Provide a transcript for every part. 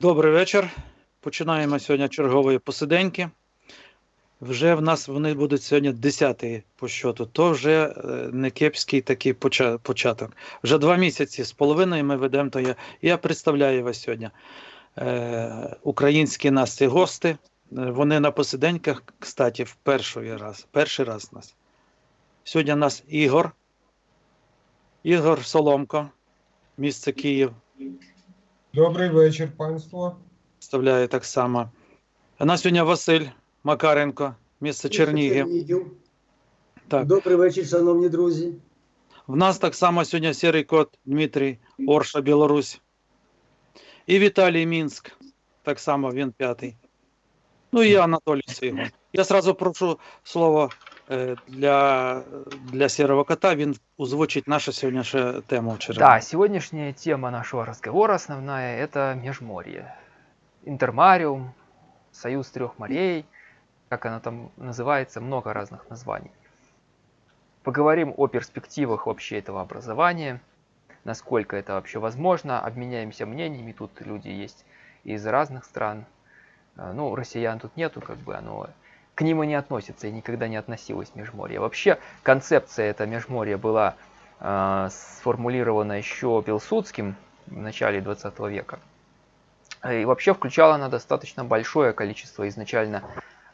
Добрий вечір. Починаємо сьогодні чергової посиденьки. Вже в нас вони будуть сьогодні 10 по щоту. То вже е, не кепський такий початок. Вже два місяці з половиною ми ведемо то я. Я представляю вас сьогодні. Е, українські нас ці гости. Е, Вони на посиденьках, кстати, в перший раз. Перший раз нас. Сьогодні нас Ігор. Ігор Соломко, місце Київ. Добрий вечір, панство. Представляю так само. А нас сьогодні Василь Макаренко, місце Чернігів. Чернігів. Так. Добрий вечір, шановні друзі. В нас так само сьогодні сірий кот Дмитрій Орша, Білорусь. І Віталій Мінськ. Так само він п'ятий. Ну і Анатолій Свігун. Я сразу прошу слово е, для, для сірого кота. Він озвучить нашу сьогоднішню тему вчора. Да, сегодняшняя тема нашего разговора основная это Межморье. Интермариум, Союз трех морей, как оно там называется, много разных названий. Поговорим о перспективах вообще этого образования, насколько это вообще возможно, обменяемся мнениями, тут люди есть из разных стран. А, Ну, россиян тут нету, как бы оно к ним и не относится, и никогда не относилось Межморье. Вообще, концепция это Межморья была а, сформулирована еще Пилсудским в начале 20 века. И вообще включала она достаточно большое количество изначально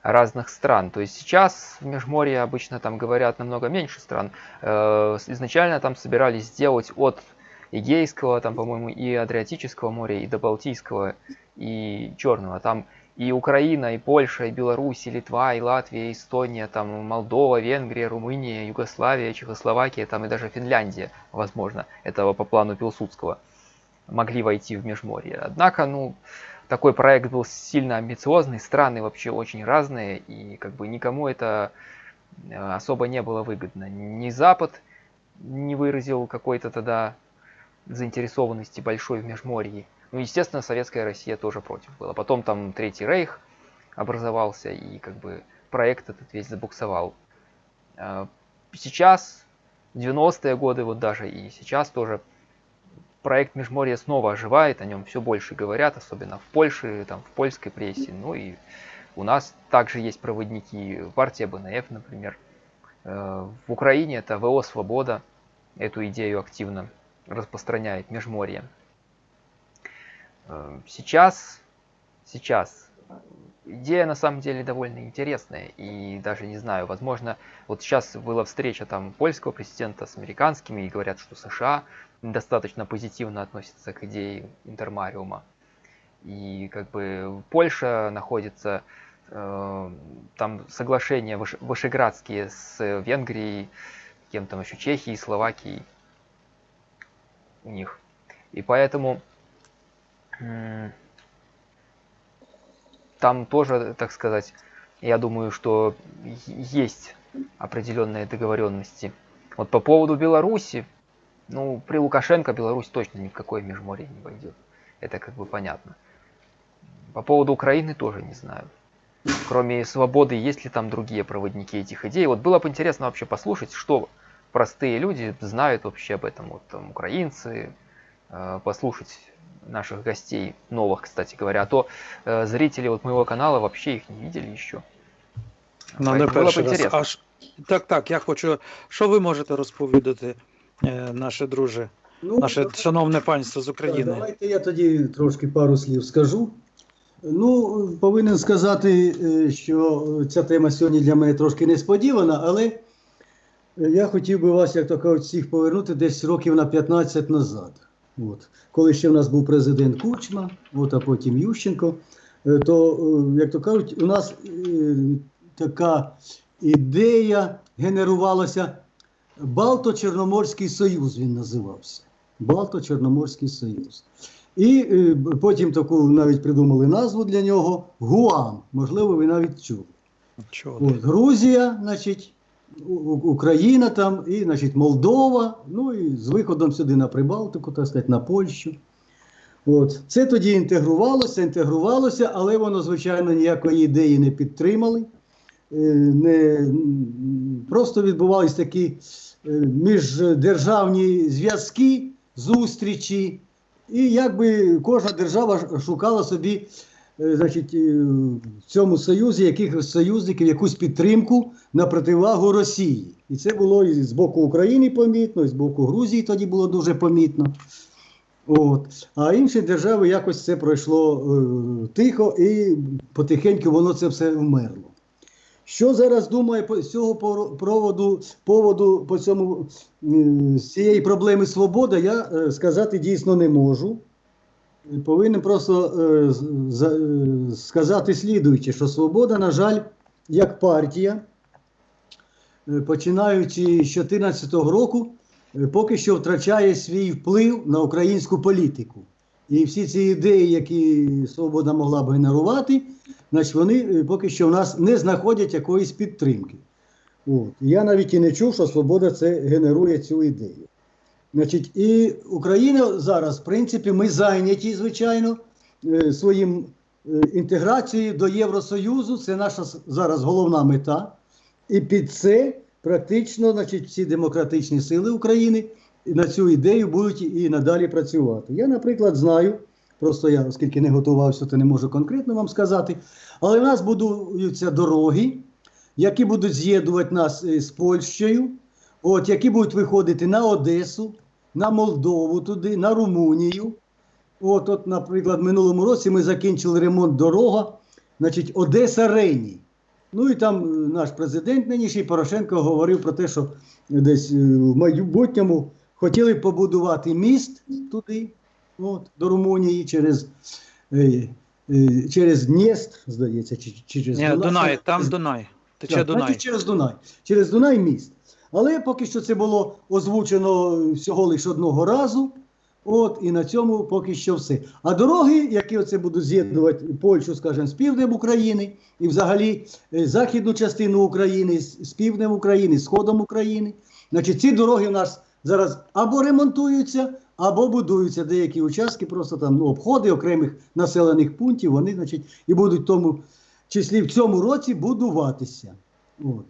разных стран. То есть сейчас в Межморье обычно там говорят намного меньше стран. Э, Изначально там собирались сделать от Эгейского, там, по-моему, и Адриатического моря, и до Балтийского, и Черного. Там и Украина, и Польша, и Беларусь, и Литва, и Латвия, и Эстония, там Молдова, Венгрия, Румыния, Югославия, Чехословакия, там и даже Финляндия, возможно, этого по плану Пилсудского, могли войти в Межморье. Однако, ну, такой проект был сильно амбициозный, страны вообще очень разные, и как бы никому это э, особо не было выгодно. Ни Запад не выразил какой-то тогда заинтересованности большой в Межморье. Ну, естественно, Советская Россия тоже против была. Потом там Третий Рейх образовался, и как бы проект этот весь забуксовал. А, Сейчас, 90-е годы вот даже, и сейчас тоже проект Межморье снова оживает, о нем все больше говорят, особенно в Польше, там, в польской прессе. Ну и у нас также есть проводники, партия БНФ, например. Э, В Украине это ВО «Свобода» эту идею активно распространяет Межморье. Э, Сейчас, сейчас идея на самом деле довольно интересная и даже не знаю, возможно, вот сейчас была встреча там польского президента с американскими и говорят, что США достаточно позитивно относятся к идее интермариума. И как бы Польша находится, э, там соглашения выше- вышеградские с Венгрией, кем там еще Чехией, Словакией у них. И поэтому там тоже, так сказать, я думаю, что есть определенные договоренности. Вот по поводу Беларуси, ну, при Лукашенко Беларусь точно ни в какое межморье не войдет. Это как бы понятно. По поводу Украины тоже не знаю. Кроме свободы, есть ли там другие проводники этих идей? Вот было бы интересно вообще послушать, что простые люди знают вообще об этом. Вот там украинцы, послушать наших гостей, новых, кстати говоря. А то э, зрители вот моего канала вообще их не видели еще. Ну, не Поэтому було б перший раз. інтересно. Аж... Так, так, я хочу. Що ви можете розповідати, е, наше друже, Ну, наше шановне панство з України? Давайте я тоді трошки пару слів скажу. Ну, повинен сказати, е, що ця тема сьогодні для мене трошки несподівана, але е, я хотів би вас, як то кажуть, всіх повернути десь років на 15 назад. От. Коли ще в нас був президент Кучма, от, а потім Ющенко, е, то, е, як то кажуть, у нас е, така ідея генерувалася Балто-Чорноморський Союз він називався. Балто-Чорноморський Союз. І е, потім таку навіть придумали назву для нього Гуам. Можливо, ви навіть чули. От, Грузія, значить, Україна там, і значить, Молдова, ну і з виходом сюди на Прибалтику, так сказати, на Польщу. От. Це тоді інтегрувалося, інтегрувалося, але воно, звичайно, ніякої ідеї не підтримали. Е, Не, просто відбувались такі е, міждержавні зв'язки, зустрічі, і якби кожна держава шукала собі значить, е, в цьому союзі якихось союзників, якусь підтримку на противагу Росії. І це було і з боку України помітно, і з боку Грузії тоді було дуже помітно. От. А інші держави якось це пройшло е, тихо і потихеньку воно це все вмерло. Що зараз думає по з цього проводу, поводу по цьому е, з цієї проблеми свобода, я е, сказати дійсно не можу. Повинен просто е, е, сказати слідуюче, що свобода, на жаль, як партія, е, починаючи з 2014 року, поки що втрачає свій вплив на українську політику. І всі ці ідеї, які свобода могла б генерувати, значить, вони поки що в нас не знаходять якоїсь підтримки. От. Я навіть і не чув, що свобода це генерує цю ідею. Значить, і Україна зараз, в принципі, ми зайняті, звичайно, е, своїм е, інтеграцією до Євросоюзу. Це наша зараз головна мета. І під це практично значить, всі демократичні сили України на цю ідею будуть і надалі працювати. Я, наприклад, знаю, просто я, оскільки не готувався, то не можу конкретно вам сказати, але в нас будуються дороги, які будуть з'єднувати нас е, з Польщею, от, які будуть виходити на Одесу, на Молдову туди, на Румунію. От, от, наприклад, в минулому році ми закінчили ремонт дорога, значить, Одеса Рені. Ну і там е, наш президент нинішній Порошенко говорив про те, що десь е, в майбутньому хотіли побудувати міст туди, от, до Румунії, через, е, е, через Днєстр, здається, чи, через Ні, Дунай. Дунай, там Дунай. Тече Так, Дунай. Значить, через Дунай. Через Дунай міст. Але поки що це було озвучено всього лише одного разу. От, і на цьому поки що все. А дороги, які оце будуть з'єднувати Польщу, скажімо, з півднем України, і взагалі е, західну частину України з, півднем України, з сходом України. Значить, ці дороги в нас зараз або ремонтуються, або будуються деякі участки, просто там ну, обходи окремих населених пунктів, вони, значить, і будуть в тому числі в цьому році будуватися. От.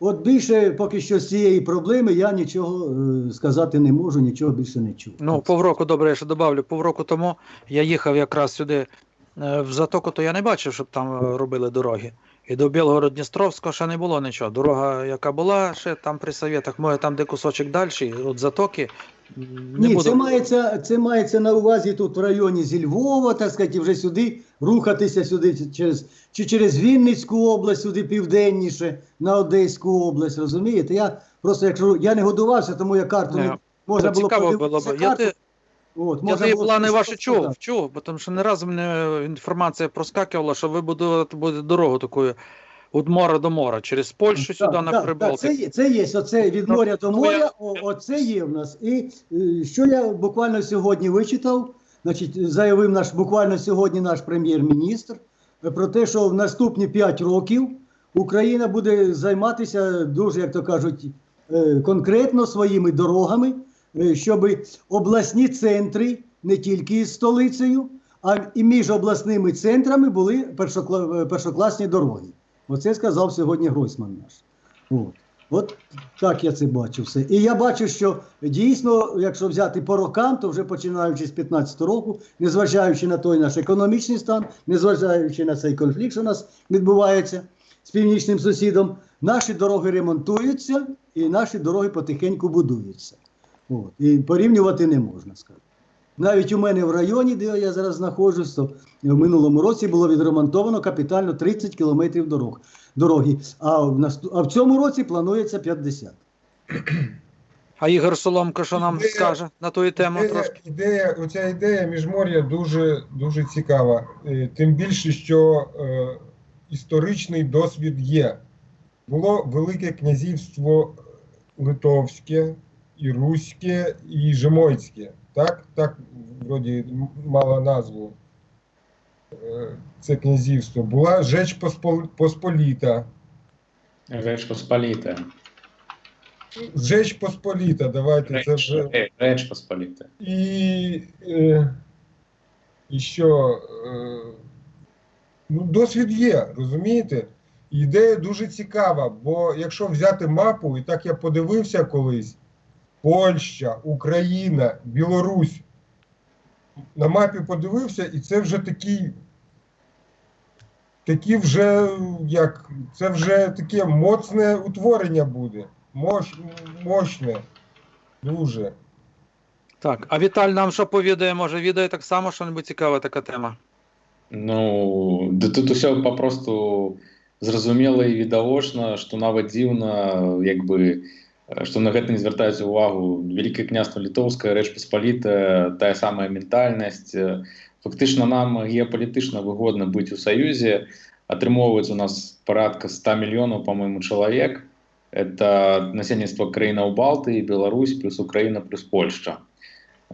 От більше поки що з цієї проблеми я нічого е, сказати не можу, нічого більше не чув. Ну, півроку, добре, я ще додавлю. Півроку тому я їхав якраз сюди е, в Затоку, то я не бачив, щоб там е, робили дороги. І до Білгород-Дністровського ще не було нічого. Дорога, яка була, ще там при Совєтах, може там де кусочок далі, от Затоки. Не Ні, буду... це мається, це мається на увазі тут в районі зі Львова, так сказати, і вже сюди рухатися сюди через чи через Вінницьку область, сюди південніше, на Одеську область. Розумієте? Я просто якщо я не годувався, тому я карту Не, можна було цікаво було б. Я, карту. ти, От, я можна плани ваші чув, чув, бо тому що не разу мене інформація проскакувала, що ви будете дорогу такою від мора до мора, через Польщу сюди на так, це, є, це є, оце від Ну, моря до моря, о, оце є в нас. І е, що я буквально сьогодні вичитав, значить, заявив наш буквально сьогодні наш прем'єр-міністр е, про те, що в наступні 5 років Україна буде займатися дуже, як то кажуть, е, конкретно своїми дорогами, щоб обласні центри не тільки з столицею, а і між обласними центрами були першокла- першокласні дороги. Оце сказав сьогодні Гройсман наш. От. От так я це бачу все. І я бачу, що дійсно, якщо взяти по рокам, то вже починаючи з 15 року, незважаючи на той наш економічний стан, незважаючи на цей конфлікт, що у нас відбувається з північним сусідом, наші дороги ремонтуються і наші дороги потихеньку будуються. От. І порівнювати не можна сказати. Навіть у мене в районі, де я зараз знаходжусь, то в минулому році було відремонтовано капітально 30 кілометрів дорог, дороги, а в, насту- а в цьому році планується 50. А Ігор Соломко, що нам Ідея- скаже на ту тему Ідея, трошки? ідея, оця ідея міжмор'я дуже, дуже цікава. Е, Тим більше, що е, історичний досвід є. Було Велике князівство Литовське, і Руське, і Жемойське. Так, так вроді м- мало назву. Е, Це князівство. Була Жеч Поспол- Посполіта. Реч Посполіта. Жеч Посполіта, давайте це вже. Реч, Реч Посполіта. І, е, і що е, ну, досвід є, розумієте? Ідея дуже цікава, бо якщо взяти мапу, і так я подивився колись: Польща, Україна, Білорусь. на мапі подивився, і це вже такий. Такі вже як це вже таке моцне утворення буде. Мощ, мощне. Дуже. Так, а Віталь нам що повідає? Може, відає так само, що небудь цікава така тема. Ну, да тут усе попросту зразумела і відавочна, што нават дзіўна як бы э, Што на гэта не звяртаюць увагу. Вялікае княства літоўская рэч паспалітая тая самая ментальнасць Э, фактычна нам геапалітычна выгодна быць у саюзе атрымоўваецца у нас парадка 100 мільёнаў по-моему чалавек это насельніцтва краінаў Балтыі Беларусь плюс Украіна плюс Польшча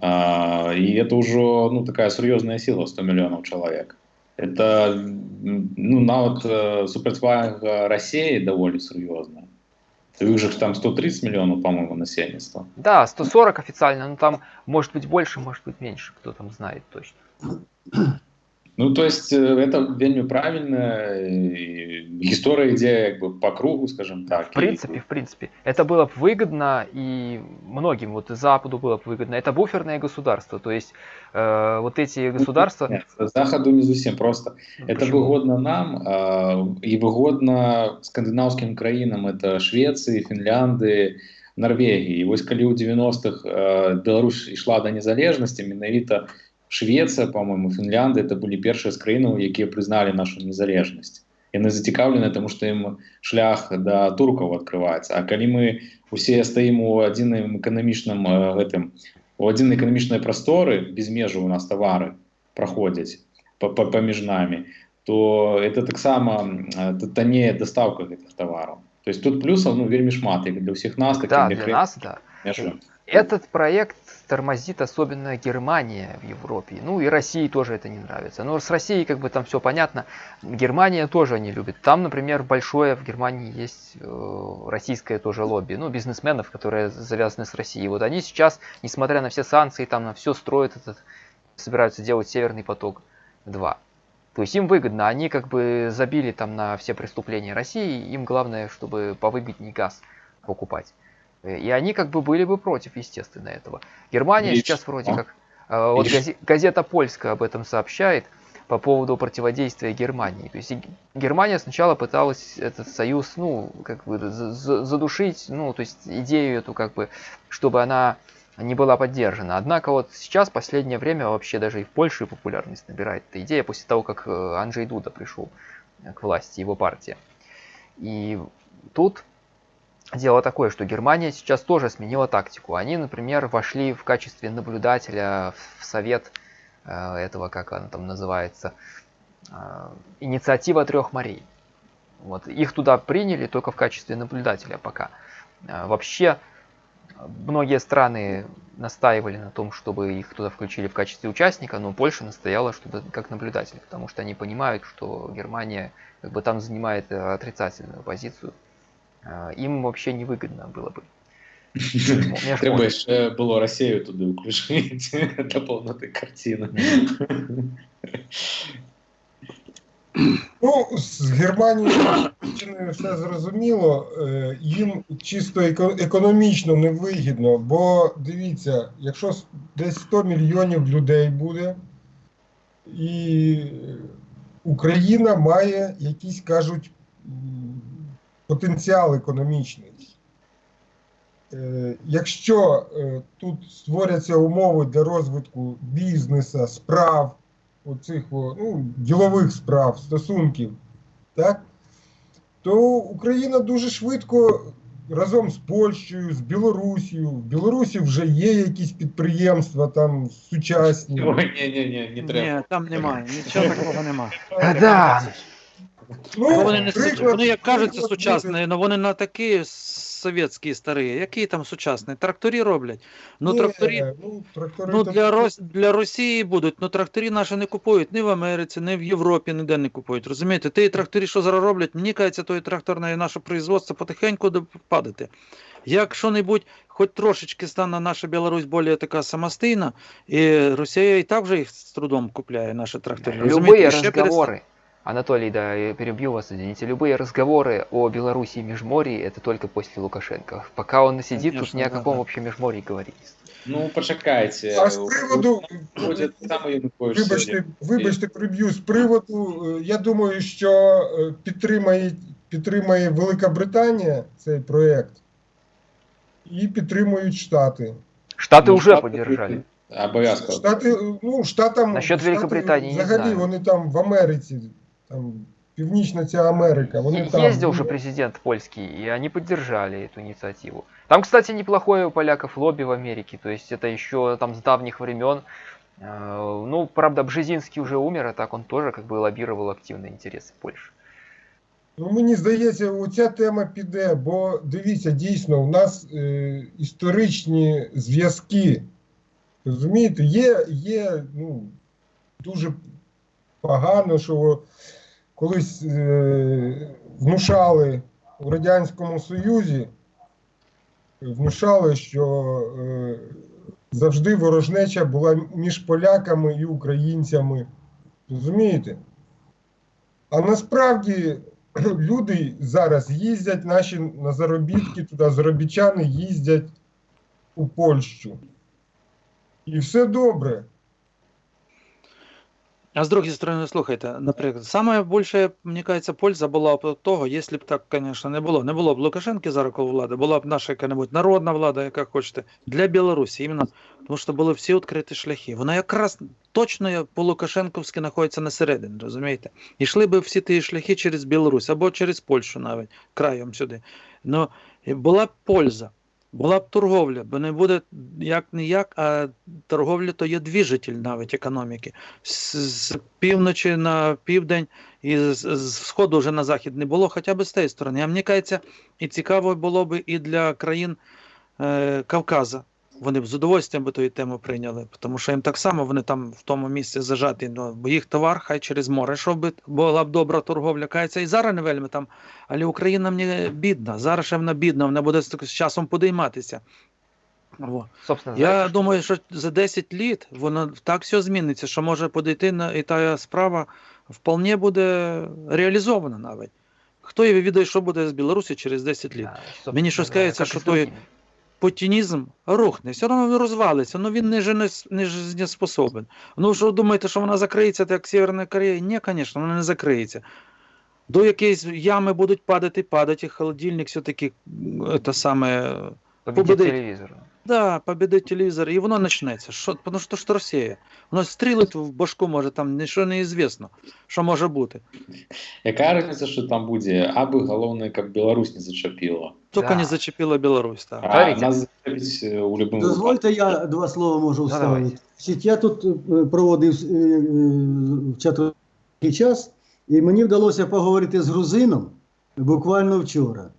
а, і это ўжо ну такая сур'ёзная сила 100 мільёнаў чалавек это ну нават э, супрацьвага России даволі сур'ёзная у іх же ж там 130 мільёнаў по-моему насельніцтва Да, 140 официально, но там может быть больше, может быть меньше, кто там знает точно. Ну, то есть э, это вельмі правильно і гісторыя ідзе як бы по кругу скажем так В принципе, в принципе, это было бы выгодно и многим, вот и Западу было бы выгодно. Это буферное государство, то есть э, вот эти государства... Нет, заходу не зусім просто Ну, это почему? выгодно нам а, і выгодна скандынаўскім краінам это Швецыі Фінлянды Норвегії І вось калі ў 90-х э, Беларусь ішла да незалежнасці менавіта Швецыя по-моему Фінлянды это былі першыя з краінаў якія прызналі нашу незалежнасць яны зацікаўлены тому што ім шлях да туркаў адкрываецца А калі мы усе стаім у адзіным эканамічным э, гэтым у адзінай эканамічнай прасторы без межу у нас тавары праходзяць па- па- паміж намі то это таксама э, таннее дастаўка гэтых тавараў то есть тут плюсаў ну вельмі шмат як для ўсіх нас так Да, для нас, да. межы. Этот проект тормозит особенно Германия в Европе. Ну и России тоже это не нравится. Но с Россией как бы там все понятно. Германия тоже не любит. Там, например, большое в Германии есть э, российское тоже лобби. Ну, бизнесменов, которые завязаны с Россией. Вот они сейчас, несмотря на все санкции, там на все строят этот, собираются делать Северный поток 2. То есть им выгодно, они как бы забили там на все преступления России, им главное, чтобы повыгоднее газ покупать. Э, И они как бы были бы против, естественно, этого. Германия Речь- сейчас вроде а? как... э, Вот Речь- газе- газета Польская об этом сообщает по поводу противодействия Германии. То есть Германия сначала пыталась этот союз, ну, как бы за- за- задушить, ну, то есть идею эту, как бы, чтобы она не была поддержана. Однако вот сейчас, последнее время, вообще даже и в Польше популярность набирает эта идея после того, как э, Анджей Дуда пришел э, к власти, его партия. И тут дело такое, что Германия сейчас тоже сменила тактику. Они, например, вошли в качестве наблюдателя в совет э, этого, как она там называется, э, инициатива трех морей. Вот их туда приняли только в качестве наблюдателя пока. Э, Вообще многие страны настаивали на том, чтобы их туда включили в качестве участника, но Польша настояла, чтобы как наблюдатель, потому что они понимают, что Германия как бы там занимает отрицательную позицию. Э, Им вообще невыгодно было бы. Меж- Трэба яшчэ было рассею туды ўключыць для полноты картины Ну, з Германією Німеччиною все зрозуміло. Е, Їм чисто еко- економічно невигідно, бо дивіться, якщо с- десь 100 мільйонів людей буде, і Україна має якийсь, кажуть, м, потенціал економічний. Е, Якщо е, тут створяться умови для розвитку бізнесу, справ, оцих ну, ділових справ, стосунків, так, то Україна дуже швидко разом з Польщею, з Білорусією. В Білорусі вже є якісь підприємства там сучасні. Ой, не, не, не, не треба. Ні, там немає, нічого такого немає. Да, Ну, Вони, не, приклад- вони як кажуться приклад сучасні, але вони на такі совєтські старі. Які там сучасні? Тракторі роблять. Ну, Ні, тракторі, ну, трактори ну для, Рос, для Росії будуть, ну тракторі наші не купують ні в Америці, ні в Європі, ніде не купують. Розумієте? Ті тракторі, що зараз роблять, мені кажеться, то і тракторне наше производство потихеньку буде падати. Як що-небудь, хоч трошечки стане наша Білорусь більш така самостійна, і Росія і так вже їх з трудом купляє, наші трактори. любые Розумієте? І ще перестане. разговоры, Анатолий, да, я перебью вас, извините, любые разговоры о Беларуси и Межморье это только после Лукашенко. Пока он сидит, тут Конечно, ни о да, каком да. вообще Межморье говорить. Ну, почекайте. А з приводу, Вроде саме Янукович сьогодні. вибачте, вибачте, приб'ю з приводу. е, Я думаю, що е, підтримає, підтримає Велика Британія цей проєкт і підтримують Штати. Штаты Ну, уже Штаты поддержали. Обов'язково. Штати, е, ну, штатам Насчет Штати, Великобританії не взагалі знаю. вони там в Америці, там Північна ця Америка. Вони Е- там. Ездил же президент польский, и они поддержали эту инициативу. Там, кстати, неплохое у поляков лобби в Америке, то есть это еще там с давних времен. Э, Ну, правда, Бжезинский уже умер, а так он тоже как бы лоббировал активные интересы Польши. Ну, мені здається, оця тема піде, бо дивіться, дійсно, у нас е, історичні зв'язки. Розумієте, є, є ну, дуже погано, що колись е, внушали у Радянському Союзі, внушали, що е, завжди ворожнеча була між поляками і українцями. Розумієте? А насправді люди зараз їздять наші на заробітки туди, заробітчани їздять у Польщу. І все добре. А с другой стороны, слухайте, наприклад, саме більше, мені кажеться, польза була б того, якщо б так, звісно, не було. Не було б Лукашенки зараз коло влади, була б наша яка-небудь народна влада, яка хочете, для Білорусі, іменно, тому що були всі відкриті шляхи. Вона якраз точно по Лукашенковськи знаходиться на середині, розумієте? І йшли б всі ті шляхи через Білорусь або через Польщу навіть, краєм сюди. Ну, була б польза. Була б торговля, бо не буде як не як, а торговля то є двіжитель навіть економіки. З, з півночі на південь і з, з сходу вже на захід не було, хоча б з тієї сторони. А мені кажеться, і цікаво було б і для країн е, Кавказа. Вони б з удовольствием би ту тему прийняли, тому що їм так само вони там в тому місці зажаті, ну, бо їх товар хай через море, щоб би була б добра торговля. Кається, і зараз не вельми там, але Україна мені бідна. Зараз ще вона бідна, вона буде з часом подійматися. Во. Собственно, Я знаете, думаю, що за 10 літ воно так все зміниться, що може подійти на і та справа вполне буде реалізована навіть. Хто її відає, що буде з Білорусі через 10 літ? да, Мені щось кажеться, що той. Путінізм рухне, все одно він розвалиться, ну він не, жизнеспособен. Ну що думаєте, що вона закриється, так як Северна Корея? Ні, звісно, вона не закриється. До якоїсь ями будуть падати, падати, і холодильник все-таки те це саме побудить. Да, победить телевізор, і воно почнеться. Що, тому що ж Росія. Воно стрілить в башку, може, там нічого не звісно, що може бути. Яка разниця, що там буде? Аби головне, як Білорусь не зачепила. Тільки Да. не зачепила Білорусь. Так. А Говорите. нас е, у Дозвольте, я два слова можу вставити. Значить, я тут е, проводив е, в чатрий час, і мені вдалося поговорити з грузином буквально вчора.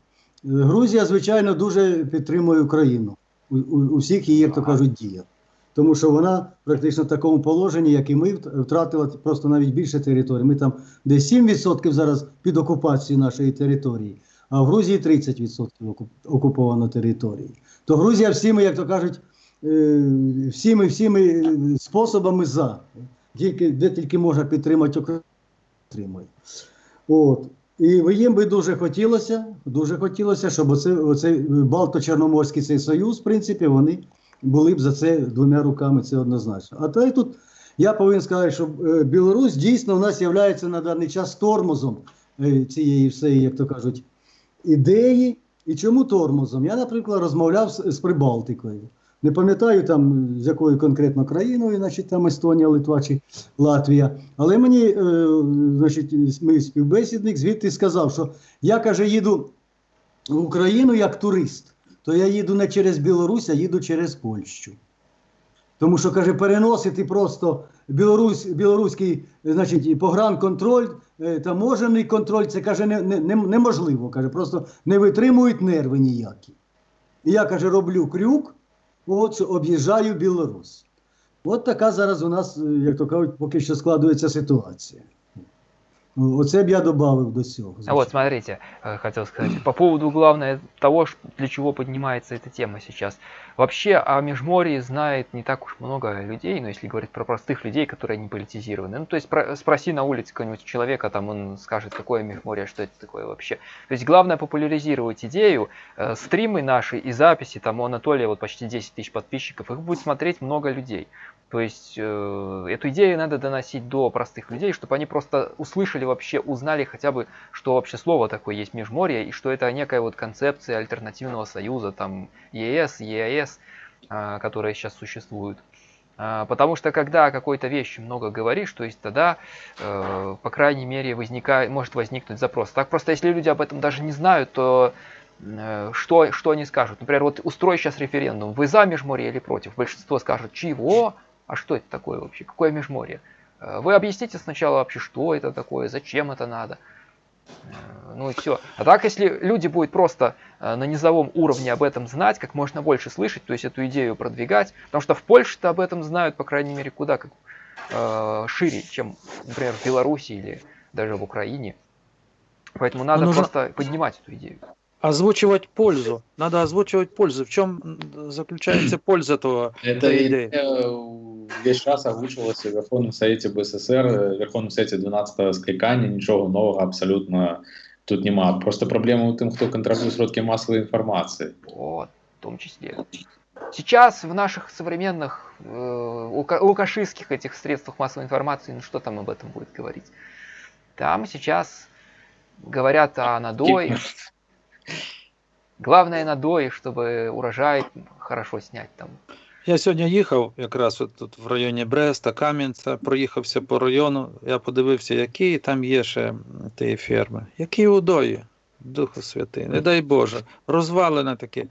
Грузія, звичайно, дуже підтримує Україну у, у, у всіх її, як то кажуть, діях. Тому що вона практично в такому положенні, як і ми, втратила просто навіть більше території. Ми там десь 7% зараз під окупацією нашої території, а в Грузії 30% окуп- окуповано території. То Грузія всіми, як то кажуть, е, всіми всіми е, способами за. Тільки, де тільки можна підтримати Україну, підтримує. От. І їм би дуже хотілося, дуже хотілося, щоб оце, оцей Балто-Чорноморський цей союз, в принципі, вони були б за це двома руками, це однозначно. А то і тут я повинен сказати, що е, Білорусь дійсно в нас є на даний час тормозом е, цієї всієї, як то кажуть, ідеї. І чому тормозом? Я, наприклад, розмовляв з, з Прибалтикою. Не пам'ятаю там з якою конкретно країною, значить там Естонія, Литва чи Латвія. Але мені, е, значить, мій співбесідник звідти сказав, що я каже, їду в Україну як турист, то я їду не через Білорусь, а їду через Польщу. Тому що, каже, переносити просто Білорусь, білоруський значить, погранконтроль, е, таможений контроль, це каже, не, не- неможливо. Каже, просто не витримують нерви ніякі. І я каже, роблю крюк, от об'їжджаю Білорусь. От така зараз у нас, е, як то кажуть, поки що складується ситуація. Оце б я додав до цього. А вот, смотрите, хотів хотел сказать, по поводу главное того, для чего поднимается эта тема сейчас. Вообще о Межморье знает не так уж много людей, но если говорить про простых людей, которые не политизированы. Ну, то есть про- спроси на улице какого-нибудь человека, там он скажет, какое Межморье, что это такое вообще. То есть главное популяризировать идею. Э, Стримы наши и записи, там у Анатолия вот почти 10 тысяч подписчиков, их будет смотреть много людей. То есть э, эту идею надо доносить до простых людей, чтобы они просто услышали вообще, узнали хотя бы, что вообще слово такое есть межморье, и что это некая вот концепция альтернативного союза, там ЕС, ЕАЭС, а, которые сейчас существуют. А, Потому что когда о какой-то вещи много говоришь, то есть тогда, э, по крайней мере, возникает, может возникнуть запрос. Так просто, если люди об этом даже не знают, то э, что, что они скажут? Например, вот устрой сейчас референдум, вы за межморье или против? Большинство скажут, чего? А что это такое вообще? Какое межморье? Э, Вы объясните сначала вообще, что это такое, зачем это надо. Э, Ну и все. А так, если люди будут просто э, на низовом уровне об этом знать, как можно больше слышать, то есть эту идею продвигать, потому что в Польше-то об этом знают, по крайней мере, куда как э, шире, чем, например, в Беларуси или даже в Украине. Поэтому надо нужно- просто поднимать эту идею. Озвучивать пользу. Надо озвучивать пользу. В чем м, заключается польза этого? Эта этой идеи? идея весь час озвучувалася в Верховному Совєті БССР, в Верховному Совєті 12-го скликання, нічого нового абсолютно тут нема. Просто проблема у тим, хто контролює сродки масової інформації. Вот, в том числе. Сейчас в наших современных э, лука- лукашистских этих средствах массовой информации, ну что там об этом будет говорить? Там сейчас говорят о надое. Главное надое, чтобы урожай хорошо снять там. Я сьогодні їхав якраз от тут в районі Бреста, Кам'янця, проїхався по району. Я подивився, які там є ще ті ферми. Які удої, Духу Святий, не дай Боже, розвалено таке.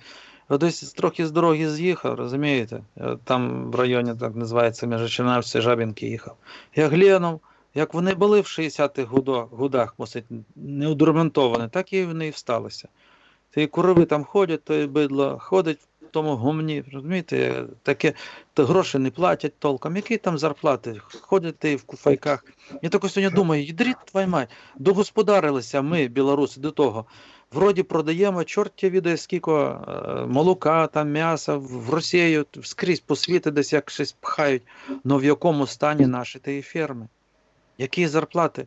Десь трохи з дороги з'їхав, розумієте? Там в районі так називається Межичинавці, Жабінки їхав. Я глянув, як вони були в 60-х годо- годах, мусить, неудорментовані, так і вони і всталися. Ті корови там ходять, то і бидло ходить в тому гумні, розумієте, таке, то гроші не платять толком. Які там зарплати? Ходять ти в куфайках. Я тако сьогодні думаю, їдріть твою мать, догосподарилися ми, білоруси, до того. Вроді продаємо, чорт відає скільки е, молока, там, м'яса в Росію, скрізь по світу десь як щось пхають. Но в якому стані наші тієї ферми? Які зарплати?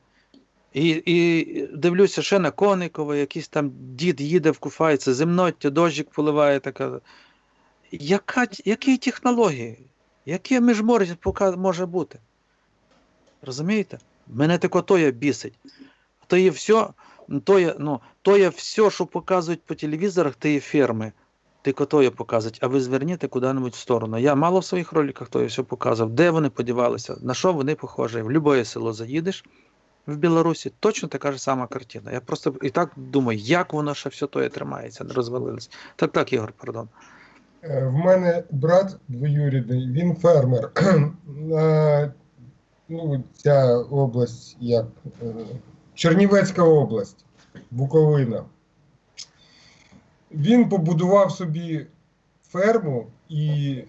І, і дивлюся ще на Коникова, якийсь там дід їде в куфайці, земноття, дощик поливає така. Яка, які технології? Яке міжмор'я може бути? Розумієте? Мене тако то є бісить. То є все, то є, ну, то є все, що показують по телевізорах, то є ферми. Тільки то є показують, а ви зверніть куди-небудь в сторону. Я мало в своїх роликах то є все показував, де вони подівалися, на що вони похожі. В будь-яке село заїдеш в Білорусі, точно така ж сама картина. Я просто і так думаю, як воно ще все то тримається, не розвалилось. Так, так, Ігор, пардон. Е, В мене брат двоюрідний, він фермер. Ну, ця область, як е, Чернівецька область, Буковина. Він побудував собі ферму і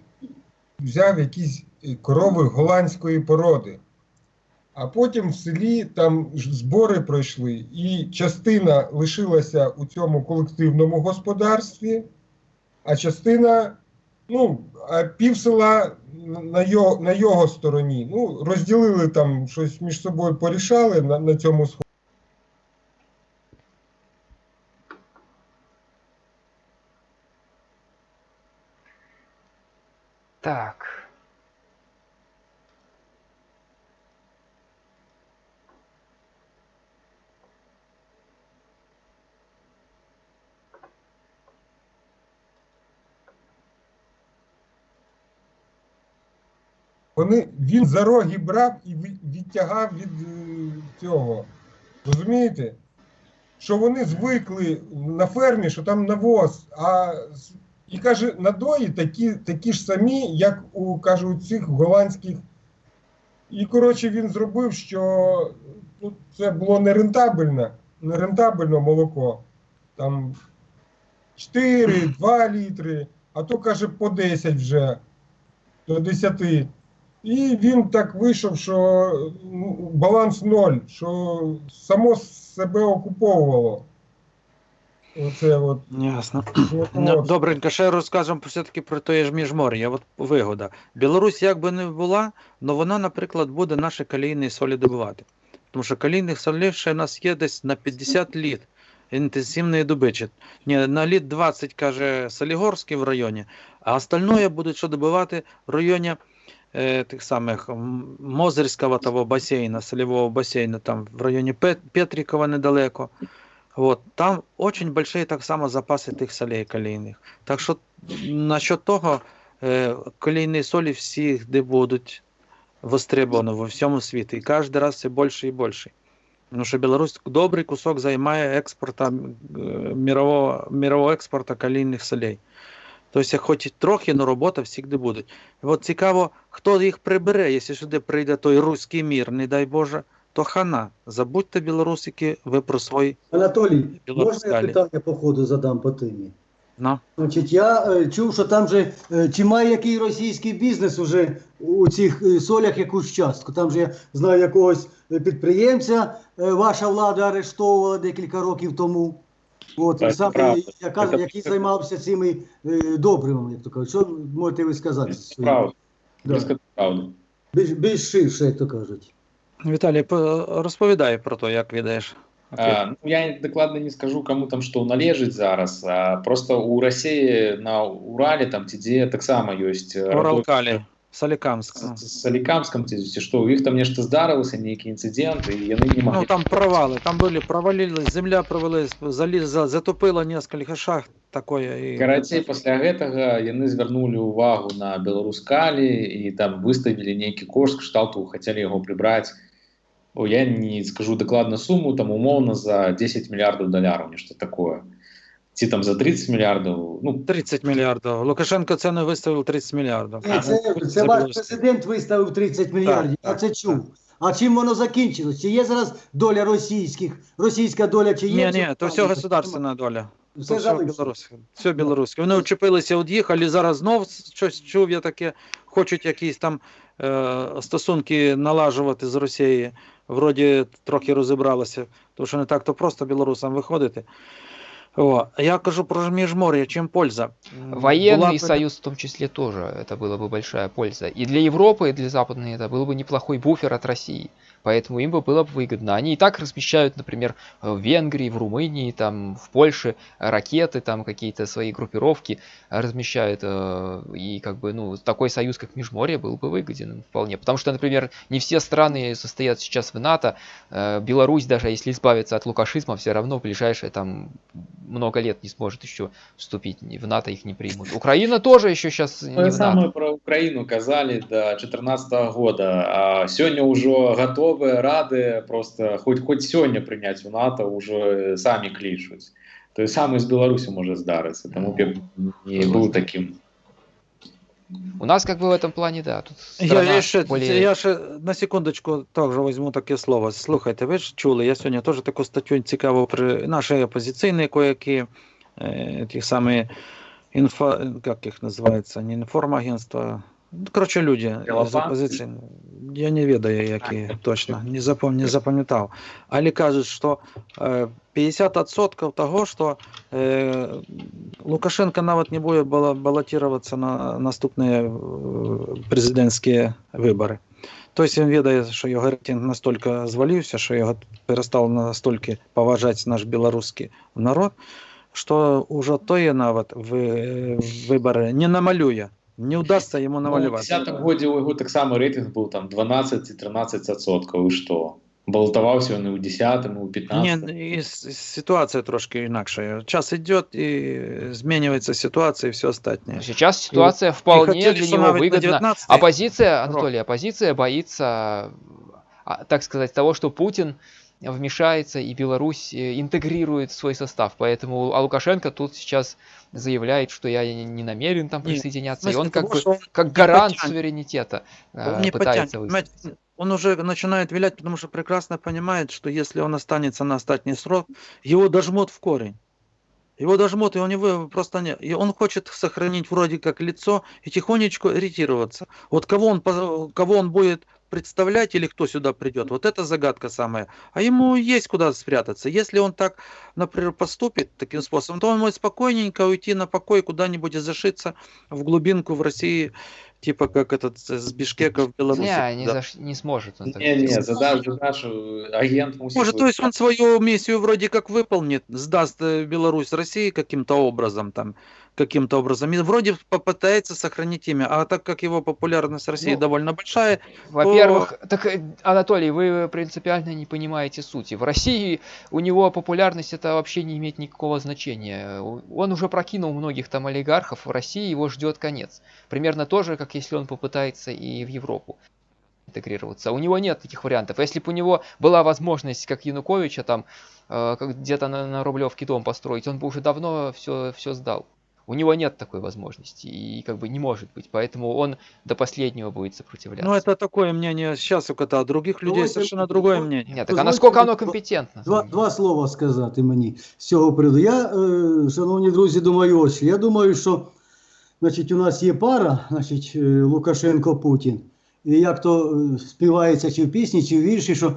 взяв якісь корови голландської породи. А потім в селі там збори пройшли, і частина лишилася у цьому колективному господарстві, а частина, ну, а пів села на його, на його стороні. Ну, розділили там щось між собою порішали на, на цьому сході. Так. Вони, він за роги брав і відтягав від е, цього. Розумієте? Що вони звикли на фермі, що там навоз, а і каже, надої такі, такі ж самі, як у каже, у цих голландських. І коротше він зробив, що ну, це було нерентабельно, нерентабельно молоко. Там 4, 2 літри, а то каже по 10 вже до 10. І він так вийшов, що ну, баланс ноль, що само себе окуповувало. Оце от. Ясно. Ну. Добренько, ще розкажемо все-таки про те ж міжмор'я. От вигода. Білорусь як би не була, але вона, наприклад, буде наші калійні солі добувати. Тому що калійних солей ще в нас є десь на 50 літ інтенсивної добичі. Ні, на літ 20, каже Солігорський в районі, а остальное будуть що добивати в районі е, тих самих Мозерського того басейна, солевого басейна, там в районі Пет- Петрикова недалеко. Вот, там очень большие так само запаси тих солей калійних. Так що насчет того, е, калійні солі всі будуть востребовані во всьому світі. І кожен раз все більше і більше. Тому що Білорусь добрий кусок займає експорта, е, мирового, мирового експорту калійних солей. Тобто, хоч трохи, але робота завжди буде. І от цікаво, хто їх прибере, якщо сюди прийде той руський мір, не дай Боже, то хана. Забудьте, білорусики, ви про свої Анатолій, можна я питання по ходу задам по темі? Ну. Значить, я е, чув, що там же е, чи має який російський бізнес уже у цих е, солях якусь частку. Там же я знаю якогось е, підприємця, е, ваша влада арештовувала декілька років тому. От, Так, саме, правда. яка, Це- який займався цими е, добривами, як то кажуть. Що можете ви сказати? Це правда. Да. Правду. Більш, більш ширше, як то кажуть. Віталій, по- розповідай про те, як. А, ну, я докладно не скажу, кому там что належить зараз. А просто у России на Урале, там, где так само есть... э, Уралкалі, Солікамськ. ну. С, с Соликамском, ці, що, у їх там нечто здарилося, некий інцидент, і вони не могли... Ну там провали, там були провалились, земля провалилась, заліз, за- затопило несколько шахт такое. І... Карацей, пасля гэтага яны звярнулі ўвагу на беларускалі і там выставілі нейкі кошт кшталту хацелі яго прыбраць о я не скажу дакладна суму там умоўна за 10 мільярдаў даляраў нешта такое ці там за 30 мільярдаў ну 30 мільярдів. Лукашенко це не виставив 30 мільярдів. Це, Це це ваш білоруське. президент виставив 30 мільярдів, я так, це чув. А чим воно закінчилось? Чи є зараз доля російських, російська доля, чи є? Ні, ні, то все государственна доля. Все Все, білоруське. Все білоруське. Вони вчепилися, од'їхали, зараз знов щось чув я таке, хочуть якісь там е, стосунки налажувати з Росією. Вроді трохи розібралися, тому що не так то просто білорусам виходити. О, а я кажу про міжмор'я, чим польза. М, Военный була б- союз в том числе тоже, это была бы большая польза. И для Европы, и для Западной это был бы неплохой буфер от России. Поэтому им бы было бы выгодно. Они и так размещают, например, в Венгрии, в Румынии, там, в Польше ракеты, там какие-то свои группировки размещают. э, И как бы, ну, такой союз, как Межморье, был бы выгоден им вполне. Потому что, например, не все страны состоят сейчас в НАТО. Э, Беларусь, даже если избавиться от лукашизма, все равно в ближайшие там много лет не сможет еще вступить в НАТО, их не примут. Украина тоже еще сейчас не Тое в НАТО. самае пра Украіну казалі да 2014 года а сёння ўжо гатовыя рады просто хоць хоць сёння прыняць у НАТО ўжо самі клічуць той самы з Беларусі можа здарыцца таму б я не быў таким У нас как бы в этом плане, да, тут Я, страна я, ще, более... я ще на секундочку також візьму таке слово. Слухайте, ви ж чули, я сьогодні теж таку статтю цікаву при наші опозиційні коякі, е, ті самі інфо, як їх називається, не інформагентства, ну, коротше, люди з опозиції. Я не ведаю, які точно, не, запам, не запам'ятав. Але кажуть, що е, 50% того, що е, Лукашенко навіть не буде балотуватися на наступні е, президентські вибори. Тобто він відає, що його рейтинг настільки звалився, що його перестав настільки поважати наш білоруський народ, що вже тої навіть в, вибори не намалює. Не вдасться йому Ну, у намалювати. 10 годзе у яго таксама рэйтынг быў там 12 ці 13 адсоткаў і што балатаваўся ён і ў 10 і ў 15 Ні, і с- ситуація трошки інакша. Час йде і змінюється ситуація і все остальне. Сейчас ситуация вполне хотели, для что него навіть на выгодна. 19-й Оппозиция, Анатолий, оппозиция боится, а, так сказать, того, что Путин вмешается и Беларусь э, интегрирует свой состав. Поэтому а Лукашенко тут сейчас заявляет, что я не намерен там присоединяться. в И он смысле как того, бы он как гарант потянет. суверенитета э, Он не пытается потянет. Он уже начинает вилять, потому что прекрасно понимает, что если он останется на остатний срок, его дожмут в корень. Его дожмут, и у него просто не... И он хочет сохранить вроде как лицо и тихонечко ретироваться. Вот кого он, кого он будет представлять или кто сюда придет, вот это загадка самая. А ему есть куда спрятаться. Если он так, например, поступит таким способом, то он может спокойненько уйти на покой куда-нибудь и зашиться в глубинку в России, типа как этот с Бишкека в Беларуси. Не, не, Да. заш- не сможет он так Не, не, сделать. задаш, задаш, э, агент мусит... Может, то есть он свою миссию вроде как выполнит, сдаст э, Беларусь России каким-то образом там, каким-то образом, и вроде попытается сохранить имя, а так как его популярность в России Ну, довольно большая, Во-первых, так, э, Анатолий, вы принципиально не понимаете сути. В России у него популярность это вообще не имеет никакого значения. Он уже прокинул многих там олигархов, в России его ждет конец. Примерно то же, как если он попытается и в Европу интегрироваться. У него нет таких вариантов. Если бы у него была возможность, как Януковича, там э, где-то на, на Рублевке дом построить, он бы уже давно все, все сдал. У него нет такой возможности и как бы не может быть, поэтому он до последнего будет сопротивляться. ну это такое мнение сейчас у кота, а других людей Давайте- совершенно другое давайте- мнение. Нет, так а Дозвольте насколько оно мені два- компетентно? Два, два слова сказати мені з цього приводу. Я, е, шановні друзі, думаю, ось. Я думаю, що значить, у нас є пара, значить, е, Лукашенко-Путін. І як то е, співається чи в пісні, чи в вірші, що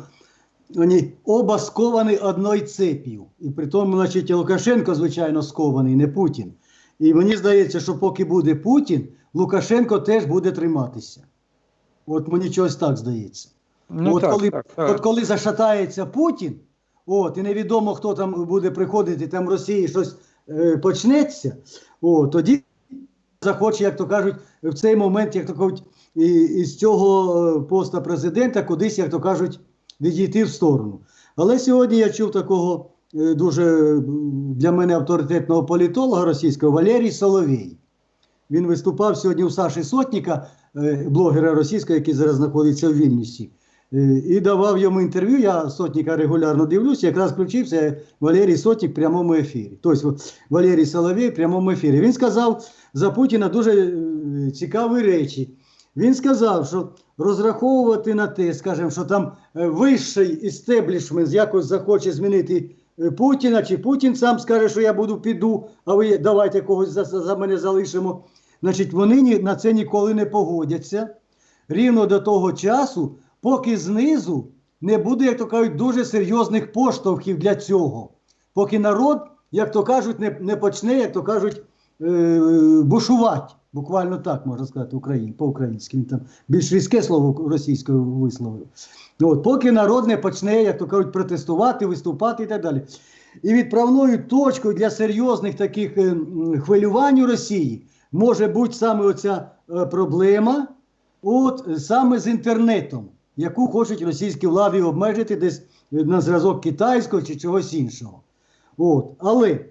вони оба сковані одною цеп'ю. І при тому, значить, і Лукашенко, звичайно, скований, не Путін. І мені здається, що поки буде Путін, Лукашенко теж буде триматися. От мені чогось так здається. Ну от, так, коли, так, так. от коли зашатається Путін, от, і невідомо, хто там буде приходити, там в Росії щось е, почнеться, от, тоді захоче, як то кажуть, в цей момент, як то кажуть, і, із цього е, поста президента кудись, як то кажуть, відійти в сторону. Але сьогодні я чув такого дуже для мене авторитетного політолога російського Валерій Соловій. Він виступав сьогодні у Саші Сотніка, е, блогера російського, який зараз знаходиться в Вільнюсі. Е, І давав йому інтерв'ю. Я сотника регулярно дивлюся, якраз включився Валерій Сотник в прямому ефірі. Тобто Валерій Соловей в прямому ефірі. Він сказав за Путіна дуже е, цікаві речі. Він сказав, що розраховувати на те, скажімо, що там е, вищий істеблішмент якось захоче змінити е, Путіна, чи Путін сам скаже, що я буду піду, а ви давайте когось за, за мене залишимо. Значить, вони ні- на це ніколи не погодяться рівно до того часу, поки знизу не буде, як то кажуть, дуже серйозних поштовхів для цього. Поки народ, як то кажуть, не, не почне, як то кажуть, е, бушувати. Буквально так можна сказати по-українськи. Там більш різке слово російською висловив. Ну, От, поки народ не почне, як то кажуть, протестувати, виступати і так далі. І відправною точкою для серйозних таких е, хвилювань у Росії може бути саме оця е, проблема, от саме з інтернетом, яку хочуть російські влади обмежити десь е, на зразок китайського чи чогось іншого. От. Але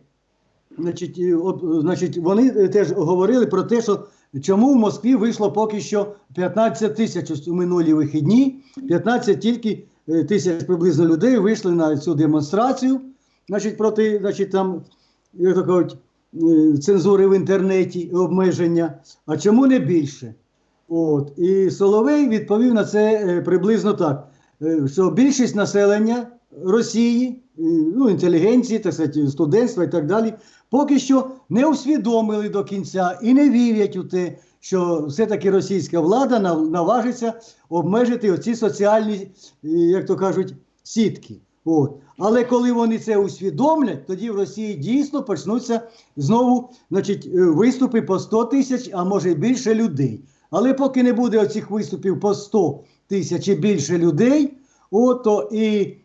значить, от, значить, вони теж говорили про те, що чому в Москві вийшло поки що 15 тисяч у минулі вихідні, 15 тільки е, тисяч приблизно людей вийшли на цю демонстрацію, значить, проти значить, там, як то кажуть, е, цензури в інтернеті, обмеження. А чому не більше? От. І Соловей відповів на це е, приблизно так, що більшість населення Росії, е, ну, інтелігенції, так сказати, студентства і так далі, поки що не усвідомили до кінця і не вірять у те, що все-таки російська влада наважиться обмежити оці соціальні, е, як то кажуть, сітки. От. Але коли вони це усвідомлять, тоді в Росії дійсно почнуться знову значить, е, виступи по 100 тисяч, а може більше людей. Але поки не буде оцих виступів по 100 тисяч і більше людей, от, то і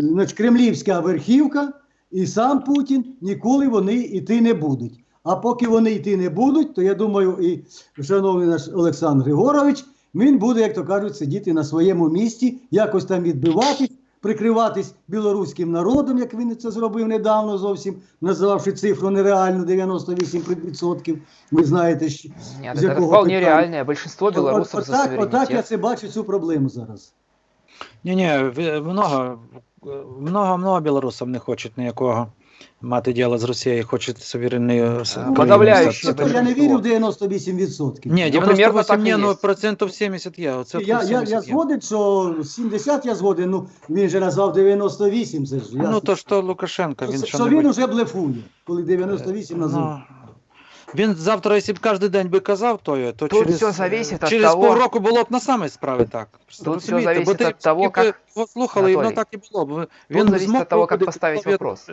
значить, кремлівська верхівка, і сам Путін ніколи вони йти не будуть. А поки вони йти не будуть, то я думаю, і шановний наш Олександр Григорович, він буде, як то кажуть, сидіти на своєму місці, якось там відбиватись, прикриватись білоруським народом, як він це зробив недавно зовсім, називавши цифру нереальну 98%. Ви знаєте, що з якого вполне. Большинство От- белорусов за отак, суверенитет. отак я це бачу цю проблему зараз. Ні, ні, много, много, много білорусів не хочуть ніякого мати діло з Росією, хоче суверенною с- країною подавляюче стати. Це, я не вірю в 98%. Ні, Ну, 98 ні, ну процентів 70 є. Оце я, я, 70 я згоден, що 70 я згоден, ну він же назвав 98, це ж ясно. Ну то ж то Лукашенко, він що, що що він уже блефує, коли 98 назвав. Ну, він завтра, якщо б кожен день би казав то, то Тут через, все зависит от через того- півроку було б на самій справі так. Тут все зависит Бо ти от того, як... как- слухали, і воно так і було б. зависит от того, как поставить вопрос.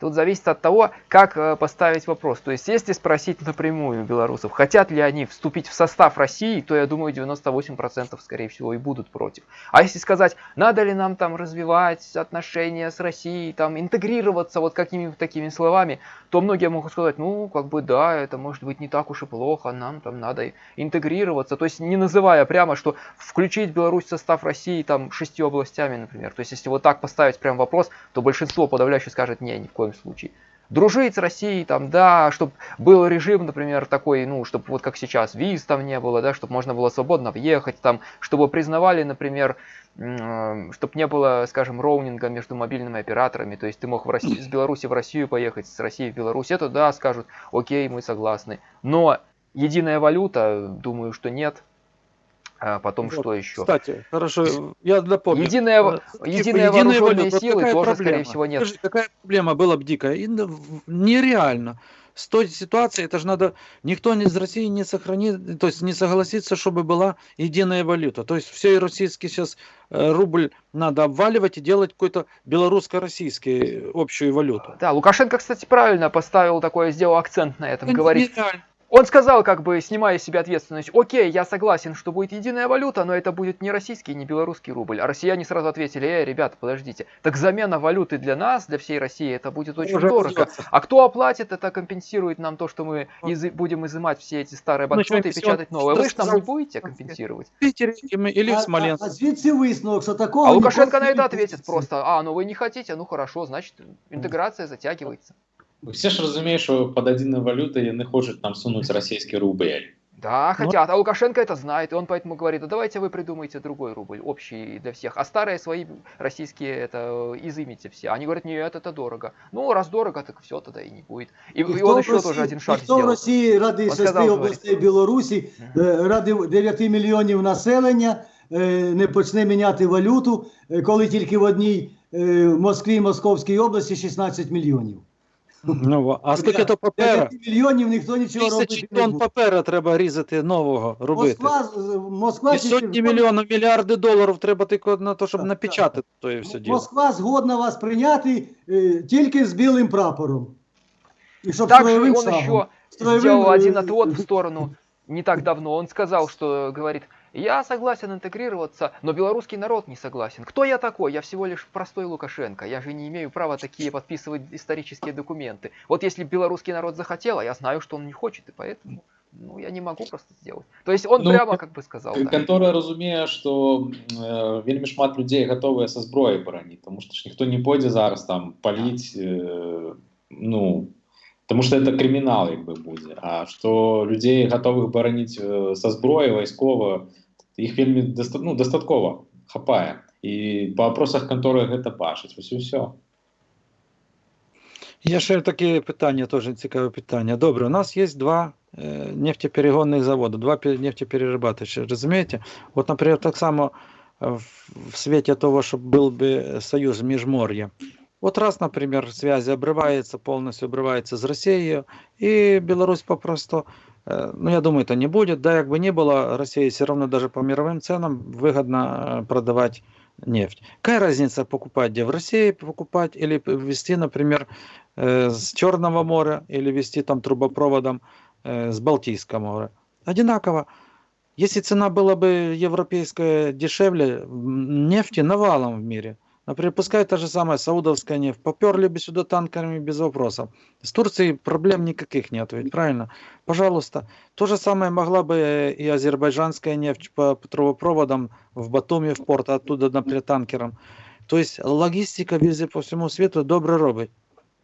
Тут зависит от того, как э, поставить вопрос. То есть, если спросить напрямую белорусов, хотят ли они вступить в состав России, то я думаю, 98% скорее всего и будут против. А если сказать, надо ли нам там развивать отношения с Россией, там интегрироваться вот какими-то такими словами, то многие могут сказать, ну, как бы да, это может быть не так уж и плохо, нам там надо интегрироваться. То есть, не называя прямо, что включить Беларусь в состав России там шестью областями, например. То есть, если вот так поставить прям вопрос, то большинство подавляющее скажет, не, ни в коем случае. Дружить с Россией, там, да, чтобы был режим, например, такой, ну, чтобы вот как сейчас, виз там не было, да, чтобы можно было свободно въехать, там, чтобы признавали, например, чтобы не было, скажем, роуминга между мобильными операторами, то есть ты мог в России, с Беларуси в Россию поехать, с России в Беларусь, это да, скажут, окей, мы согласны. Но единая валюта, думаю, что нет. А потом Вот, что еще? Кстати, хорошо, я напомню. Единая, Э, единые единая вооруженные валюта, силы тоже, проблема? скорее всего, нет. Скажи, какая проблема была бы дикая? Нереально. С той ситуацией, это же надо, никто из России не сохранит, то есть не согласится, чтобы была единая валюта. То есть все российский сейчас рубль надо обваливать и делать какой-то белорусско-российский общую валюту. Да, Лукашенко, кстати, правильно поставил такое, сделал акцент на этом. Это Говорит, нереально. он сказал, как бы, снимая с себя ответственность, окей, я согласен, что будет единая валюта, но это будет не российский, не белорусский рубль. А россияне сразу ответили, эй, ребята, подождите, так замена валюты для нас, для всей России, это будет очень Уже дорого. раздется. А кто оплатит, это компенсирует нам то, что мы Вот. изы- будем изымать все эти старые Ну, банкноты и еще печатать он новые. Вы же что нам не сказал? будете компенсировать? В Питере или- или в А, Смоленске. а, а звідси висновок, що такого А Лукашенко ніколи на не это ответит відбудеться. просто, а, ну вы не хотите, ну хорошо, значит интеграция затягивается. Всі ж розуміють, що під єдиною валютою не хочуть нам сунути російський рубль. Да, Ну- хотят. А Лукашенко это знает, и он поэтому говорит, а давайте вы придумайте другой рубль, общий для всех, а старые свои российские это э, изымите все. Они говорят, нет, это дорого. Ну, раз дорого, так все тогда и не будет. И, и хто он в еще Росії- тоже один і шаг хто в сделал. Росії ради Он шести сказав, областей Білорусі, е, ради 9 мільйонів населення е, не почне міняти валюту, е, коли тільки в одній е, Москві і Московській області 16 мільйонів. Ну, а скільки то папера? 9 мільйонів ніхто нічого Тисячі робити не тонн папера треба різати нового, робити. Москва, Москва І сотні мільйонів, мільярди доларів треба тільки на те, щоб напечатати то все діло. Москва згодна вас прийняти е, тільки з білим прапором. І щоб Также он шагом. еще сделал э, один отвод в сторону не так давно. Он сказал, что говорит, я согласен интегрироваться, но белорусский народ не согласен. Кто я такой? Я всего лишь простой Лукашенко. Я же не имею права такие подписывать исторические документы. Вот если белорусский народ захотел, а я знаю, что он не хочет, и поэтому ну, я не могу просто сделать. То есть он Ну, прямо как бы сказал. да. Контора розуміє, що е, вельми шмат людей готові со зброї боронити, тому що ж ніхто не пойде зараз там паліть, е, ну, тому що це кримінал, якби буде. А що людей готових боронити е, со зброї військово, їх вельми доста, ну, достатково хапає. І по вопросах контори гэта бачить. Ось і все. Є ще таке питання, теж цікаве питання. Добре, у нас є два е, нефтеперегонних заводи, два пе- нефтеперерабатывающих, розумієте? От, наприклад, так само в, світі того, щоб був би союз Міжмор'я. Вот раз, например, связи обрывается, полностью обрывается с Россией, и Беларусь попросту, э, ну, я думаю, это не будет, да, как бы ни было, России все равно даже по мировым ценам выгодно э, продавать нефть. Какая разница покупать, где в России покупать, или везти, например, э, с Черного моря, или везти там трубопроводом с Балтийского моря? Одинаково. Если цена была бы европейская дешевле, нефти навалом в мире, Например, пускай та же самая саудовская нефть, поперли бы сюда танкерами без вопросов. С Турцией проблем никаких нет, ведь правильно? Пожалуйста. То же самое могла бы э, и азербайджанская нефть по по трубопроводам в Батуми, в порт, а оттуда, например, танкером. То есть логистика везде по всему свету добре робить.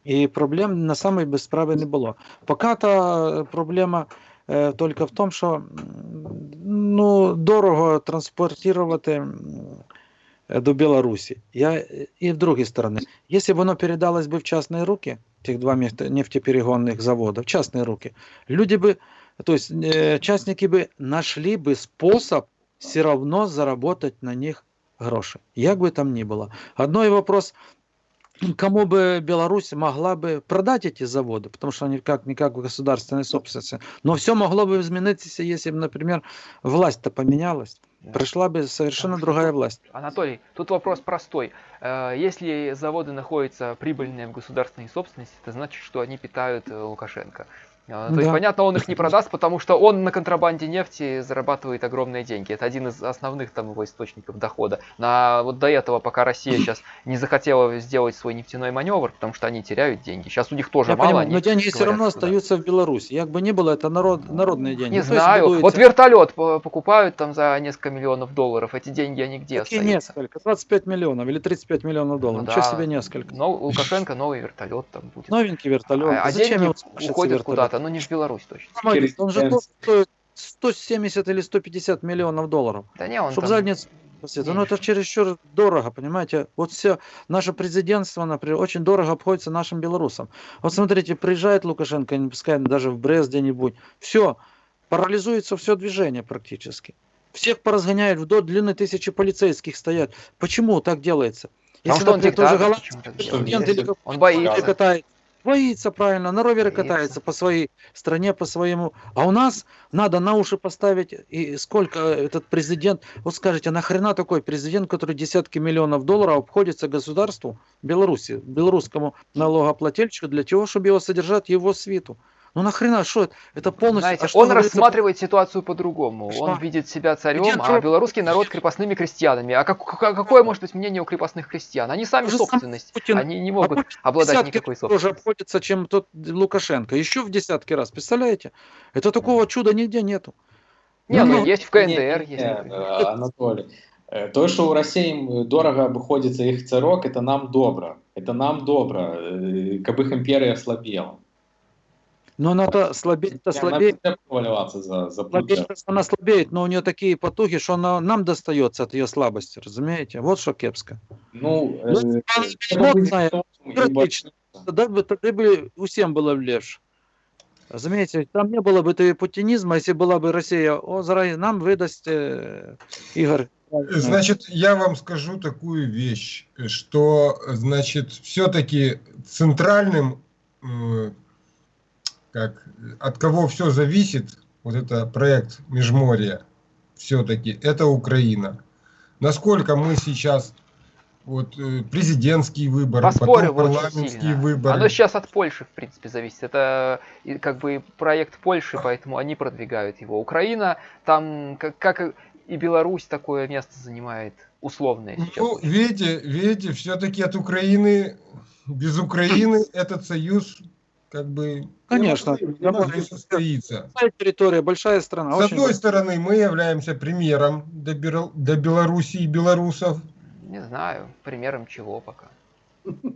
І проблем на самій без справи не було. Поки та проблема е, тільки в тому, що м, ну, дорого транспортувати м, э, до Беларуси. Я э, и в другой стороны. Если бы оно передалось бы в частные руки, тех два нефте- нефтеперегонных завода, в частные руки, люди бы, то есть э, частники бы нашли бы способ все равно заработать на них гроши. Як бы там ни было. Одной вопрос, кому бы Беларусь могла бы продать эти заводы, потому что они как-никак в государственной собственности. Но все могло бы измениться, если бы, например, власть-то поменялась. Да. Пришла бы совершенно Потому что- другая власть. Анатолий, тут вопрос простой. Э, Если заводы находятся прибыльные в государственной собственности, это значит, что они питают э, Лукашенко. Э, То есть, Да. понятно, он их не продаст, потому что он на контрабанде нефти зарабатывает огромные деньги. Это один из основных там его источников дохода. На вот до этого, пока Россия сейчас не захотела сделать свой нефтяной маневр, потому что они теряют деньги. Сейчас у них тоже Я мало. понимаю, они но деньги все равно что да. остаются в Беларуси. Як бы ни было, это народ, народные деньги. Не Ну, то есть знаю. будуется- Вот вертолет по- покупают там за несколько миллионов долларов. Эти деньги они где Какие остаются? несколько? 25 миллионов или 35 миллионов долларов. Ну Ничего да. себе несколько. Но у Лукашенко новый вертолет там будет. Новенький вертолет. А, а Зачем деньги уходят вертолет? Куда-то, но не в Беларусь точно. Помогите, Он же стоит 170 или 150 миллионов долларов. Да не, он Чтобы там... задницу посветить. Ну это чересчур дорого, понимаете? Вот все, наше президентство, например, очень дорого обходится нашим белорусам. Вот смотрите, приезжает Лукашенко, не пускай даже в Брест где-нибудь, все, парализуется все движение практически. Всех поразгоняют вдоль длины тысячи полицейских стоят. Почему так делается? Потому что он диктатор, голландский почему так президент или Он боится. катается. Боится, правильно, на ровере Боится. катается по своей стране, по своему. А у нас надо на уши поставить, и сколько этот президент, вот скажите, нахрена такой президент, который десятки миллионов долларов обходится государству Беларуси, белорусскому налогоплательщику для того, чтобы его содержать его свиту? Ну нахрена, что это? Это полностью... Знаете, а что он говорится- рассматривает ситуацию по-другому. Что? Он видит себя царем, Где а народ? белорусский народ крепостными крестьянами. А как- как- какое может быть мнение у крепостных крестьян? Они сами То же самое собственность. Путин. Они не А могут Путин в обладать десятки никакой раз тоже собственностью. обходится, чем тот Лукашенко. Еще в десятки раз, представляете? Это такого чуда нигде нету. Не, ну Ну, есть в КНДР, Не, есть. не, например. е, Анатолій. Е, То, що у Росії дорого обходиться їх царок, це нам добре. Это нам добре, е, как их империя ослабела. Но она-то слабеет-то Она слабеет. проваливаться за, за. Слабеет, она слабеет, но у нее такие потуги, что она нам достается от ее слабости, разумеете? Вот что кепско. Ну, Ну, она і практично. Тогда бы, тогда бы всем было легче. Разумеете, там не было бы этого путинизма, если была бы Россия, о, заради нам выдаст э, Игорь. Значит, я вам скажу такую вещь, что, значит, все-таки центральным, э, как, от кого все зависит, вот это проект Межморья, все-таки, это Украина. Насколько мы сейчас, вот, э, президентские выборы, Поспорил потом парламентские выборы. Оно сейчас от Польши, в принципе, зависит. Это как бы проект Польши, поэтому они продвигают его. Украина, там, как, как и Беларусь, такое место занимает условное сейчас. Ну, видите, видите, все-таки от Украины, без Украины этот союз как бы Конечно, не может не состоится. Большая территория, большая страна. С очень одной стороны, мы являемся примером для, Бел- для Белоруссии и белорусов. Не знаю, примером чего пока.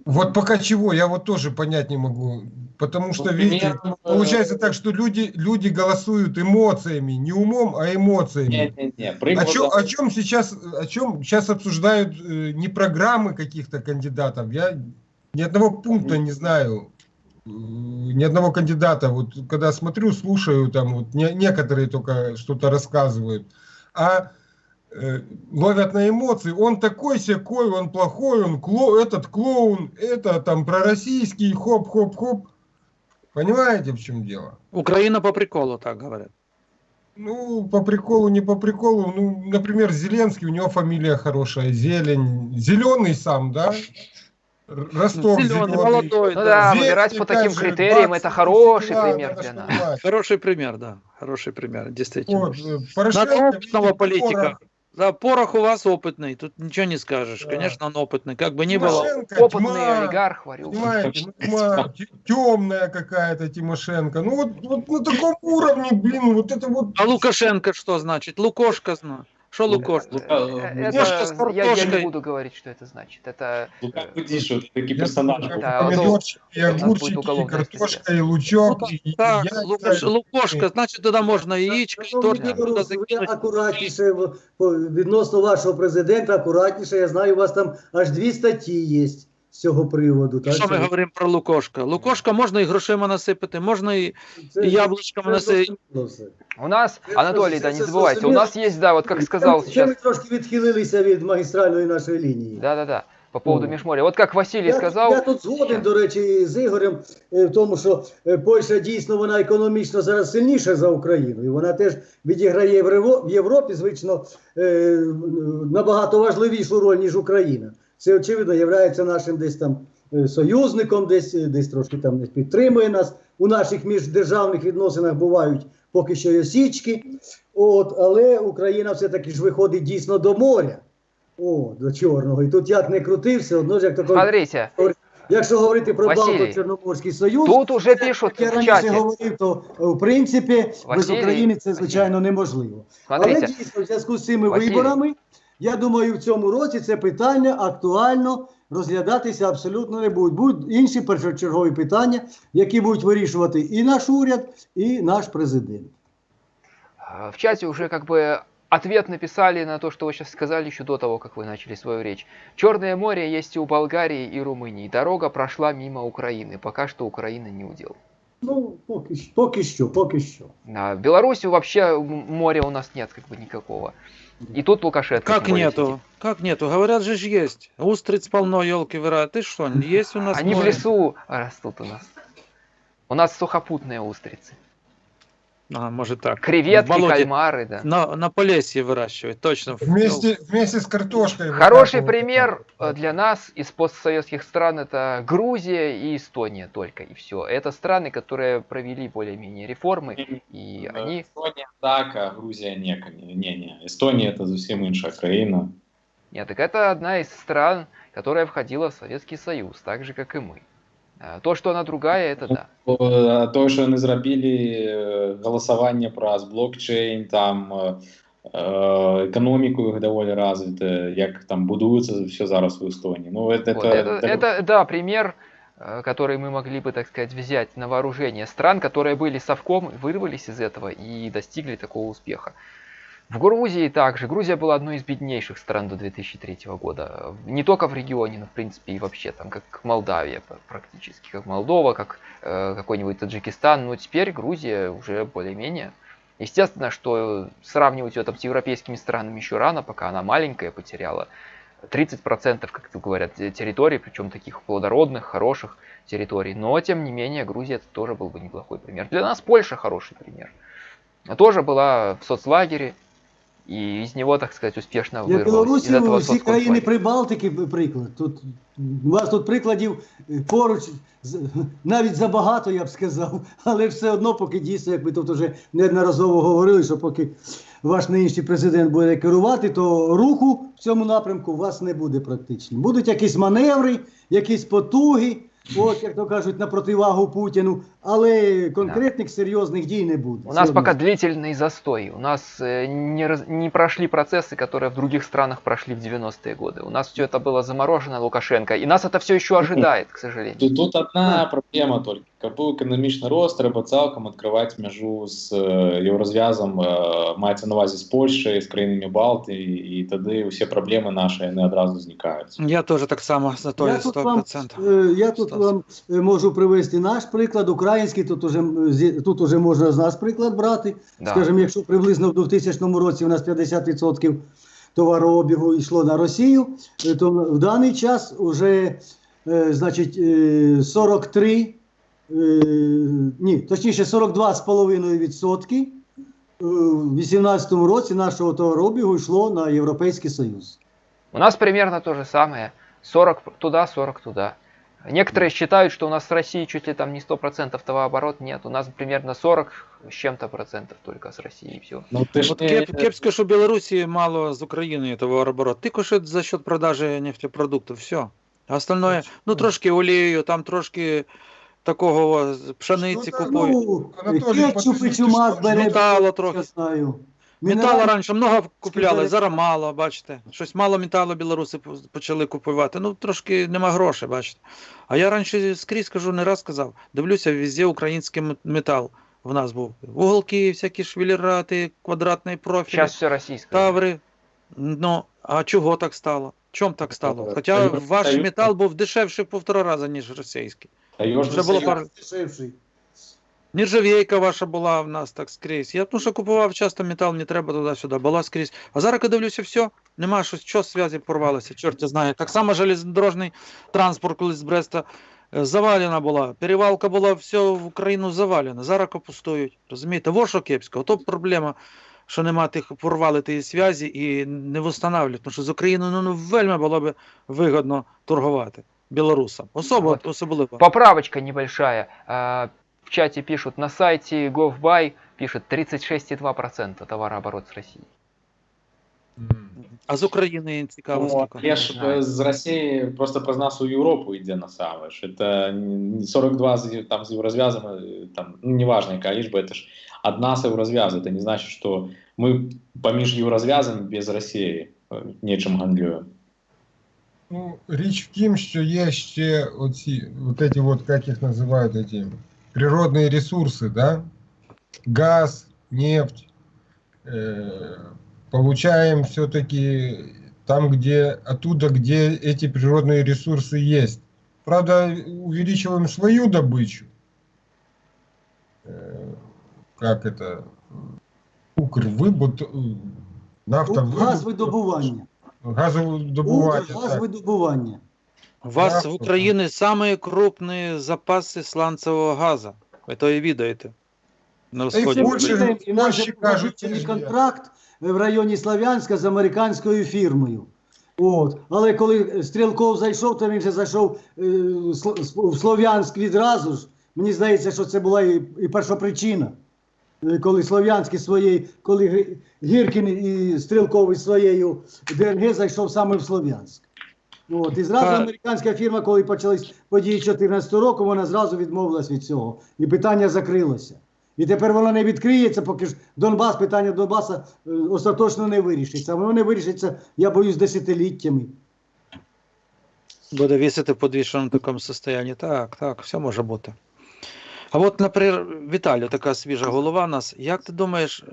Вот пока чего, я вот тоже понять не могу. Потому что, Ну, видите, э, получается так, что люди, люди голосуют эмоциями, не умом, а эмоциями. Не-не-не, О приклад- чем, о чем сейчас, о чем сейчас обсуждают э, не программы каких-то кандидатов? Я ни одного пункта не знаю, ни одного кандидата. Вот когда смотрю, слушаю, там вот не- некоторые только что-то рассказывают, а э, ловят на эмоции. Он такой секой, он плохой, он кло, этот клоун, это там пророссийский, хоп-хоп-хоп. Понимаете, в чем дело? Украина по приколу, так говорят. Ну, по приколу, не по приколу. Ну, например, Зеленский, у него фамилия хорошая, Зелень. Зеленый сам, да? Р- Ростов Зеленый, молодой, Ну да. выбирать по таким критериям 20 это хороший пример для нас. Хороший пример, да. Хороший пример, действительно. Вот, э, Порошенко, опытного политика. Да, Порох у вас опытный, тут ничего не скажешь. Да. Конечно, он опытный, как бы ни было. Опытный тьма, олигарх, варю. Понимаете, тьма, темная какая-то Тимошенко. Ну вот, вот на таком уровне, блин, вот это вот... А Лукашенко что значит? Лукошка знает. Що Лукошко? Лука- Э, Лукошко с Это, я, я не картошкой. буду говорить, что это значит. Это Лука Кудишев, такий Я персонаж. знаю, Да, вот помидорчики, и у нас будет огурчики, и уголовная картошка, и лучок, и, и Так, яйца. Лукаш, Лукошка, значить туди можна яєчко, і Шановний торт Ігор, туди ви закинути. акуратніше в- по- відносно вашого президента, акуратніше. Я знаю, у вас там аж дві статті є з цього приводу. Так Що ми що говоримо про Лукошка? Лукошка можна і грошима насипати, можна і, це- і яблучками це насипати. зрозуміло все. у нас, Это Анатолий, же- да, не это забывайте, у зрозуміло. нас есть, да, вот как сказал Це- Це сейчас, ми трошки відхилилися від магістральної нашої лінії. да-да-да, по поводу Ну. Межморья. Вот как Василий Я, сказал, я тут згоден, до речі, з Ігорем е, в тому, що е, Польща дійсно вона економічно зараз сильніша за Україну, і вона теж відіграє в Рево- в Європі, звично, е, набагато важливішу роль, ніж Україна. Це, очевидно, є нашим десь там е, союзником, десь, е, десь трошки там десь підтримує нас. У наших міждержавних відносинах бувають поки що й осічки. От, але Україна все-таки ж виходить дійсно до моря. О, до Чорного. І тут як не крути, все одно ж як такий смотрите, Якщо говорити про Балто-Чорноморський союз, тут уже пишут як я раніше чате, говорив, то е, в принципі без Василій, України це звичайно неможливо. Але дійсно, в зв'язку з цими Василій. виборами, я думаю, в цьому році це питання актуально розглядатися абсолютно не будуть. Будуть інші першочергові питання, які будуть вирішувати і наш уряд, і наш президент. А, В чате уже как бы ответ написали на то, что вы сейчас сказали еще до того, как вы начали свою речь. Черное море есть и у Болгарии, и Румынии. Дорога прошла мимо Украины. Пока что Украина не удел. Ну, поки, що- поки що, поки що. А в Беларуси вообще м- моря у нас нет как бы никакого. И тут Лукашенко. Как нету? сидит. Как нету? Говорят же есть. Устриц полно, елки вира. Ты что, есть у нас Они в море? лесу растут у нас. У нас сухопутные устрицы. А, может так. В Креветки, болоте. кальмары, да. На, на Полесье выращивать, точно. Вместе, вместе с картошкой. Хороший выкапывают. пример э, для нас из постсоветских стран это Грузия и Эстония только и все. Это страны, которые провели более-менее реформы, и Е, они Естонія так, а Грузія ні. Ні, ні. Естонія це зовсім інша країна. Нет, так это одна из стран, которая входила в Советский Союз, так же, как и мы. А То, что она другая, это да. О, То, що вони зробили е, голосування про блокчейн, там е, е, економіку їх доволі розвите, як там будується все зараз в Естонії. Ну, це, Вот, это, это, да, пример, э, который мы могли бы, так сказать, взять на вооружение стран, которые были совком, вырвались из этого и достигли такого успеха. В Грузии также. Грузия была одной из беднейших стран до 2003 года. Не только в регионе, но в принципе и вообще, там как Молдавия практически, как Молдова, как э, какой-нибудь Таджикистан. Но теперь Грузия уже более-менее. Естественно, что сравнивать ее там с европейскими странами еще рано, пока она маленькая, потеряла 30%, как говорят, те- территорий, причем таких плодородных, хороших территорий. Но, тем не менее, Грузия это тоже был бы неплохой пример. Для нас Польша хороший пример. Тоже была в соцлагере, и из него, так сказать, успешно Для. Білорусі Из всі країни. Прибалтики приклад. Тут у вас тут прикладів е, поруч з- навіть забагато, я б сказав, але все одно, поки дійсно, як ви тут вже неодноразово говорили, що поки ваш нинішній президент буде керувати, то руху в цьому напрямку у вас не буде практично. Будуть якісь маневри, якісь потуги, от як то кажуть, на противагу Путіну, але конкретних серйозних дій не буде. У нас Це пока одно. длительный застой. У нас э, не, раз- не прошли процессы, которые в других странах прошли в 90-е годы. У нас все это было заморожено Лукашенко, и нас это все еще ожидает, к сожалению. Тут, тут одна проблема тільки. Каб був економічний рост, треба цілком відкривати межу з е, єврозв'язом, е, мається на увазі з Польщею, з країнами Балтії, і тоді всі проблеми наші вони одразу зникають. Я тоже так само за то Я тут, вам, 100%. е, я тут Стас. вам е, можу привести наш приклад, український, тут уже, тут уже можна з нас приклад брати. Да. Скажімо, якщо приблизно в 2000 році у нас 50% товарообігу йшло на Росію, то в даний час вже значить, е, 43, е, ні, точніше 42,5% е, в 2018 році нашого товарообігу йшло на Європейський Союз. У нас примерно то же самое. 40 туда, 40 туда. Некоторые считают, что у нас с Россией чуть ли там не 100% товарооборот. Нет, у нас примерно 40 с чем-то процентов только с Россией. и все. Ну, ти ж кеп, кепсько, що Білорусі мало з України товарооборот. Тільки що за счет продажі нефтепродуктів, все. А остальное, ну трошки олією, там трошки такого з пшениці купують. Ну, Анатолій, кетчуп і чумак бере, Металу я трохи. знаю. Металу раніше много купляли, зараз мало, бачите. Щось мало металу білоруси по- почали купувати. Ну, трошки нема грошей, бачите. А я раніше скрізь кажу, не раз казав, дивлюся, везде український м- метал в нас був. Уголки, всякі швелерати, квадратний профіль, Сейчас все российское. таври. Ну, а чого так стало? Чом так стало? Е, Хоча Союз- ваш Союз- метал був дешевший в півтора рази, ніж російський. Таежный Вже було пар- Дешевший. Нержавейка ваша була в нас так скрізь. Я тому що купував часто метал, не треба туди-сюди, була скрізь. А зараз, коли дивлюся, все, нема щось, що зв'язі порвалося, чорт я знає. Так само железнодорожний транспорт колись з Бреста е, завалена була. Перевалка була, все в Україну завалена. Зараз капустують. Розумієте, во що кепсько. Ото проблема, що нема тих, порвали тієї зв'язі і не встановлюють. Тому що з Україною ну, ну, вельми було б вигодно торгувати білорусам. Особо, Вот. особливо. Поправочка небольшая. А, В чате пишут, на сайте GovBuy пишет 36,2% товарооборот с Россией. А з України цікаво Ну, скільки. я ж е, з Росії просто про нас у Європу йде на саме ж. Це не 42 з, там, з єврозв'язами, е, там, ну, неважно, яка лічба, це ж одна з єврозв'язу. Це не значить, що ми поміж єврозв'язами без Росії е, нічим гандлюємо. Ну, річ в тім, що є ще оці, вот эти вот, как їх називають, эти природные ресурси, да? Газ, нефть. Э, получаем все-таки там, где, оттуда, где эти природные ресурсы есть. Правда, увеличиваем свою добычу. Э, как это? Укрвыбут, э, нафтовыдобывание. Газвидобування. Газовидобування. так. Газвидобування. У вас в Україні самі крупні запаси сланцевого газу. Ви то і відаєте. На Та й сході. І же кажуть, є. контракт в районі Слав'янська з американською фірмою. От. Але коли Стрілков зайшов, то він вже зайшов е, в Слов'янськ відразу ж. Мені здається, що це була і, і першопричина. Е, Коли Слов'янський своєю, коли Гіркін і Стрілков із своєю ДНГ зайшов саме в Слов'янськ. От, і зразу американська фірма, коли почались події 2014 року, вона зразу відмовилась від цього. І питання закрилося. І тепер воно не відкриється, поки ж Донбас, питання Донбаса е, остаточно не вирішиться. Воно не вирішиться, я боюсь, десятиліттями. Буде вісити в подвішеному такому состоянні. Так, так, все може бути. А от, наприклад, Віталію, така свіжа голова нас. Як ти думаєш,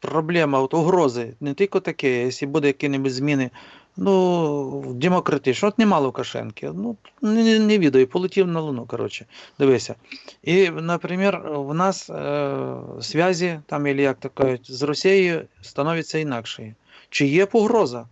проблема, от угрози, не тільки таке, якщо буде які-небудь зміни, ну, демократично, от нема Лукашенки, ну, не, не, відаю, полетів на Луну, коротше, дивися. І, наприклад, в нас е, зв'язі, там, як то кажуть, з Росією становиться інакше. Чи є погроза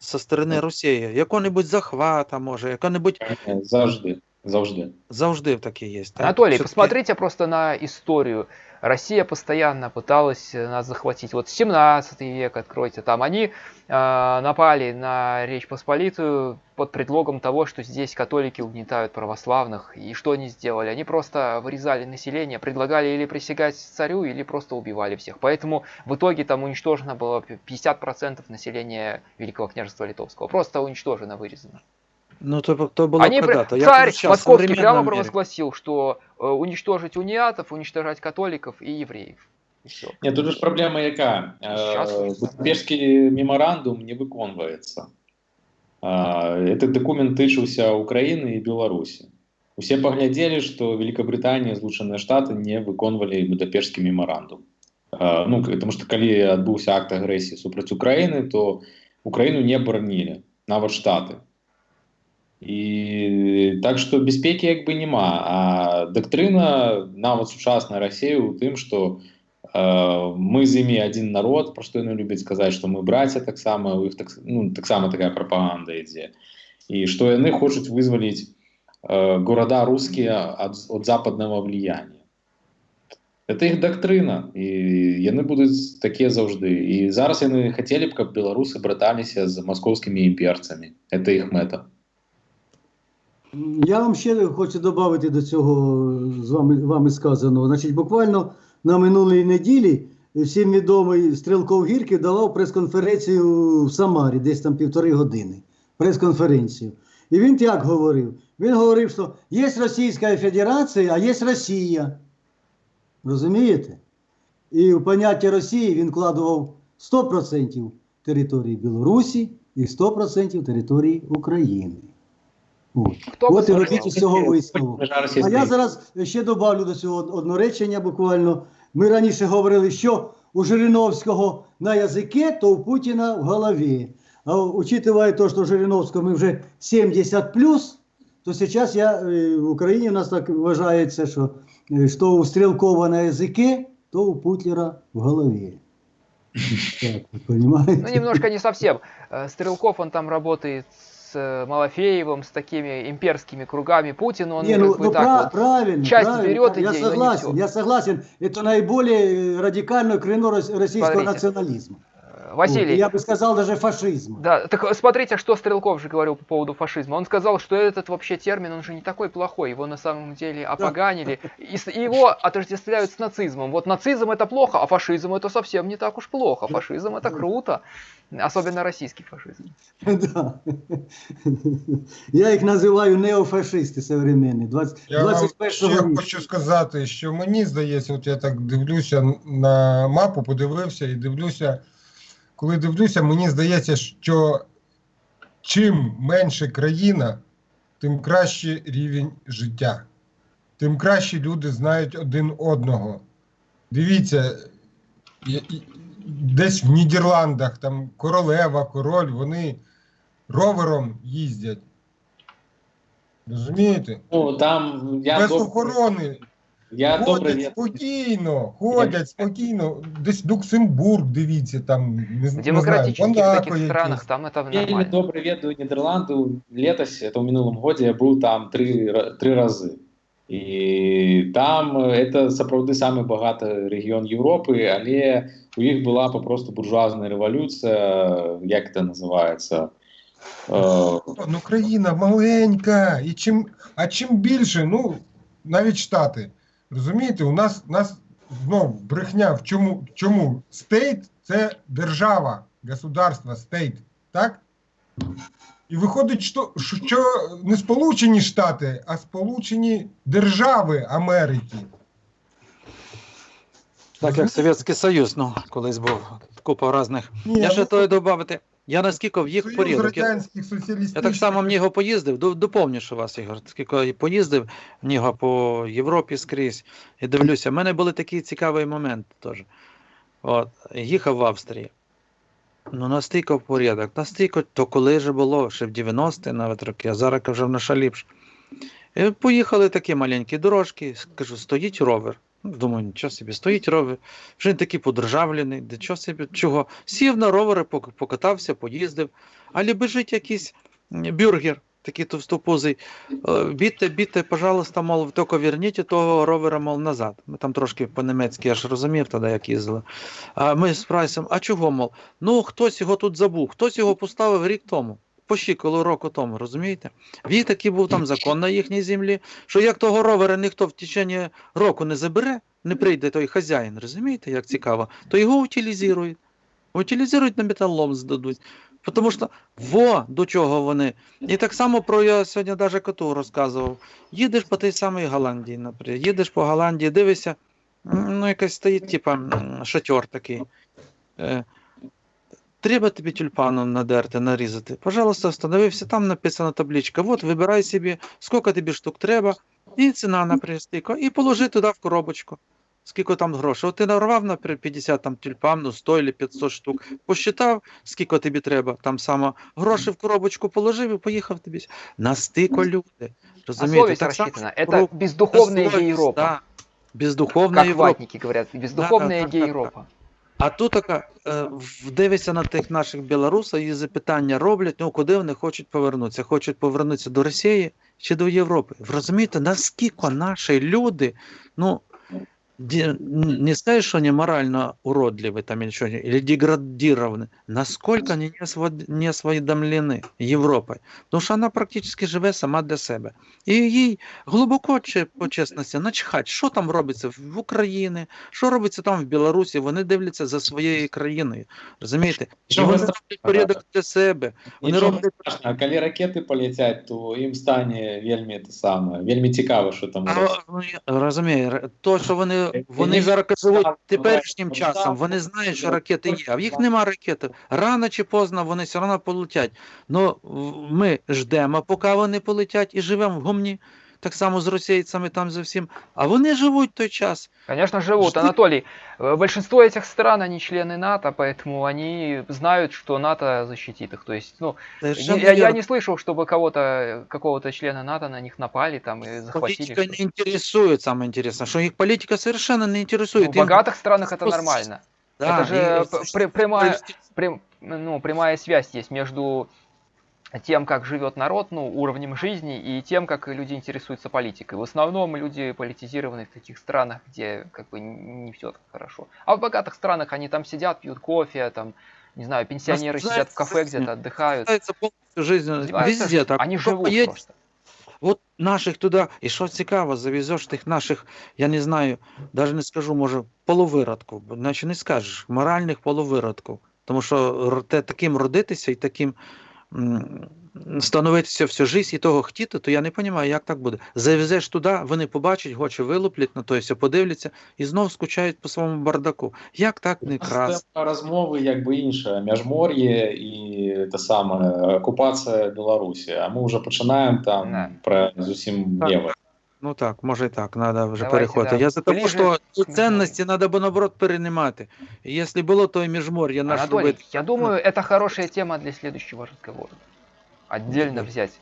зі сторони Росії? Якого-небудь захвата, може, яка-небудь Е, Завжди. Завжди. завжди таке є. Так? Анатолий, посмотрите просто на историю. Россия постоянно пыталась э, нас захватить. Вот 17 век откройте, там они э, напали на Речь Посполитую под предлогом того, что здесь католики угнетают православных. И что они сделали? Они просто вырезали население, предлагали или присягать царю, или просто убивали всех. Поэтому в итоге там уничтожено было 50% населения Великого княжества Литовского. Просто уничтожено, вырезано. Ну, то, то було Они, при- когда-то. Я царь кажу, щас, в московский современном прямо мире. провозгласил, что э, уничтожить униатов, уничтожать католиков и евреев. И все. Ні, тут ж проблема яка? Щас. Е, Будапештський меморандум не виконується. Этот документ тычыўся Украины и Беларуси. Усе поглядели, что Великобритания и Злучаныя Штаты не выконвалі Будапештскі меморандум. Э, Ну, потому что калі адбыўся акт агрэсіі супраць Украіны, то Украіну не баранілі, нават Штаты. І так што бяспекі як бы няма. А дактрына нават сучасная Расія ў тым, што э, мы з імі адзін народ, пра што яны любяць сказаць, што мы браце таксама у іх так, ну, таксама такая прапаганда ідзе. І што яны хочуць вызваліць э, города рускія ад, ад западнага влияния. Это іх дактрына і яны будуць такія заўжды. І зараз яны хацелі б, каб беларусы браталіся з маскоўскімі імперцамі. Это іх мэта. Я вам ще хочу додати до цього з вами, вами сказаного. Значить, буквально на минулій неділі всім відомий Стрілков Гірки давав прес-конференцію в Самарі, десь там півтори години. Прес-конференцію. І він як говорив? Він говорив, що є Російська Федерація, а є Росія. Розумієте? І в поняття Росії він вкладував 100% території Білорусі і 100% території України. Хто От і робіть із цього висновок. А я зараз ще добавлю до цього одне речення буквально. Ми раніше говорили, що у Жириновського на язикі, то у Путіна в голові. А учитывая то, что Жириновскому вже 70 плюс, то сейчас я, е, в Україні у нас так вважається, що, е, що у Стрелкова на язике, то у Путлера в голові. Так, понимаете? Ну, немножко не совсем. Э, Стрелков, он там работает с э, Малафеевым, с такими имперскими кругами. Путин, он Не, ну, как бы ну, так пра- вот. правильно, часть правильно, берет я не согласен, я согласен. Это наиболее радикальное крено рос- российского Смотрите. национализма. Э, Василий, Вот, я бы сказал даже фашизма. Да, так э, смотрите, что Стрелков же говорил по поводу фашизма. Он сказал, что этот вообще термин, он же не такой плохой, его на самом деле опоганили, и с- и его отождествляют с нацизмом. Вот нацизм это плохо, а фашизм это совсем не так уж плохо. Фашизм это круто, особенно российский фашизм. Да. Я їх називаю неофашисти современні. 20, Я вам 21 ще віку. хочу сказати, що мені здається, от я так дивлюся на мапу, подивився і дивлюся, Коли дивлюся, мені здається, що чим менше країна, тим краще рівень життя, тим краще люди знають один одного. Дивіться, десь в Нідерландах там королева, король, вони ровером їздять. Розумієте? Ну, там я Без охорони. Я добре ходять від- спокійно, ходять спокійно. Десь Люксембург, дивіться, там не, В не демократических знаю, таких Монако странах якесь. там это Вельми нормально. добре веду Нідерланди. Летось, это в минулом году, я був там три, ра- три рази. І там е, це сапраўды самий багатий регіон Європи, але у їх була попросту буржуазна революція, як це називається? Е, Ну, країна маленька. І чим, а чим більше, ну, навіть Штати. Розумієте, у нас, нас знов брехня. В чому? Чому? State це держава, государство, state. Так? І виходить, що, що не Сполучені Штати, а Сполучені Держави Америки. Так як Совєтський Союз, ну, колись був купа різних. Я ще то додати. Я наскільки в їх порядок. Я, я так само в нього поїздив, до- вас, Ігор, скільки я поїздив в нього по Європі скрізь і дивлюся. в мене були такі цікаві моменти теж. От, їхав в Австрії. Ну, настільки в порядок, настільки, то коли ж було, ще в 90-ті навіть роки, а зараз вже в наша ліпше. І поїхали такі маленькі дорожки, кажу, стоїть ровер. Ну, Думаю, нічого собі, стоїть ровер. Вже він такий подержавлений, де чого собі, чого. Сів на ровери, покатався, поїздив. Але біжить якийсь бюргер, такий товстопузий. Е, Бідьте, бідьте, пожалуйста, мол, тільки верніть того ровера, мол, назад. Ми там трошки по-німецьки, я ж розумів тоді, як їздили. А ми з прайсом, а чого, мол? Ну, хтось його тут забув, хтось його поставив рік тому. По щиколу року тому, розумієте? В їх такий був там закон на їхній землі, що як того ровера ніхто в течение року не забере, не прийде той хазяїн, розумієте, як цікаво, то його утилізують. Утилізують на металлом здадуть. Тому що во до чого вони. І так само про я сьогодні навіть коту розказував. Їдеш по тій самій Голландії, наприклад, їдеш по Голландії, дивишся, ну якась стоїть, типа шатер такий. Треба тобі тюльпаном надерти, нарізати. Пожалуйста, встановився, там написана табличка. От, вибирай собі, скільки тобі штук треба, і ціна, наприклад, стільки, і положи туди в коробочку. Скільки там грошей. От ти нарвав, наприклад, 50 там тюльпан, ну 100 чи 500 штук, посчитав, скільки тобі треба, там само гроші в коробочку положив і поїхав тобі. Настільки люди. Розумієте? совесть Так рассчитана. про- Это бездуховная гей-Европа. да. Бездуховна Как Європа. ватники говорят, бездуховная так, так, так. гей-Европа. А тут така, е, дивишся на тих наших білорусів і запитання роблять, ну куди вони хочуть повернутися? Хочуть повернутися до Росії чи до Європи? Ви розумієте, наскільки наші люди, ну, ді- не скажешь, что они морально уродливы там или что, или деградированы, насколько они не, освод- не осведомлены Європою. Тому що вона практично живе сама для себе. І їй глибоко, чи, по чесності, начхать, що там робиться в Україні, що робиться там в Білорусі, вони дивляться за своєю країною. Розумієте? І Чого вони ви роблять порядок для себе. Вони Нічого роблять не страшно, а коли ракети полетять, то їм стане вельми те саме, вельми цікаво, що там А, робиться. ну, я розумію, ре- то, що вони Просто вони зараз живуть теперішнім часом, вони знають, що ракети є, а в їх нема ракети. Рано чи поздно вони все одно полетять. Ну ми ждемо, поки вони полетять, і живемо в гумні. Так само з російцями там зовсім. А вони живуть той час. Конечно, живут. Жди- Анатолий, э, большинство этих стран, они члены НАТО, поэтому они знают, что НАТО защитит их. То есть, ну, Совершенно я, я не слышал, чтобы кого-то, какого-то члена НАТО на них напали там и захватили. Политика не интересует, самое интересное, что их политика совершенно не Ну, интересует. в богатых странах это нормально. Да, это же и- прямая, прям- ну, прямая связь есть между тем, как живет народ, ну, уровнем жизни, и тем, как люди интересуются политикой. В основном люди политизированы в таких странах, где как бы не все так хорошо. А в богатых странах они там сидят, пьют кофе, там, не знаю, пенсионеры сидят в кафе Наслаждаются где-то, отдыхают. Пытаются полностью жизнь Издеваются, везде так. Они Кто живут поедет, просто. От наших туди, і що цікаво, завезеш тих наших, я не знаю, навіть не скажу, може, половиродків, бо наче не скажеш, моральних половиродків. Тому що р- те, таким родитися і таким м, становитися всю життя і того хотіти, то я не розумію, як так буде. Завезеш туди, вони побачать, гочі вилуплять на то, все подивляться і знов скучають по своєму бардаку. Як так не крас? Це розмови якби інша. Міжмор'я і те саме окупація Білорусі. А ми вже починаємо там не. про зовсім ліве. Ну так, може і так, треба вже Давайте, переходити. да, Я за те, ближе що ці к цінності треба б наоборот переймати. І Якщо було, то і міжмор'я наш Анатолий, робити. я думаю, это хорошая тема для следующего разговора. Отдельно взять.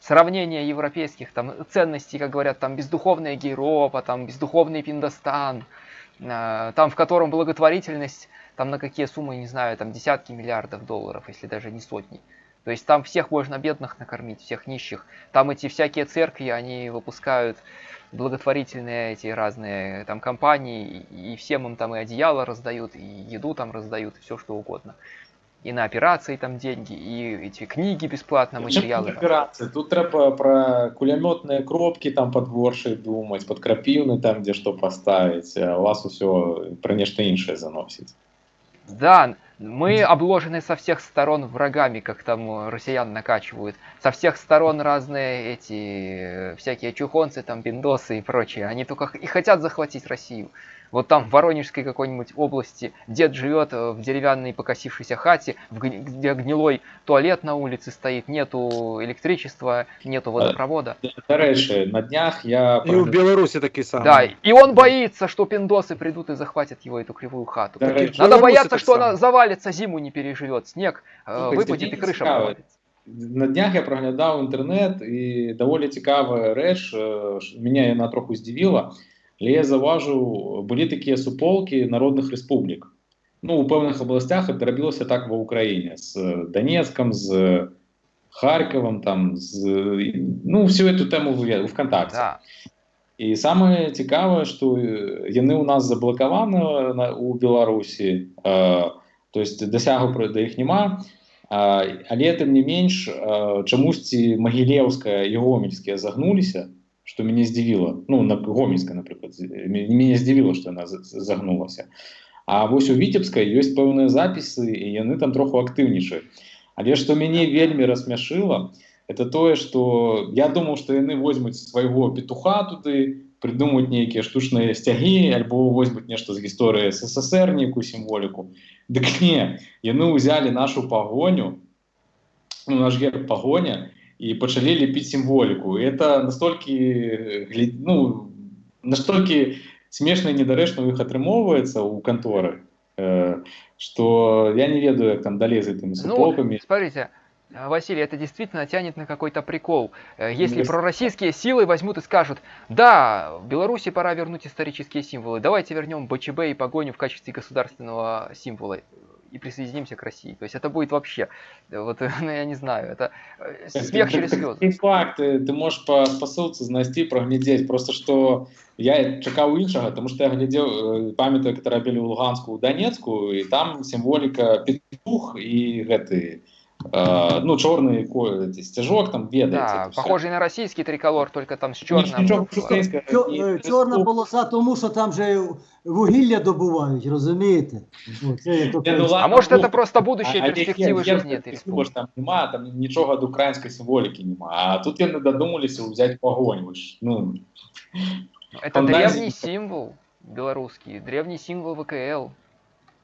Сравнение европейских там ценностей, как говорят, там бездуховная Гейропа, там бездуховный Пиндостан, э, там в котором благотворительность, там на какие суммы, не знаю, там десятки миллиардов долларов, если даже не сотни. То есть там всех можно бедных накормить, всех нищих. Там эти всякие церкви, они выпускают благотворительные эти разные там компании, и, и всем им там и одеяло раздают, и еду там раздают, и все что угодно. И на операции там деньги, и эти книги бесплатно, материалы. там. Операції. Тут треба про кулеметні кропки там подворші думати, подкрапівни там, де що поставити. А у вас усе про нечто інше заносить. Да, мы обложены со всех сторон врагами, как там россиян накачивают. Со всех сторон разные эти э, всякие чухонцы, там пиндосы и прочие. Они только и хотят захватить Россию. Вот там в Воронежской какой-нибудь области дед живет э, в деревянной покосившейся хате, в гни- где гнилой туалет на улице стоит, нету электричества, нету водопровода. До речі, на днях я І в Білорусі такий самий. Да, и он боится, что пиндосы придут и захватят его эту кривую хату. До речі, Надо Беларуси бояться, так что само. она завалится, зиму не переживет, снег э, Слухайте, выпадет и мені крыша цікаво. провалится. На днях я проглядав інтернет, і доволі цікава реч, е, що мене вона трохи здивила. але я заўважыў былі такія суполкі народных рэспублік ну у пэўных абласцях это рабілася так ва ўкраіне з э, данецкам з э, харьковом там з э, ну всю эту тэму выведу вконтакте. Да. і самае цікавае што яны ў нас заблакаваны у беларусі э, то есть дасягу пры да іх няма а, але тым не менш чамусьці магілеўская і гомельскія загнуліся што мяне здзівіла. Ну на гомельска, напрыклад, з- мя- мяне здзівіла, што яна з- з- загнулася. А вось у віцебскай ёсць пэўныя запісы і яны там троху актыўнічаюць. Але што мяне вельмі рассмяшыла, это тое что я думаў што яны возьмуць свайго петуха туды придумаюць нейкія штучныя сцягі альбо возьмуць нешта з гісторыі ссср нейкую сімволіку дык не яны ўзялі нашу пагоню ну, наш герб пагоня і пачалі лепіць сімволіку І это настолькі э, гля- ну настолькі смешна і недарэчна ў іх атрымоўваецца ў канторы э, что я не ведаю як там далей за тымі Ну, суполкамі смотрите, э, Василий, это действительно тянет на какой-то прикол. Э, Если Yes. пророссийские силы возьмут и скажут, да, в Беларуси пора вернуть исторические символы, давайте вернем БЧБ и погоню в качестве государственного символа и присоединимся к России. То есть это будет вообще, э, вот, ну я не знаю, это э, смех через слезы. І факт, ти, ти можеш по спосилці знайти, проглядіти. Просто що я чекав іншого, тому що я глядів, е, пам'ятаю, як робили в Луганську, у Донецьку, і там символіка петух і гэты, е, ну, чорний ко- ці, стяжок, там ведаєте. Да, це все. похожий на российский триколор, только там с Ніч- черным. Нічого українського. Чо- і е, Чорна республіка. полоса, тому що там же вугілля добувають, розумієте? О, це як то Ні, ну, кажуть. А ладно, может ну, это просто будущее А- а перспективы є- є жизни этой перспективи ж республики? Там нема, там нічого до української символіки нема. А тут вони додумалися взяти погонь. Ви ж, ну, Это фантазии. древний символ. белорусский, древний символ ВКЛ.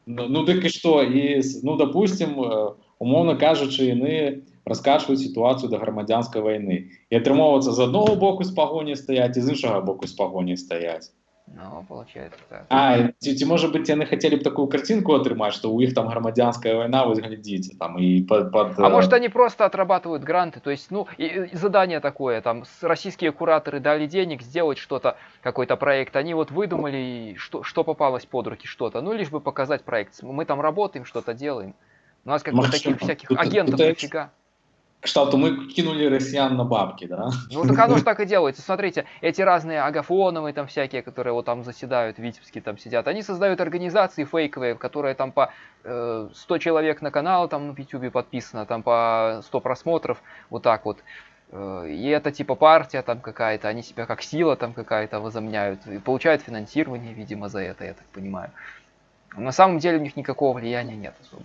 Ну, ну так і що? І, с- ну, допустим, е, умовно кажучи, вони розкашують ситуацію до громадянської війни. І отримовується з одного боку з погоні стоять, і з іншого боку з погоні стоять. Ну, получается так. А, ці, ці, може бути, вони хотіли б таку картинку отримати, що у них там громадянська війна, ось глядите, там, і под, под, А е, может они просто отрабатывают гранты, то есть, ну, и, и задание такое, там, с- российские кураторы дали денег сделать что-то, какой-то проект, они вот выдумали, что, что попалось под руки, что-то, ну, лишь бы показать проект, мы там работаем, что-то делаем. У нас как бы таких всяких агентов тут- дофига. кшталту ми кинули росіян на бабки, да? Ну, так оно же так и делается. Смотрите, эти разные агафоновые там всякие, которые вот там заседают, Витебские там сидят, они создают организации фейковые, которые там по э, 100 человек на канал там на YouTube подписано, там по 100 просмотров, вот так вот. Э, И это типа партия там какая-то, они себя как сила там какая-то возомняют, и получают финансирование, видимо, за это, я так понимаю. На самом деле у них никакого влияния нет особо.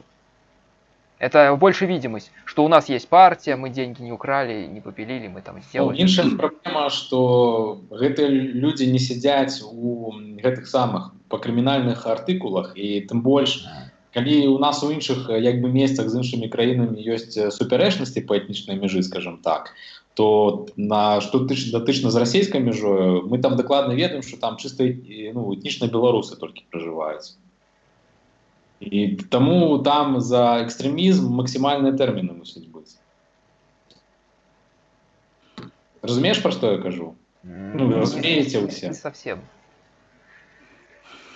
Это больше видимость, что у нас есть партия, мы деньги не украли, не попилили, мы там Ну, сделали. іншая праблема, што гэтыя людзі не сядзяць у гэтых самых па крымінальных артыкулах і тым больш калі у нас у іншых як бы месцах з іншымі краінамі ёсць супярэчнасці па этнічнай мяжы скажем так то на што тыч датычна з расійскай мяжою мы там дакладна ведаем што там чыста ну, этнічна беларусы толькі пражываюць і таму там за экстрэмізм максімальныя тэрміны мусяць быць разумееш пра што я кажу Ну, вы разумеете ўсе. Не совсем.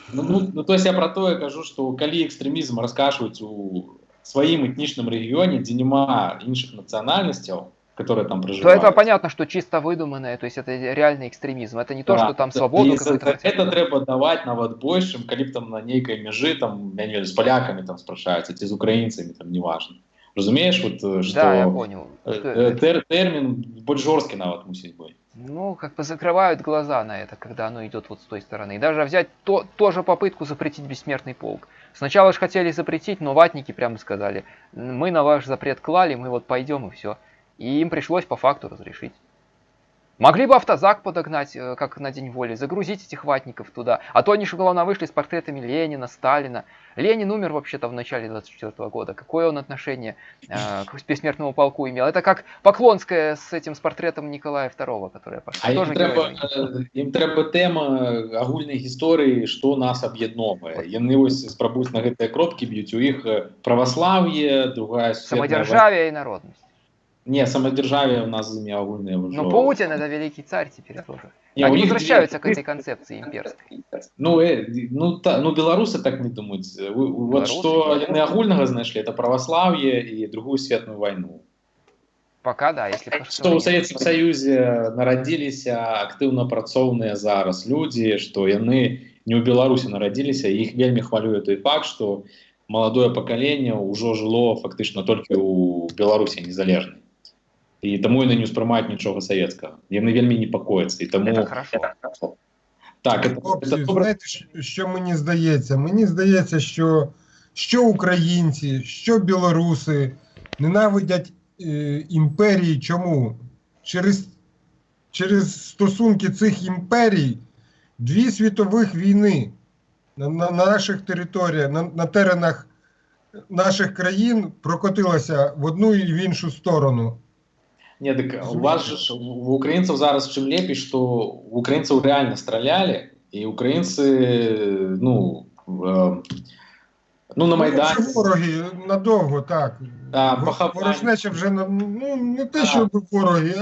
Ну, ну, ну, то есть я про тое кажу, што калі экстрэмізм раскашваюць у сваім этнічным рэгіёне, дзе няма іншых нацыянальнасцяў, которые там То проживают. это понятно, что чисто выдуманное, то есть это реальный экстремизм. Это не то, Да, что там да, свободу і за- какую-то хотят. это трэба даваць нават больш, чым калі б там на нейкай мяжы там я не ведаю, з палякамі там спрашаюцца ці з украінцамі там неважна. Разумееш вот э, што Да, я понял. э, Что э, это? тер, тэрмін больш жорсткі нават мусіць быць. Ну, как бы закрывают глаза на это, когда оно идет вот с той стороны. И даже взять то, тоже попытку запретить бессмертный полк. Сначала же хотели запретить, но ватники прямо сказали, мы на ваш запрет клали, мы вот пойдем и все. И им пришлось по факту разрешить. Могли бы автозак подогнать, э, как на День воли, загрузить этих ватников туда. А то они же, главное, вышли с портретами Ленина, Сталина. Ленин умер вообще-то в начале 24 года. Какое он отношение э, к бессмертному полку имел? Это как Поклонская с этим, с портретом Николая II, которая пошла. А ім Тоже трэба, герой. э, ім трэба тэма агульнай гісторыі, што нас аб'ядноўвае. Яны вось спрабуюць на гэтыя кропкі б'юць у іх э, праваслаўе, другая сусветная Самодержавие и народность. вайна. Не, самадзяржаве у нас імі агульныя ўжо. Но Путин это великий царь теперь тоже. Не, у Они них возвращаются две- к этой концепции имперской. Ну, э, ну, та, ну беларусы так не думаюць. Вы- Вот Беларусы, што да. яны агульнага знайшлі это праваслаўе і другую светную вайну. Пока да, если Што ў Савецкім Саюзе нарадзіліся актыўна працоўныя зараз людзі, што яны не ў Беларусі нарадзіліся, і іх вельмі хвалюе той факт, што маладое пакаленне ўжо жыло фактычна толькі ў Беларусі незалежнай. І таму яны не ўспрымаюць нічога савецкага. Яны вельмі непакояцца і таму Это хорошо. так это, Хлопці, это добре. знаєте, що- що мені здається? Мені здається, що, що українці, що білоруси ненавидять е, імперії. Чому? Через, через стосунки цих імперій дві світових війни на, на, на наших територіях, на, на теренах наших країн прокотилася в одну і в іншу сторону. Не, так у вас же ж, у украінцаў зараз чым лепей, што у украінцаў рэальна стралялі і украінцы ну э, ну на Ну, майдані це вороги надовго, так. Да, Во- поховання. Ворожнеча вже на- ну, не те, Так. що вороги,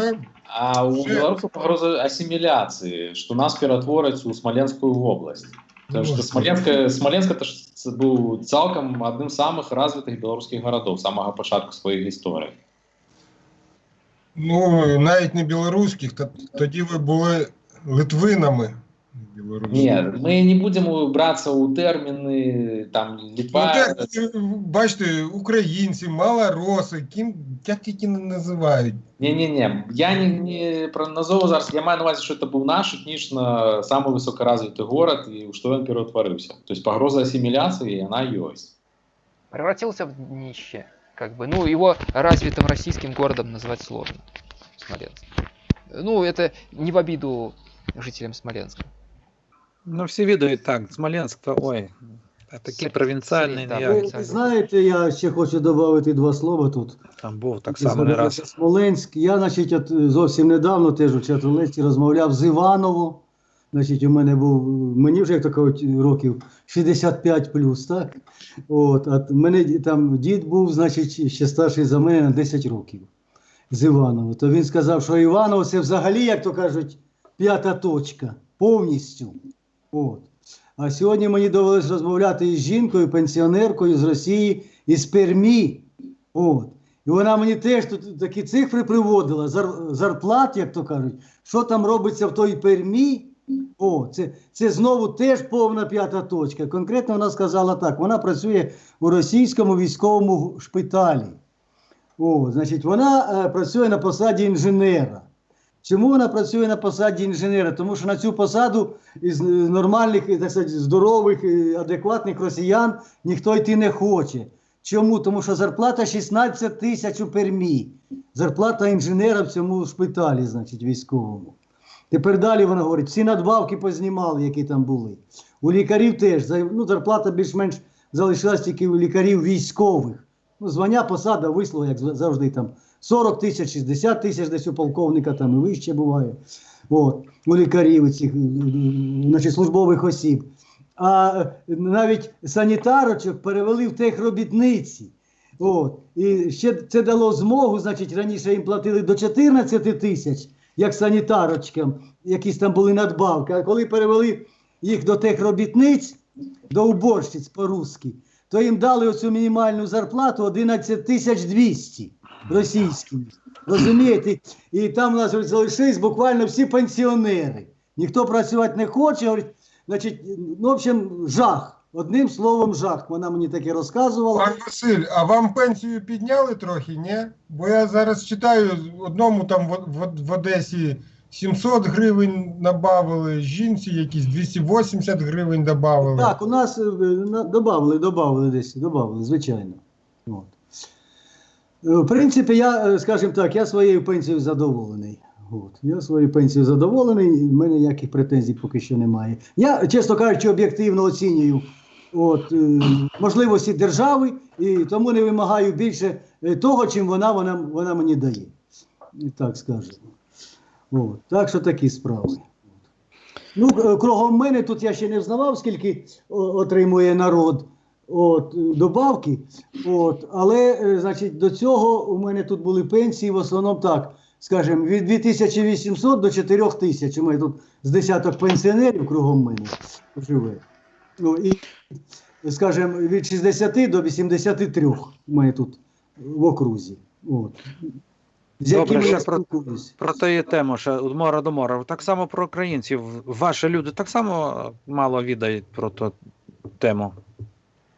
а а у Ще- беларусаў пагроза асіміляцыі што нас ператвораць у смаленскую вобласць Потому что Можна. Смоленска, Смоленск это ж ц- быў цалкам адным з самых развітых беларускіх гарадоў з самага пачатку сваёй гісторыі ну, навіть не білоруських, та- тоді ви були литвинами. Білоруських. Не, мы не будем брацца ў тэрміны там Ну, літва так, е, бачите, українці, малороси, ким як тільки не називають. Не-не-не, я не, не про назову зараз, я маю на увазі, що це був наш етнічно самий високоразвитий город, і у що він перетворився. Тобто погроза асиміляції, вона есть. Превратился в днище. Как бы, ну, его развитым российским городом назвать сложно. Смоленск. Ну, это не в обиду жителям Смоленска. Ну, всі відають так, Смоленськ, то ой, а такий Сер- провінціальний, Сергій, да, ніяк. Ви, Дякую. ви знаєте, я ще хочу додати два слова тут. там був так само не Згадалося раз. Смоленськ. Я, значить, от, зовсім недавно теж у Чатолесті розмовляв з Іваново. Значить, у мене був, мені вже як кажуть, років 65 плюс, так? От, а мене там дід був, значить, ще старший за мене на 10 років з Іваново. То він сказав, що Іваново це взагалі, як то кажуть, п'ята точка, повністю. От. А сьогодні мені довелося розмовляти із жінкою, пенсіонеркою з Росії, із Пермі. От. І вона мені теж тут такі цифри приводила, зар- зарплат, як то кажуть, що там робиться в той Пермі. О, це, це знову теж повна п'ята точка. Конкретно вона сказала так: вона працює у російському військовому шпиталі. О, значить, вона е, працює на посаді інженера. Чому вона працює на посаді інженера? Тому що на цю посаду із е, нормальних, так сказати, здорових, адекватних росіян ніхто йти не хоче. Чому? Тому що зарплата 16 тисяч у Пермі. Зарплата інженера в цьому шпиталі, значить, військовому. Тепер далі вона говорить, всі надбавки познімали, які там були. У лікарів теж ну, зарплата більш-менш залишилась тільки у лікарів військових. Ну, звання, посада, вислуга, як завжди там 40 тисяч, 60 тисяч десь у полковника, там і вище буває. От, у лікарів цих значить, службових осіб. А навіть санітарочок перевели в техробітниці. От. І ще це дало змогу, значить, раніше їм платили до 14 тисяч, як санітарочкам, якісь там були надбавки. А коли перевели їх до техробітниць, до уборщиць по-русски, то їм дали оцю мінімальну зарплату 11 тисяч 200 російські. Розумієте? І там у нас залишились буквально всі пенсіонери. Ніхто працювати не хоче. Говорить, значить, ну, в общем, жах. Одним словом, жах. Вона мені таке розказувала. Пан Василь, а вам пенсію підняли трохи, ні? Бо я зараз читаю, одному там в, в, в Одесі 700 гривень набавили, жінці якісь 280 гривень додавали. Так, у нас е, на- добавили, добавили десь, добавили, звичайно. От. Е, В принципі, я, е, скажімо так, я своєю пенсією задоволений. От. Я своєю пенсією задоволений, і в мене ніяких претензій поки що немає. Я, чесно кажучи, об'єктивно оцінюю от, е, можливості держави і тому не вимагаю більше е, того, чим вона, вона, вона мені дає. Так скажемо. От. Так що такі справи. Ну, е, кругом мене тут я ще не взнавав, скільки отримує народ от, добавки. От, але, значить, до цього у мене тут були пенсії в основному так, скажімо, від 2800 до 4000. У мене тут з десяток пенсіонерів кругом мене живе. Ну, і, скажімо, від 60 до 83 ми тут в окрузі. От. З Добре, ще про-. Про тієї тему, ще від мора до мора. Так само про українців. Ваші люди так само мало відають про ту тему.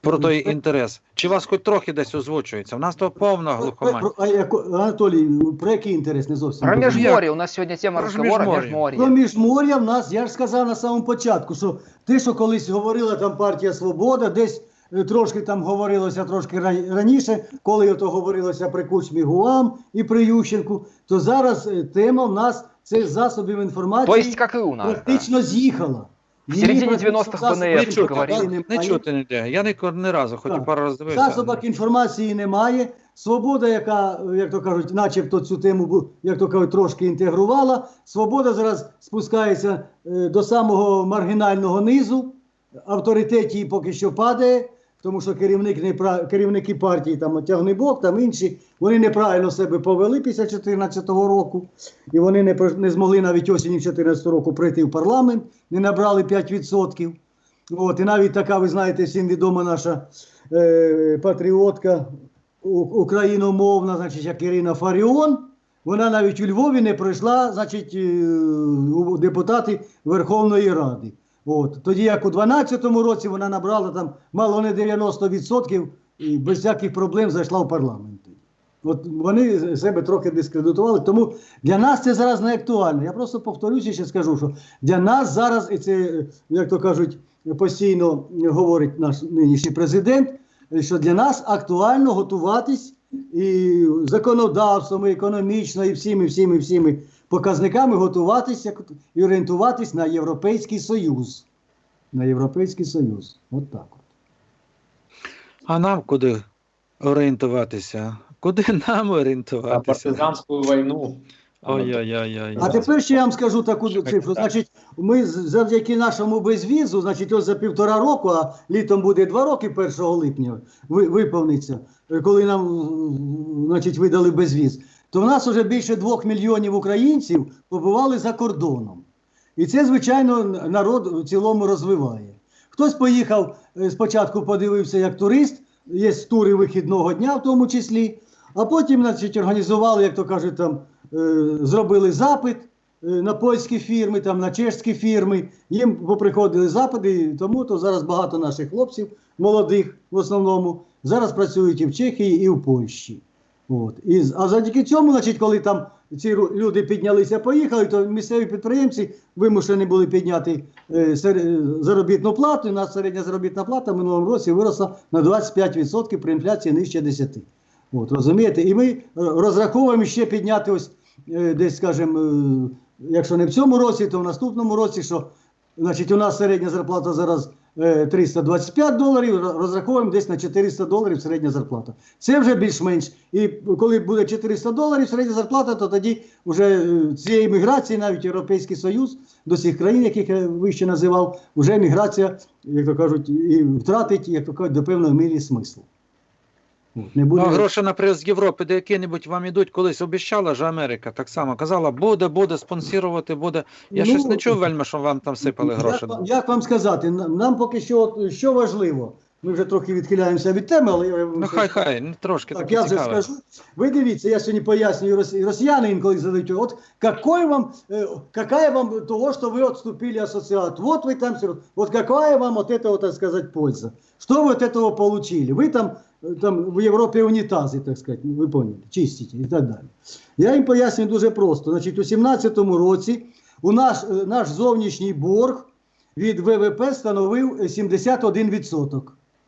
Про той інтерес. Чи вас хоч трохи десь озвучується? У нас то повна глухомань. Про- а яко- Анатолій, про який інтерес не зовсім Про межморье. У нас сегодня тема разговора межморье. Про міжмор'я в нас, я ж сказав на самому початку, що те, що колись говорила там партія Свобода, десь е, трошки там говорилося трошки ра- раніше, коли ото говорилося при Кучмі Гуам і при Ющенку, то зараз е, тема в нас це засобів інформації есть, как и у нас. практично з'їхала. В середині 90-х БНР Не говорили. не чути ніде. Я ні, ні разу, Так. пару раз дивився. Засобах інформації немає. Свобода, яка, як то кажуть, начебто цю тему як то кажуть, трошки інтегрувала. Свобода зараз спускається е, до самого маргінального низу. Авторитет її поки що падає, тому що керівник не пра- керівники партії там Тягнебок, там інші, вони неправильно себе повели після 2014 року. І вони не, не змогли навіть осінню 2014 року прийти в парламент, не набрали 5%. От, і навіть така, ви знаєте, всім відома наша е, патріотка україномовна, значить, як Ірина Фаріон, вона навіть у Львові не пройшла, значить, е, депутати Верховної Ради. От. Тоді як у 2012 році вона набрала там мало не 90% і без всяких проблем зайшла в парламент. От вони себе трохи дискредитували. Тому для нас це зараз не актуально. Я просто повторюся ще скажу, що для нас зараз, і це, як то кажуть, постійно говорить наш нинішній президент, що для нас актуально готуватись і законодавством, і економічно, і всіми, всіми, всіми показниками готуватися і орієнтуватись на Європейський Союз. на Європейський Союз. От так от. А нам куди орієнтуватися? Куди нам На орієнтуватися? партизанскую войну. Ой-ой-ой. А тепер ще я вам скажу таку Так, цифру. так. Значить, ми завдяки нашому безвізу, значить, ось за півтора року, а літом буде два роки 1 липня, виповниться, коли нам значить, видали безвіз, то в нас вже більше двох мільйонів українців побували за кордоном. І це, звичайно, народ в цілому розвиває. Хтось поїхав е, спочатку, подивився як турист, є тури вихідного дня в тому числі, а потім, значить, організували, як то кажуть, там е, зробили запит е, на польські фірми, там на чешські фірми. Їм поприходили запити, тому то зараз багато наших хлопців, молодих в основному, зараз працюють і в Чехії, і в Польщі. От. І, а завдяки цьому, значить, коли там ці люди піднялися, поїхали, то місцеві підприємці вимушені були підняти е, е, заробітну плату. І нас середня заробітна плата в минулому році виросла на 25% при інфляції нижче 10%. От, розумієте? І ми е, розраховуємо ще підняти ось е, десь, скажімо, е, якщо не в цьому році, то в наступному році, що значить, у нас середня зарплата зараз 325 доларів, розраховуємо десь на 400 доларів середня зарплата. Це вже більш-менш. І коли буде 400 доларів середня зарплата, то тоді вже е, цієї міграції, навіть Європейський Союз, до цих країн, яких я вище називав, вже міграція, як то кажуть, і втратить, як то кажуть, до певної мірі смислу. Не Ну, буде... а гроші, наприклад, з Європи, до які-небудь вам ідуть, колись обіщала ж Америка, так само казала, буде, буде спонсорувати, буде. Я Ну, щось не чув вельми, що вам там сипали гроші. Як, вам- як вам сказати, нам поки що що важливо. Ми вже трохи відхиляємося від теми, але я Ну хай хай, ну, трошки так, таке я вже цікаве. скажу. Ви дивіться, я сьогодні пояснюю рос- росіяни інколи задають, от какой вам, э, какая вам того, что вы отступили ассоциат? Вот вы там, всё- вот какая вам от этого, так сказать, польза? Что вы от этого получили? Вы там, э, там в Європі унітази, так сказать, ви поняли, чистите і так далі. Я їм пояснюю дуже просто. Значить, у 17-му році у наш, е, наш зовнішній борг від ВВП становив е, 71%.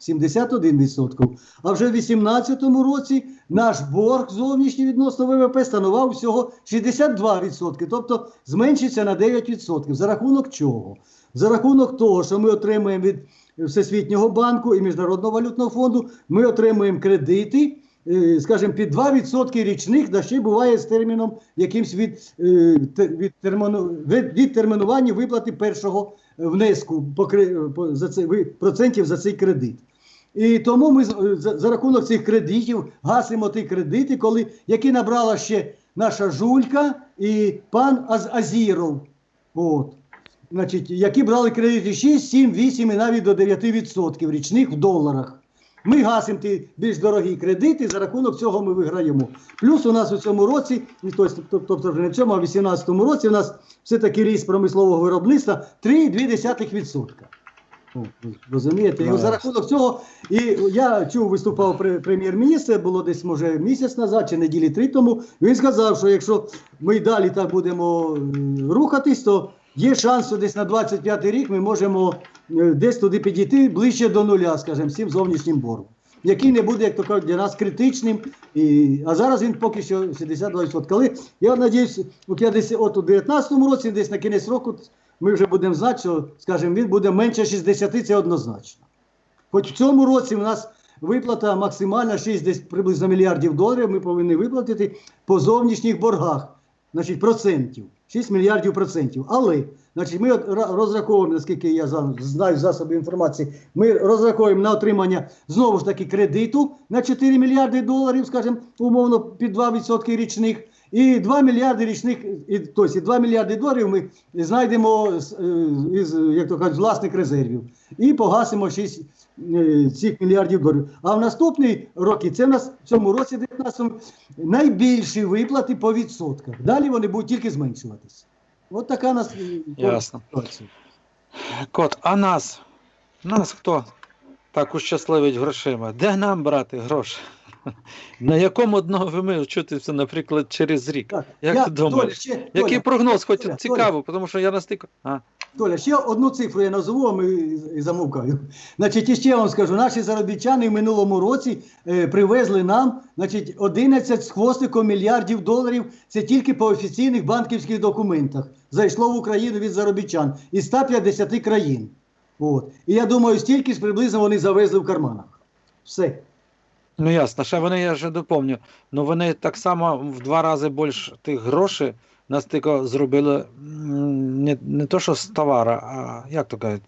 71%. А вже в 2018 році наш борг зовнішній відносно ВВП становив всього 62%, тобто зменшиться на 9%. За рахунок чого? За рахунок того, що ми отримуємо від Всесвітнього банку і Міжнародного валютного фонду, ми отримуємо кредити, е, скажімо, під 2% річних, да ще буває з терміном якимсь від, е, від, від, відтермінування виплати першого внеску за це, ви- процентів за цей кредит. І тому ми з- за, за рахунок цих кредитів гасимо ті кредити, коли, які набрала ще наша Жулька і пан Аз, Азіров. От. Значить, які брали кредити 6, 7, 8 і навіть до 9% річних в доларах. Ми гасимо ті більш дорогі кредити, за рахунок цього ми виграємо. Плюс у нас у цьому році, тобто вже не в цьому, а в 2018 році у нас все-таки ріст промислового виробництва 3,2%. Ви Розумієте? І Ну, за рахунок цього, і я чув, виступав пре- прем'єр-міністр, було десь може місяць назад чи неділі три тому. Він сказав, що якщо ми далі так будемо рухатись, то є шанс, що десь на 25 рік ми можемо е, десь туди підійти ближче до нуля, скажімо, з цим зовнішнім боргом. Який не буде, як то кажуть, для нас критичним. І, а зараз він поки що 72%. Коли, я сподіваюся, от я десь от у 19-му році, десь на кінець року, ми вже будемо знати, що, скажімо, він буде менше 60, це однозначно. Хоч в цьому році у нас виплата максимальна 6 десь приблизно мільярдів доларів ми повинні виплатити по зовнішніх боргах, значить, процентів. 6 мільярдів процентів. Але значить, ми розраховуємо, наскільки я знаю засоби інформації, ми розраховуємо на отримання знову ж таки кредиту на 4 мільярди доларів, скажімо, умовно під 2% річних. І 2 мільярди річних, і, тобто і 2 мільярди доларів ми знайдемо з, е, із, як то кажуть, власних резервів і погасимо 6 е, цих мільярдів доларів. А в наступні роки, це в нас в цьому році 19 найбільші виплати по відсотках. Далі вони будуть тільки зменшуватися. От така у нас е, Ясно. ситуація. Кот, а нас? Нас хто так ущасливить грошима? Де нам брати гроші? На якому дно ви ми вчитися, наприклад, через рік? Так, Як я, ти думаєш? Толя, ще, Який Толя, прогноз, хоч Толя, цікаво, тому що я настільки. А, Толя, ще одну цифру я назву, а ми і- і замовкаю. Значить, і ще я вам скажу, наші заробітчани в минулому році е, привезли нам значить, 11 з хвостиком мільярдів доларів. Це тільки по офіційних банківських документах. Зайшло в Україну від заробітчан із 150 країн. От. І я думаю, стільки ж приблизно вони завезли в карманах. Все. Ну ясно, ще вони, я вже доповню, ну вони так само в два рази більше тих грошей нас тільки зробили не, не то, що з товара, а як то кажуть,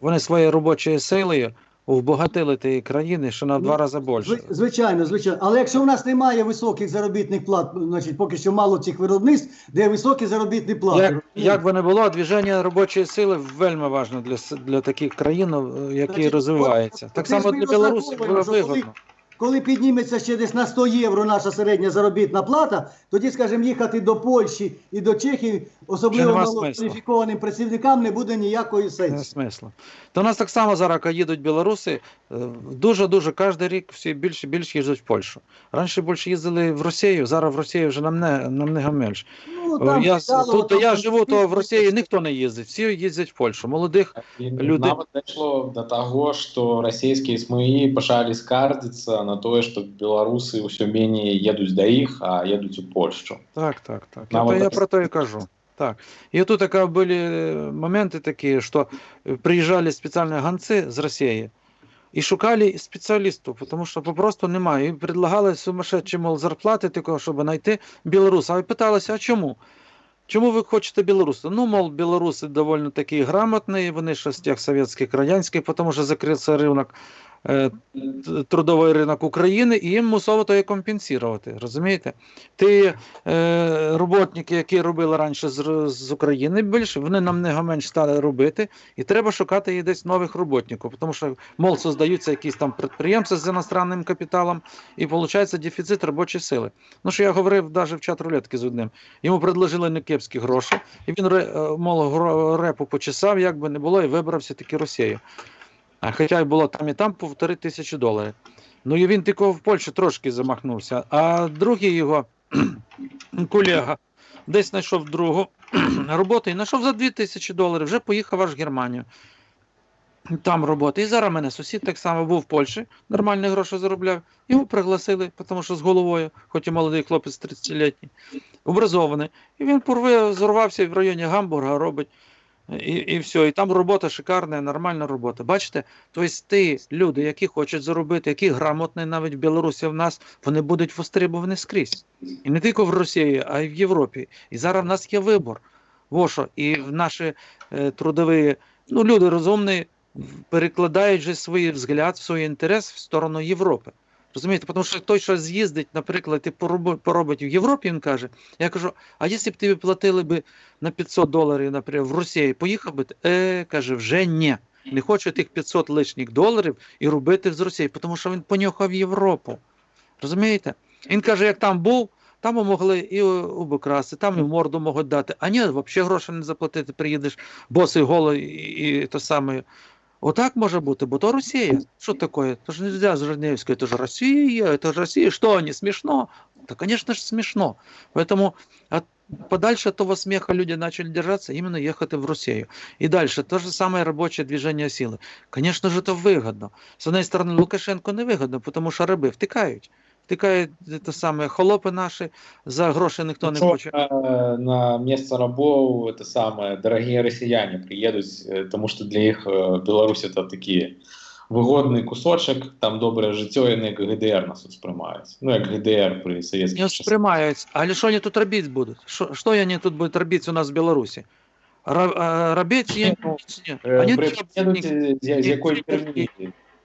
вони своєю робочою силою вбогатили ті країни, що на Ну, два рази більше. Звичайно, звичайно. Але якщо в нас немає високих заробітних плат, значить поки що мало цих виробництв, де високі заробітні плати. Як, як би не було, движення робочої сили вельми важливо для, для таких країн, е, які Значить, розвиваються. от- Так само для Білорусі було вигодно. Коли підніметься ще десь на 100 євро наша середня заробітна плата, тоді, скажімо, їхати до Польщі і до Чехії, особливо нема малокваліфікованим працівникам, не буде ніякої Не сенсу. смисла. То нас так само зараз, їдуть білоруси, е, дуже-дуже кожен рік всі більше більше їздять в Польщу. Раніше більше їздили в Росію, зараз в Росію вже нам не, нам не менше. Ну, я, цікаво, тут, де там я живу, то в конфлікт. Росії ніхто не їздить, всі їздять в Польщу. Молодих І Люди- нават дайшло до того, що російські СМІ почали скардзіцца на тое, што беларусы ўсё меней едуць да іх, а едуць у Польшчу. Так, так, так. Нам Это я это- про то и кажу. Так. И тут такая были э, моменты такие, что э, приезжали специальные гонцы з Росії і шукали спеціалістів, тому що попросту немає. І предлагали сумасшедші, мол, зарплати такого, щоб знайти білоруса. А питалися, а чому? Чому ви хочете білоруса? Ну, мол, білоруси доволі такі грамотні, вони ще з совєтських радянських, тому що закрився ринок, трудовий ринок України, і їм мусово то і компенсувати. Розумієте? Ті е, роботники, які робили раніше з, України більше, вони нам не менш стали робити, і треба шукати і десь нових роботників, тому що, мол, создаються якісь там підприємства з іностранним капіталом, і виходить дефіцит робочої сили. Ну, що я говорив навіть в чат рулетки з одним. Йому предложили некепські гроші, і він е, мол, репу почесав, як би не було, і вибрався таки Росію. А хоча було там і там півтори тисячі доларів. Ну і він тільки в Польщі трошки замахнувся. А другий його колега десь знайшов другу роботу і знайшов за 2 тисячі доларів, вже поїхав аж в Германію. Там робота. І зараз мене сусід так само був в Польщі, нормальні гроші заробляв. Його пригласили, тому що з головою, хоч і молодий хлопець 30-літній, образований. І він порве зорвався в районі Гамбурга, робить. І, і все, і там робота шикарна, нормальна робота. Бачите, тобто ті люди, які хочуть заробити, які грамотні навіть Білорусі в нас, вони будуть востребовані скрізь. І не тільки в Росії, а й в Європі. І зараз в нас є вибор. Во що, і в наші е, трудові, ну, люди розумні, перекладають же свій взгляд, свій інтерес в сторону Європи. Розумієте, тому що той, що з'їздить, наприклад, і поробить, в Європі, він каже, я кажу, а якщо б тобі платили би на 500 доларів, наприклад, в Росію, поїхав би, ти?» е, каже, вже ні. Не хочу тих 500 лишніх доларів і робити з Росії, тому що він понюхав Європу. Розумієте? Він каже, як там був, там могли і обокрасти, там і морду можуть дати. А ні, взагалі гроші не заплатити, приїдеш босий голий і, і то саме. Отак може бути, бо то Росія. Що таке? То ж нельзя з Женевської, это же Росія, это же Росія. Що, не смішно? Да, конечно же, смешно. Поэтому от, подальше от того смеха люди начали держаться, именно ехать в Россию. И дальше то же самое рабочее движение силы. Конечно же, это выгодно. С одной стороны, Лукашенко не выгодно, потому що раби втикають. Втикають те саме холопи наші, за гроші ніхто не хоче. е, на место рабов это самое дорогие россияне приедут, е, тому що для їх е, Білорусь это такий вигодний кусочок, там добре життя, і не як ГДР нас тут сприймають. Ну, як ГДР при Не совєтських часах. сприймають. Але що вони тут робити будуть? Що, що вони тут будуть робити у нас в Білорусі? Робити є Ну, ні. Вони не- з, якої ні-?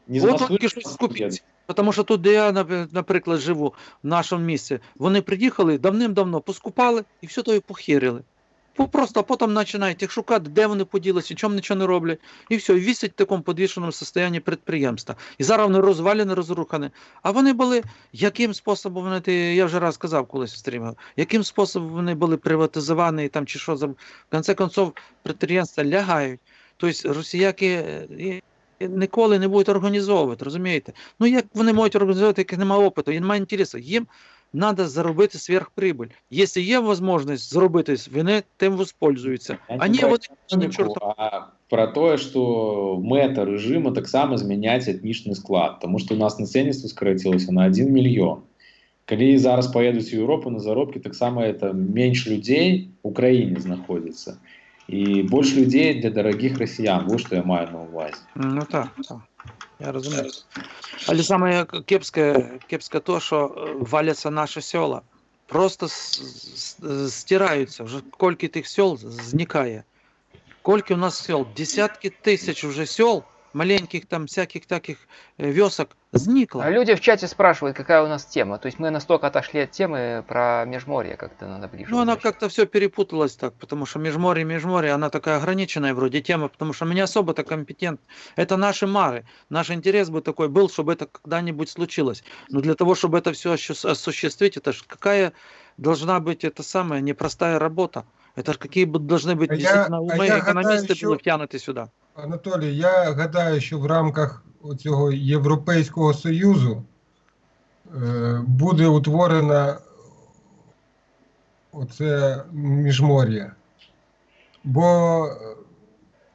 Не От тільки щось скупіть. Тому що тут, де я, наприклад, живу, в нашому місці, вони приїхали давним-давно, поскупали і все то і похерили. Просто потім починають їх шукати, де вони поділися, чому нічого не роблять. І все, і вісять в такому підвішеному стані підприємства. І зараз вони розвалені, розрухані. А вони були, яким способом вони, я вже раз казав колись в стрімі, яким способом вони були приватизовані там чи що. В кінці концов, підприємства лягають. Тобто росіяки е, ніколи не будуть організовувати, розумієте? Ну як вони можуть організовувати, як немає опиту, і немає інтересу. Їм треба заробити сверхприбыль. Якщо є можливість зробити, вони тим воспользуються. Я А не ні, про вони экономику, чорта. а про тое што мэта рэжыма таксама змяняць этнічны склад тому што у нас насельніцтва скарацілася на 1 мільён калі зараз паедуць у Еўропу на заробкі таксама это менш людзей у краіне знаходзіцца і більше людей для дорогих росіян. Ось що я маю на увазі. Ну так, так. Я розумію. Але саме кепське, кепське то, що е, валяться наші села. Просто с- стираються. Вже кілька тих сел зникає. Кольки у нас сел? Десятки тисяч вже сел, маленьких там всяких таких е, вёсок, зникло. А люди в чате спрашивают, какая у нас тема. То есть мы настолько отошли от темы про межморье, как-то надо ближе. Ну, она как-то все перепуталась так, потому что межморье, межморье, она такая ограниченная вроде тема, потому что мы не особо-то компетент. Это наши мары. Наш интерес бы такой был, чтобы это когда-нибудь случилось. Но для того, чтобы это все осуществить, это ж какая должна быть это самая непростая работа. Это ж какие бы должны быть А я- действительно а умы я экономисты що- были втянуты сюда. Анатолій, я гадаю, що в рамках цього Європейського Союзу е, буде утворена оце міжмор'я. Бо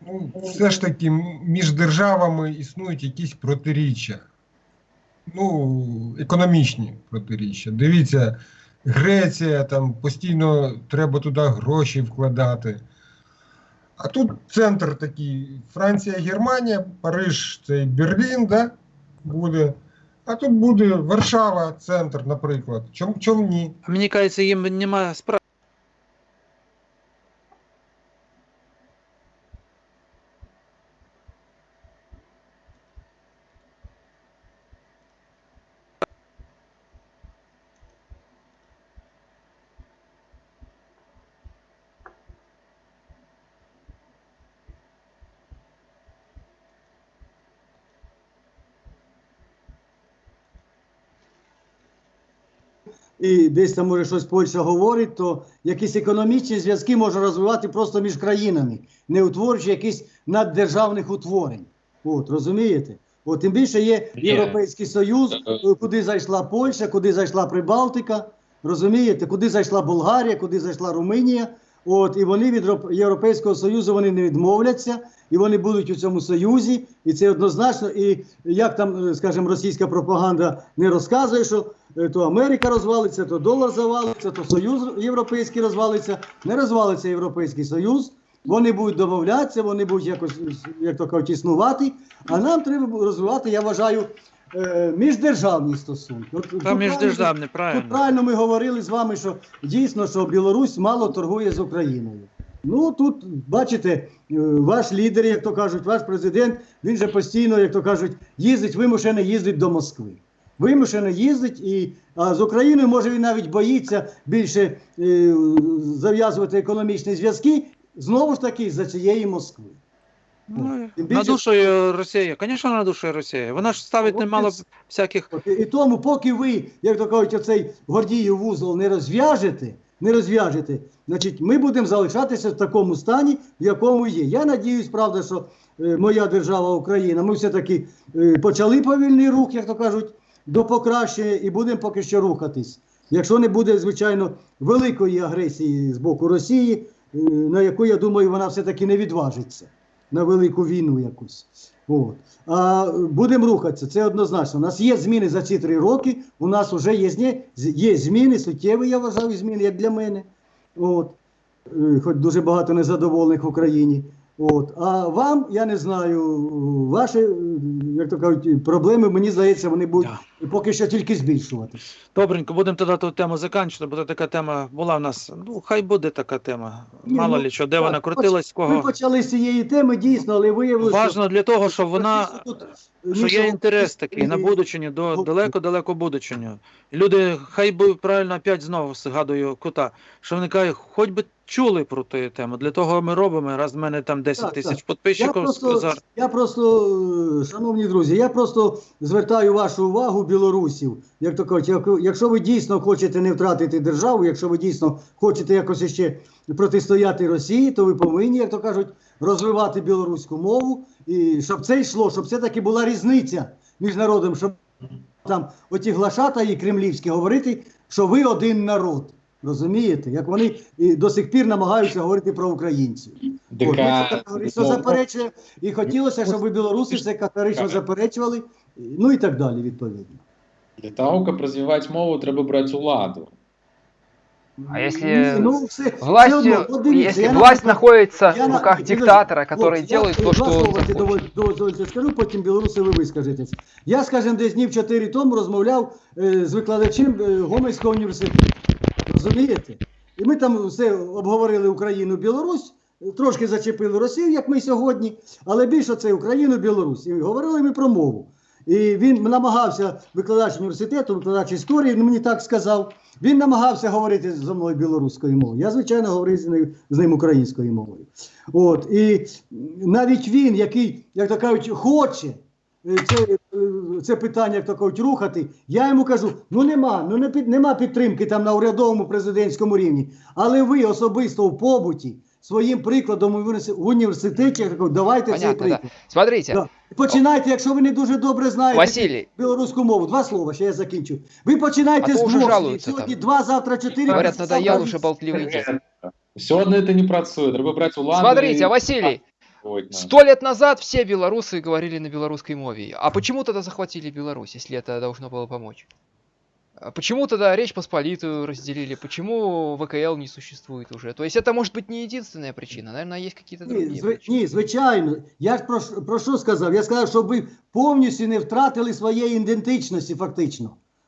ну, все ж таки між державами існують якісь протиріччя. Ну, економічні протиріччя. Дивіться, Греція, там постійно треба туди гроші вкладати. А тут центр такий: Франція, Германія, Париж, це Берлін, да, буде. А тут буде Варшава, центр, наприклад. Чом, чом ні? Мені кажеться, їм немає нема десь там може щось Польща говорить, то якісь економічні зв'язки можна розвивати просто між країнами, не утворюючи якісь наддержавних утворень. От, розумієте? От, тим більше є. Європейський Союз, куди зайшла Польща, куди зайшла Прибалтика, розумієте, куди зайшла Болгарія, куди зайшла Румунія. От, і вони від Європейського Союзу вони не відмовляться, і вони будуть у цьому союзі, і це однозначно. І як там, е, скажімо, російська пропаганда не розказує, що е, то Америка розвалиться, то долар завалиться, то Союз Європейський розвалиться, не розвалиться Європейський Союз. Вони будуть домовлятися, вони будуть якось, як то кажуть, існувати. А нам треба розвивати, я вважаю, е, міждержавні стосунки. От, тут Там правильно- Тут правильно ми говорили з вами, що дійсно, що Білорусь мало торгує з Україною. Ну тут бачите, е, ваш лідер, як то кажуть, ваш президент, він же постійно, як то кажуть, їздить, вимушено їздить до Москви. Вимушено їздить, і а з Україною може він навіть боїться більше е, зав'язувати економічні зв'язки, знову ж таки, за цієї Москви. Ну, на більше- душу Росія. Конечно, на душу Росія. Вона ж ставить От немало і- всяких І тому, поки ви, як то кажуть, оцей Гордіїв вузол не розв'яжете, не розв'яжете, значить, ми будемо залишатися в такому стані, в якому є. Я надіюсь, правда, що е, моя держава Україна, ми все-таки е, почали повільний рух, як то кажуть, до покращення, і будемо поки що рухатись. Якщо не буде, звичайно, великої агресії з боку Росії, е, на яку, я думаю, вона все-таки не відважиться на велику війну якусь. От. А будемо рухатися, це однозначно. У нас є зміни за ці три роки. У нас вже є, є зміни, суттєві, я вважаю, зміни, як для мене. От. Е, Хоч дуже багато незадоволених в Україні. От. А вам, я не знаю, ваші, е, як то кажуть, проблеми, мені здається, вони будуть поки що тільки збільшуватися. Добренько, будемо тоді ту тему закінчити, бо така тема була в нас. Ну, хай буде така тема. Ні, Мало ну, лі що, де так, вона крутилась, Ми кого. почали з цієї теми, дійсно, але виявилося, Важно для того, щоб вона. Тут, Що є інтерес такий на будучині, до далеко-далеко будучиню. Люди, хай би правильно опять знову згадую кота, що вони кажуть, хоч би чули про ту тему. Для того ми робимо, раз в мене там 10 Так, тисяч так. Я просто, я просто, шановні друзі, я просто звертаю вашу увагу білорусів. Як то кажуть, якщо ви дійсно хочете не втратити державу, якщо ви дійсно хочете якось ще протистояти Росії, то ви повинні, як то кажуть, розвивати білоруську мову, і щоб це йшло, щоб все таки була різниця між народом, щоб там оті глашата і кремлівські говорити, що ви один народ. Розумієте, як вони і до сих пір намагаються говорити про українців. Ми це ДК і хотілося, щоб білоруси це категорично заперечували, ну і так далі, відповідно. Для того, каб развіваць мову, трэба браць уладу. А если ну, Властью, одно, от дивіться, если я, власть наприклад, находится я в руках Підожди, диктатора, который хлопці, делает я то, слова захочет. скажу, потім білоруси ви вискажетесь. Я, скажімо, десь днів чотири тому розмовляв е, з викладачем е, Гомельського університету. Розумієте? І ми там все обговорили Україну, Білорусь, трошки зачепили Росію, як ми сьогодні, але більше це Україну, Білорусь. І говорили ми про мову. І він намагався, викладач університету, викладач історії, він мені так сказав. Він намагався говорити зі мною білоруською мовою. Я, звичайно, говорив з ним, з ним українською мовою. От, і навіть він, який, як то кажуть, хоче е, це, е, це питання, як то кажуть, рухати, я йому кажу: ну нема, ну не нема підтримки там на урядовому президентському рівні. Але ви особисто в побуті своїм прикладом в університеті- в університеті, я кажу, давайте цей Понятно, да. приклад. Смотрите, Да. Починайте, якщо ви не дуже добре знаєте Василий, білоруську мову. Два слова, ще я закінчу. Ви починайте А то з вже двох. жалуються Сьогодні там. два, завтра чотири. говорят, післязавтра надоел вісім. уже болтливый дед. Все одно это не працує. Треба брати улади. Смотрите, Василий, Сьогодні. сто лет назад все белорусы говорили на белорусской мове. А почему тогда захватили Беларусь, если это должно было помочь? А Почему тогда Речь Посполитую разделили? Почему ВКЛ не существует уже? То есть это может быть не единственная причина, наверное, есть какие-то Ні, другие зви- причины. ні, звичайно. Я ж про, ш- про що сказав? Я сказав, щоб ви повністю не втратили своєї ідентичності, фактично.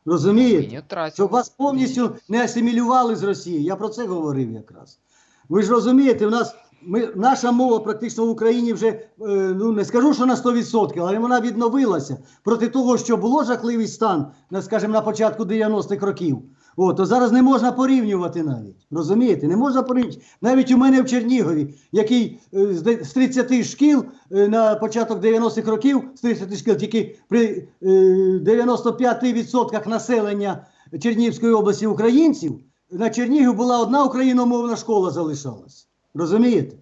И Розумієте? не тратил. Щоб вас повністю не асимілювали з Росії. Я про це говорив якраз. Ви ж розумієте, в нас ми, наша мова практично в Україні вже е, ну не скажу, що на 100%, але вона відновилася проти того, що було жахливий стан, скажімо, на початку 90-х років. О, то зараз не можна порівнювати навіть. Розумієте? Не можна порівнювати. Навіть у мене в Чернігові, який е, з де- з 30 шкіл е, на початок 90-х років, з 30 шкіл, тільки при е, 95% населення Чернігівської області українців, на Чернігів була одна україномовна школа залишалась. Розумієте?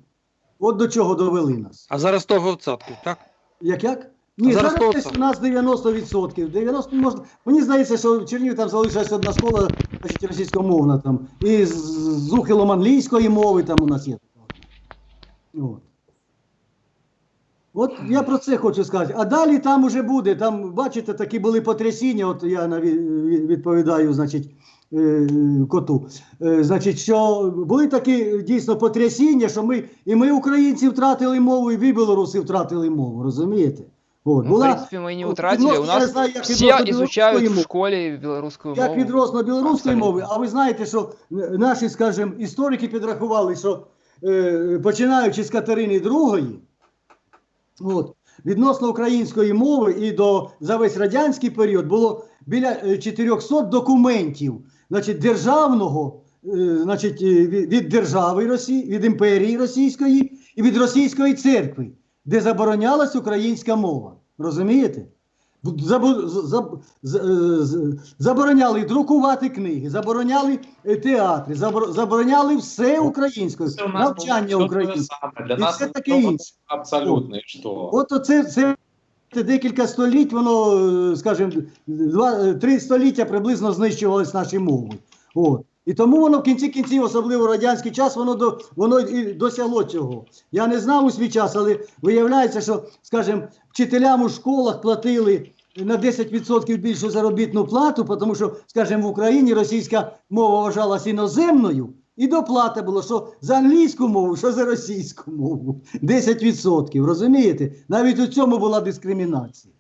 От до чого довели нас. А зараз 100%, так? Як як? Ні, А зараз зараз, десь у нас 90%. 90 можна. Мені здається, що в Чернігові там залишилась одна школа, значить, російськомовна там. І з, з ухилом англійської мови там у нас є. От. От я про це хочу сказати. А далі там уже буде. Там, бачите, такі були потрясіння. От я відповідаю, значить, коту. Е, Значить, що були такі дійсно потрясіння, що ми і ми, українці, втратили мову, і ви, білоруси, втратили мову. Розумієте? От, Ну, в принципе, мы не вот утратили. У нас знаю, як изучают білоруської в белорусскую Я мову. підрос білоруської мови, а ви знаєте, що е, наші, скажімо, історики підрахували, що е, починаючи з Катерини II, от, відносно української мови і до за весь радянський період було біля е, 400 документів, значить, державного, е, значить, е, від держави Росії, від імперії Російської і від Російської церкви, де заборонялась українська мова. Розумієте? Е, забороняли друкувати книги, забороняли театри, забор- забороняли все українською, Це у нас навчання І нас все це таке інше. абсолютно. От оце це декілька століть, воно, е, скажімо, два, е, три століття приблизно знищувалось наші мови. От. І тому воно в кінці кінців, особливо радянський час, воно до воно і досягло цього. Я не знав у свій час, але виявляється, що, скажімо, вчителям у школах платили на 10% більшу заробітну плату, тому що, скажімо, в Україні російська мова вважалася іноземною, і доплата було, що за англійську мову, що за російську мову. 10%, розумієте? Навіть у цьому була дискримінація.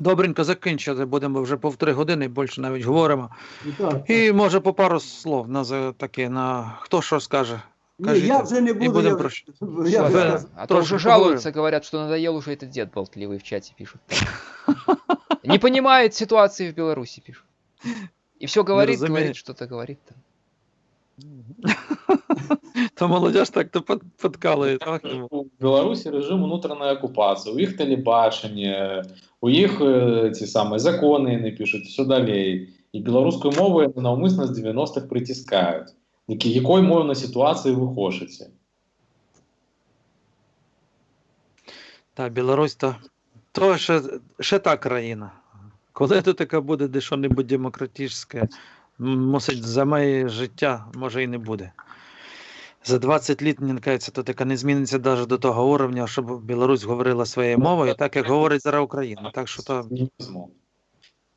Добренько закінчити, будемо вже по три години, більше навіть говоримо. І так, І може по пару слов на таке, на хто що скаже. Ні, кажіть, я вже не і буду. Я, прощ- я, Все, вже- А то Трошки уже жалуются, говорят, что надоел уже этот дед болтливый в чате пишут. Не понимает ситуации в Беларуси, пишут. И все говорит, разумеет. говорит, что-то говорит. там. То молодіж так то под- подкалує. Так? У Білорусі режим внутрішньої окупації, у їх телебачення, у їх е, ці самі закони не пишуть, все далі. І білоруською мовою навмисно з 90-х притискають. Які, якою мовою на ситуації ви хочете? Та Білорусь то, то ще, ще та країна. Коли то таке буде де що-небудь демократичне, мусить за моє життя, може і не буде. За 20 літ, мені кажеться, то таке не зміниться навіть до того уровня, щоб Білорусь говорила своєю мовою, так як говорить зараз Україна. Так що то, Цинізму.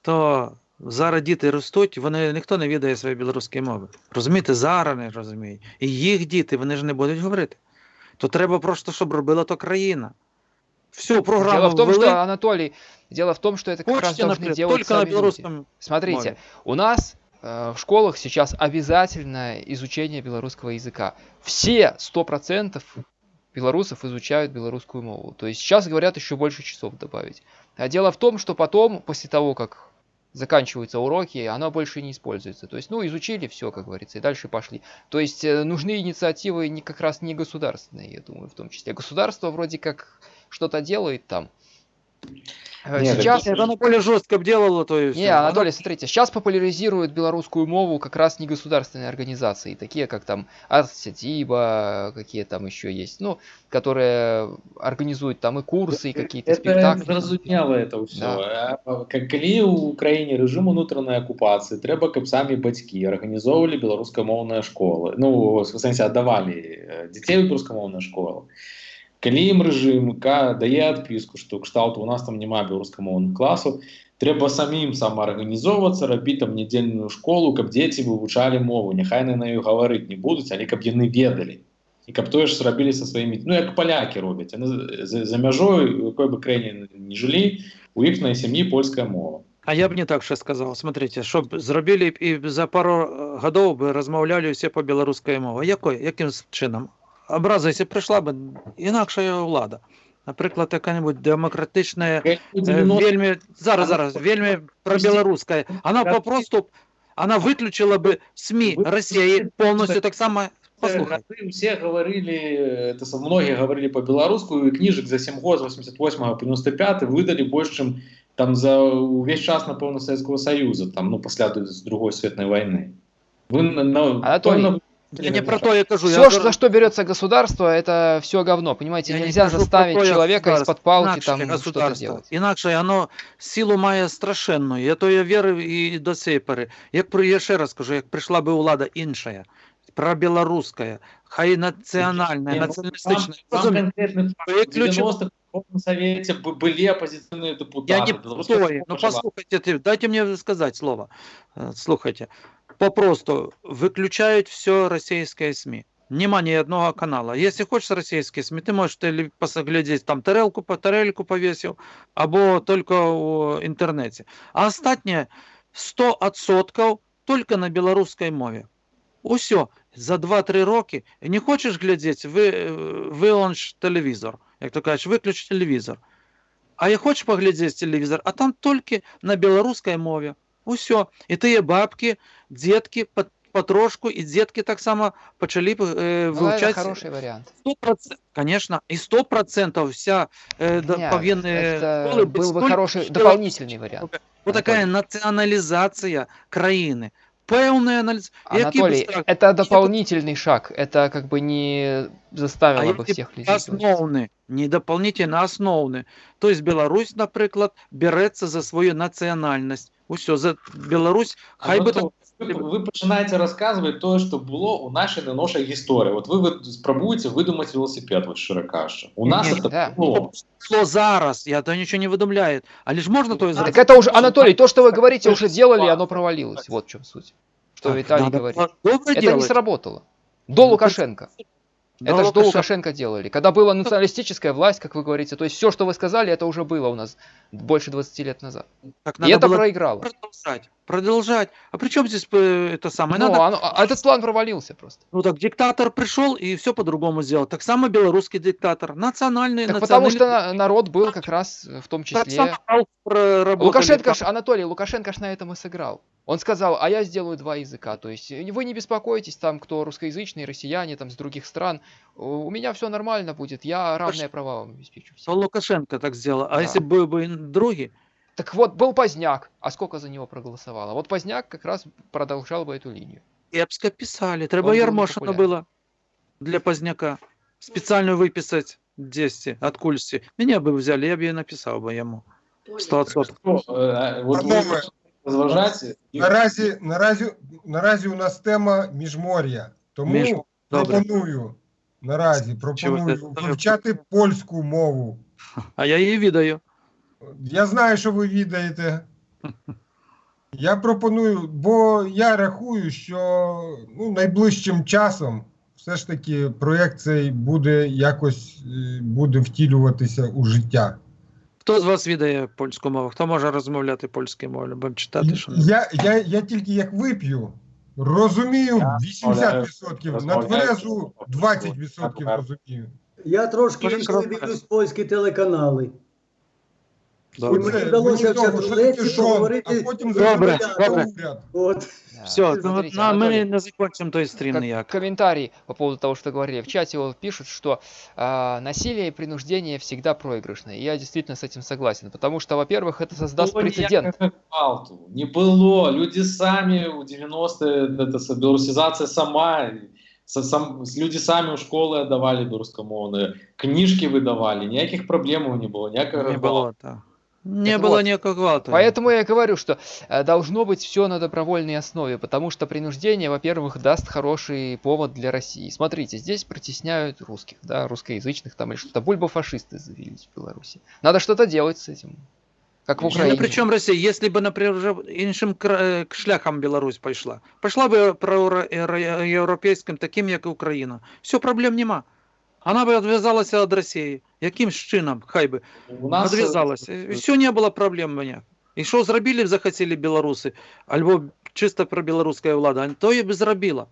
то зараз діти ростуть, вони ніхто не відає своєї білоруської мови. Розумієте, зараз не розуміють. І їх діти, вони ж не будуть говорити. То треба просто, щоб робила то країна. Всю програму Дело в том, ввели, что, Анатолий, дело в том, что это как раз хочете должны наперед, делать только на сами люди. белорусском Смотрите, мове. у нас э, в школах сейчас обязательное изучение белорусского языка. Все 100% белорусов изучают белорусскую мову. То есть сейчас говорят еще больше часов добавить. А дело в том, что потом, после того, как заканчиваются уроки, оно больше не используется. То есть, ну, изучили все, как говорится, и дальше пошли. То есть э, нужны инициативы не как раз не государственные, я думаю, в том числе. Государство вроде как что-то делает там. Э, Нет, Сейчас... Нет, оно более жестко бы делало, то и Не, всё. Анатолий, смотрите, сейчас популяризируют белорусскую мову как раз негосударственные организации, такие как там Артсетиба, какие там еще есть, ну, которые организуют там и курсы, и какие-то Это спектакли. зразумела это ўсё да. калі ў краіне рэжым унутранай акупацыі трэба каб самі бацькі арганізоўвалі беларускамоўныя школы ну в сэнсе аддавалі э, дзяцей у беларускамоўныя школы калі ім рэжым ка дае адпіску што кшталту у нас там няма беларускамоўных класаў трэба самім самаарганізоўвацца рабіць там нядзельную школу каб дзеці вывучалі мову няхай на ёй гаварыць не будуць але каб яны ведалі і каб тое ж зрабілі са сваімі ну як палякі робяць яны за, за мяжой у якой бы краіне не жылі у іхнай сям'і польская мова А я б не так ще сказав. Смотрите, щоб зробили б і за пару е, годов би розмовляли всі по білоруській мові. Якою? Яким чином? Образа, якщо прийшла б інакша влада. Наприклад, яка-небудь демократична, е, вельми, зараз, зараз, вельми пробілоруська. Вона попросту, вона виключила би СМІ Росії повністю так само. Послухай. Гады все говорили это са- многие говорили по-беларуску і кніжак за 7 год з 88 по 95 выдалі больш чым там за увесь час напэўна Савецкого Союза там ну пасля д- другой светной войны вы на, на, Анатолий, пэўна, Я не про то я кажу. Все, я за что берется государство, это все говно. Понимаете, Я не нельзя кажу заставить про то, человека государство. из-под палки Інакше там что-то государство. делать. Інакше воно силу має страшенну. Я то я вірив і до цієї пори. Як при- я ще раз кажу, як прийшла би влада інша, пробілоруська, хай національна, Не, ну, націоналістична. Там, там Розумію. конкретный факт. В Виключено. 90-х в Верховном Совете б- были оппозиционные депутаты. Я не Белорусская пустое. Ну школа жила. послухайте, ти- дайте мне сказать слово. Э, Слухайте. Попросту выключают все российские СМИ. Нема ни одного канала. Если хочешь российские СМИ, ты можешь теле- посоглядеть, там тарелку, по тарельку повесил, або только в интернете. А остатнее 100% только на белорусской мове. Усё. За 2-3 роки. Не хочеш глядеть, ви, е, вилонч телевізор. Як то кажеш, виключ телевізор. А я хочу поглядеть телевизор, а там только на белорусской мове. Усё. І тие бабки, дітки по- потрошку, і дітки так само почали б, е, Ну, это вивчати. хороший вариант. 100%, конечно, и 100% вся э, да, Не, повинные это школы был бы столько хороший что- дополнительный вариант. Вот такая национализация країни. Певная анализ. Анатолий, это дополнительный шаг. Это как бы не заставило А бы если всех людей. делать. основны, не дополнительно а основны. То есть Білорусь, наприклад, береться за свою національність. Усё, за Білорусь, хай би там ви, ви починаєте розказувати те, що було у нашій не нашій історії. От ви, ви спробуєте видумати велосипед, от щиро кажучи. У нас Ні, це да. було. Шло зараз, я то нічого не видумляю. Але ж можна то і Так зробити. это уже, Анатолий, то, что вы говорите, уже делали, и оно провалилось. Вот в чем суть. Что Так, Виталий надо говорит. добре Это не делать. сработало. До Ну, Лукашенко. До это же до Лукашенко. Лукашенко делали. Когда была националистическая власть, как вы говорите, то есть все, что вы сказали, это уже было у нас больше 20 лет назад. Так И надо это было проиграло. продолжать. Продолжать. А при чем здесь э, это самое? Ну, Надо, оно- а этот план провалился просто. ну так диктатор пришел и все по-другому сделал. Так само белорусский диктатор. Национальный, Так потому что народ был как раз э, в том числе... Лукашенко, ж, Анатолий, Лукашенко ж на этом и сыграл. Он сказал, а я сделаю два языка. То есть э, вы не беспокойтесь, там, кто русскоязычные, россияне, там, с других стран. У меня все нормально будет, я равные права вам обеспечу. Всем». Лукашенко так сделал. А Да. если бы бы другие? Так вот, был Поздняк, а сколько за него проголосовало? Вот Поздняк как раз продолжал бы эту линию. Кепсько писали. Он Треба был Ярмошина непопулярен. было для Поздняка. Специально выписать 10 от Кульси. Меня бы взяли, я бы и написал бы ему. 100%. Ну, е, от ви Панове, розважаєте, і- Наразі, наразі, наразі у нас тема міжмор'я. Тому Між- Добре. пропоную наразі пропоную Чого це? вивчати польську мову. А я її відаю. Я знаю, що ви відаєте. Я пропоную, бо я рахую, що ну, найближчим часом все ж таки проєкт цей буде якось е, буде втілюватися у життя. Хто з вас відає польську мову? Хто може розмовляти польською мовою? Будемо читати, що Я, я, я тільки як вип'ю, розумію 80%, на тверезу 20% розумію. Я трошки інколи польські телеканали. Добре. мені Оце, вдалося мені в того, що таке чатулеці шон, поговорити а потім Добре, зробити добре. уряд. От. Да. Все, ну, Смотрите, на, ми Анатолий, не закончимо той стрім как ніяк. комментарий по поводу того, что говорили в чате, вот пишут, что а, насилие и принуждение всегда проигрышное. И я действительно с этим согласен, потому что, во-первых, это создаст Было прецедент. ніякого гвалту. Не было. Люди сами у 90-е, это с- белорусизация сама. Со- сам, люди сами у школы отдавали белорусскомовные, книжки выдавали, никаких проблем не было, никакого Не гвалту. було, так. Не Так було вот, ніякого гвалту. Поэтому я и говорю, что э, должно быть все на добровольной основе, потому что принуждение, во-первых, даст хороший повод для России. Смотрите, здесь притесняют русских, да, русскоязычных там или что-то. Бульбофашисты завелись в Беларуси. Надо что-то делать с этим. Как в Ну, Украине. причому Росія, якщо б, наприклад, вже іншим кра- е, шляхом Білорусь пішла, пішла б проєвропейським, таким, як і Україна. Все, проблем нема. Вона б відв'язалася від Росії. Яким чином? Хай би. У нас Відв'язалася. Все, не було проблем ніяк. І що зробили захотіли білоруси, або чисто пробілоруська влада, то і б зробила.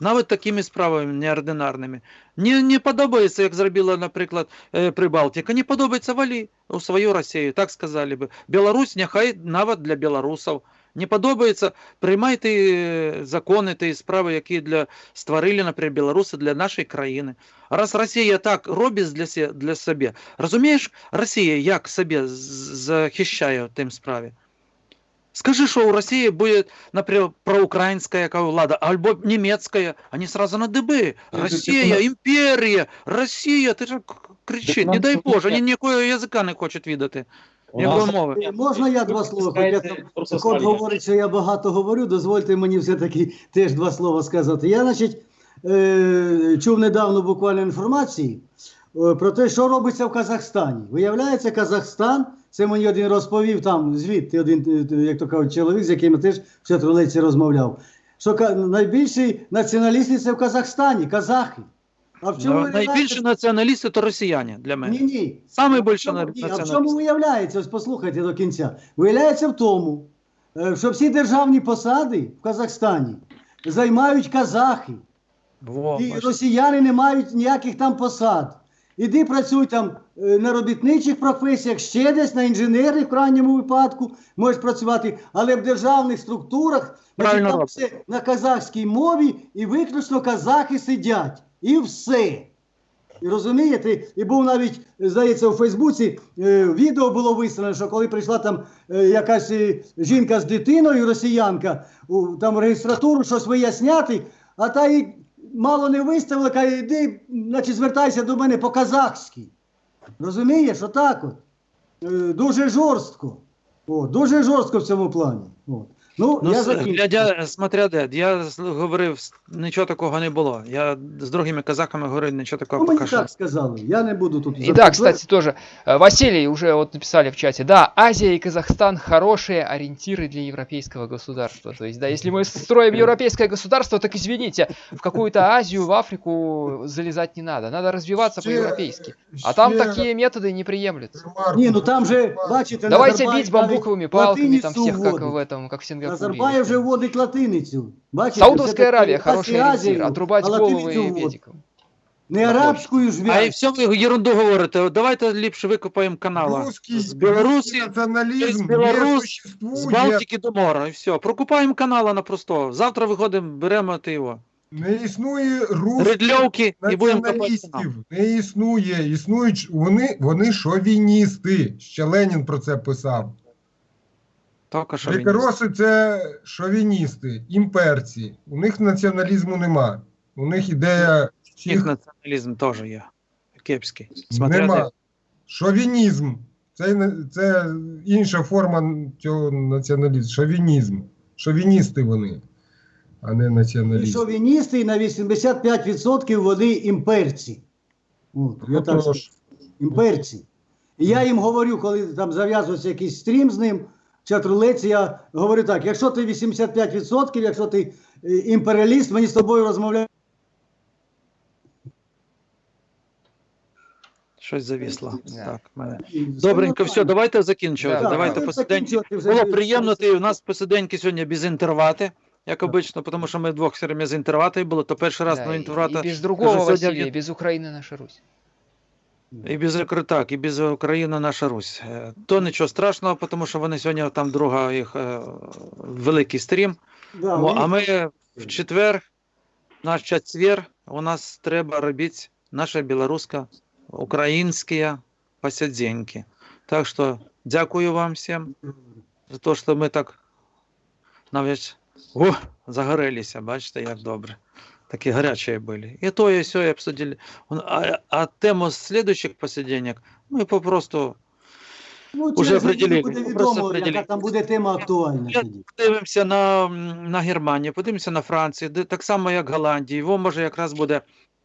Навіть такими справами неординарними. Не, не подобається, як зробила, наприклад, е, Прибалтика, не подобається валі у свою Росію, так сказали би. Білорусь нехай навіть для білорусів. Не подобається, приймайте закони та справи, які для створили, наприклад, білоруси для нашої країни. Раз Росія так робить для, се- для себе, розумієш, Росія як себе захищає в тим справі? Скажи, що у Росії буде, наприклад, проукраїнська яка влада, або німецька, вони сразу на диби. Росія, імперія, Росія, ти ж кричить, не дай Боже, вони ніякого язика не хочуть віддати. У нас- мови? Можна я два слова? Хоч я Пускайте там просто Кот говорить, що я багато говорю, дозвольте мені все-таки теж два слова сказати. Я, значить, е, чув недавно буквально інформації е, про те, що робиться в Казахстані. Виявляється, Казахстан, це мені один розповів там звідти, один, е, як то кажуть, чоловік, з яким я теж в Чатрулиці розмовляв, що ка- найбільші націоналісти це в Казахстані, казахи. А в чому Ну, Найбільші націоналісти то росіяни для мене. ні, ні. Саме більше чому- А в чому виявляється? Ось послухайте до кінця. Виявляється в тому, е, що всі державні посади в Казахстані займають казахи. Во, І бачите. росіяни не мають ніяких там посад. Іди працюй там е, на робітничих професіях, ще десь на інженерних в крайньому випадку можеш працювати, але в державних структурах значить, там все на казахській мові і виключно казахи сидять. І все. І розумієте, і був навіть, здається, у Фейсбуці е, відео було виставлено, що коли прийшла там е, якась е, жінка з дитиною, росіянка, у там реєстратуру щось виясняти, а та їй мало не виставила, каже, йди, значить, звертайся до мене по-казахськи. Розумієш, отак от. Е, дуже жорстко. О, дуже жорстко в цьому плані. От. Ну, Ну, я с- закінчу. глядя, смотря де, я з- говорив, с- нічого такого не було. Я з другими казахами говорив, нічого такого Ну, мені поки що. так сказали. Я не буду тут. И да, кстати, тоже э, Василий уже вот написали в чате. Да, Азия и Казахстан хорошие ориентиры для европейского государства. То есть, да, если мы строим европейское государство, так извините, в какую-то Азию, в Африку залезать не надо. Надо развиваться Ще- по-европейски. А там ще такие методы не приемлются. ремарку. Ні, ну там же, бачите, Давайте Назарбаєв бить бамбуковыми навіть палками там латиницю всех, как вводить. в этом, как в Сингапуре. Назарбаєв вже вводить латиницю. Бачите, Саудовская Аравия хороший ориентир. Отрубать а головы латиницю медикам. Не арабською ж А і все ви ерунду говорите. Давайте ліпше викопаємо канала. Русский, з Білорусі, через з существует. Балтики до моря, і все. Прокупаємо канала на простого. Завтра виходимо, беремо ти його. Не існує русських націоналістів. Не існує. Існують вони, вони шовіністи. Ще Ленін про це писав. Він. Це шовіністи, імперці. У них націоналізму нема. У них ідея Їх націоналізм теж є. Кепський. Смотря де. нема. Шовінізм. Це, це інша форма цього націоналізму. Шовінізм. Шовіністи вони, а не І націоналісти. шовіністи і на 85% вони імперці. От, я так імперці. І я їм говорю, коли там зав'язується якийсь стрім з ним, чат рулеці, я говорю так: якщо ти 85%, якщо ти е, імперіаліст, мені з тобою розмовляти. Щось завісло. Так, мене. Добренько, все, давайте закінчувати. Да, давайте да. посиденьки. Було приємно, ти у нас посиденьки сьогодні без інтервати, як обично, тому що ми двох все время з інтерватою було, то перший раз Да, на и, інтервата. и без другого Кажу, без Украины наша Русь. І без так, і без України наша Русь. Е, То нічого страшного, тому що вони сьогодні там друга їх е, великий стрім. Да, О, а ми в четвер, наш четвер, у нас треба робити наша білоруська, українські посиденьки. Так що дякую вам всім за те, що ми так навіть о, загорелися, бачите, як добре. Такі гарячі були. І то, і все обсудили. А, а тему следующих посиденьок ми попросту Ну, Уже через неділю определили, буде просто відомо, яка там буде тема актуальна Я тоді. подивимося на, на Германію, подивимося на Францію, де так само, як Голландії. Його може якраз буде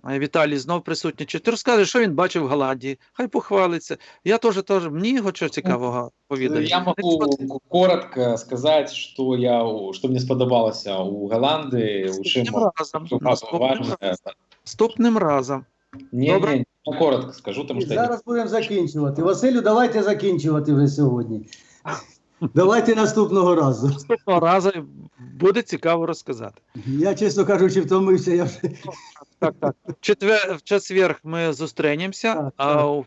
Віталій знов присутній. Ти розкажеш, що він бачив в Голландії. Хай похвалиться. Я теж теж мені його що цікавого повідаю. Я могу коротко сказать, что я, что мне сподобалося у Голланды, у Наступним разом. Наступним разом. Наступним разом. Не, Добре. не, я коротко скажу, потому что Зараз будемо закінчувати. Василю, давайте закінчувати вже сьогодні. Давайте наступного разу. Наступного разу буде цікаво розказати. Я, чесно кажучи, втомився. Я вже... Так, так. В четвер, в четверг ми зустрінемося, а у,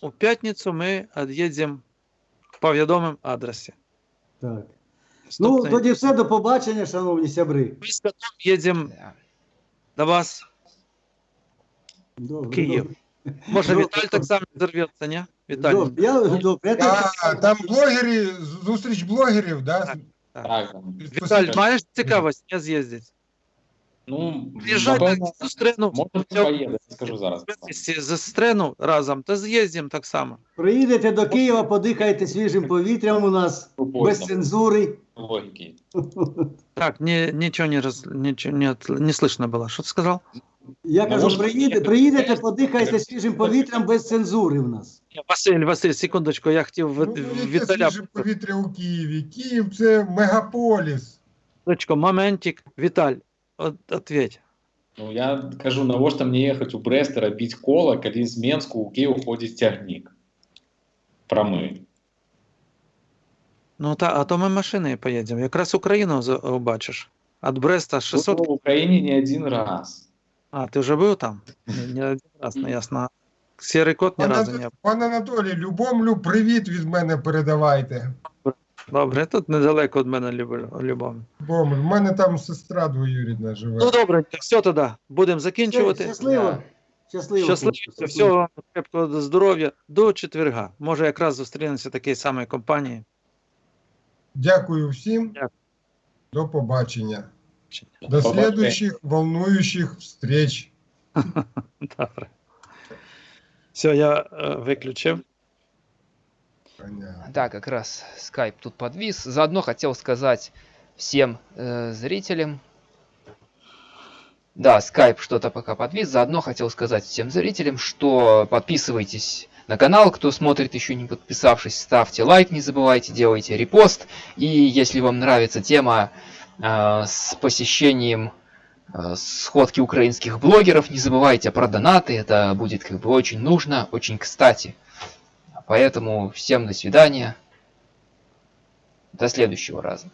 у п'ятницю ми від'їдемо по відомому адресі. Так. Ну, тоді все, до побачення, шановні сябри. Ми з котом їдемо до вас. Добре, Київ. добре. Може, Добре. Віталь так само зірветься, ні? Віталій. Добре, я, добре, я А, там блогери, зустріч блогерів, да? Так. так. Віталь, маєш цікавість не з'їздити? ну, Приїжджай напевно, зустріну. може поїду, скажу зараз. Зустріну разом, та з'їздимо так само. приїдете до Києва, подихайте свіжим повітрям у нас, без Поїздом, цензури. логіки. Так, ні, нічого не, роз, нічого не, от- не слышно було. Що ти сказав? Я Ну, кажу, може, приїдете, приїдете, подихайте свіжим повітрям без цензури в нас. Василь, Василь, секундочку, я хотів Ну, Віталя. свіже повітря у Києві. Київ це мегаполіс. Секундочку, моментик. Віталь, от, ответь. Ну, я кажу, навошта мені їхати у Брест і робити коло, коли з Менску у Київ ходить тягник. Промий. Ну, та, а то ми машиною поїдемо. Якраз Україну за- побачиш. Від Бреста 600 Тут в Україні не один раз. А, ти вже був там? Не один раз, не ясно. Сірий кот ні Пан, разу не був. пан Анатолій, любомлю, привіт від мене передавайте. Добре, тут недалеко від мене Любов- Любов. Любомлю, в мене там сестра двоюрідна живе. Ну добре, все тоді. Будемо закінчувати. Щасливо. Щасливо. Щасливо, всього вам крепкого здоров'я до четверга. Може, якраз зустрінемося такій самій компанії. Дякую всім. Дякую. До побачення. До следующих волнующих встреч. Добре. Все, я виключив. Понятно. Да, как раз скайп тут подвис. Заодно хотел сказать всем э, зрителям. Да, скайп что-то пока подвис. Заодно хотел сказать всем зрителям, что подписывайтесь на канал, кто смотрит еще не подписавшись, ставьте лайк, не забывайте, делайте репост. И если вам нравится тема э, с посещением э, сходки украинских блогеров, не забывайте про донаты, это будет как бы очень нужно, очень кстати. Поэтому всем до свидания. До следующего раза.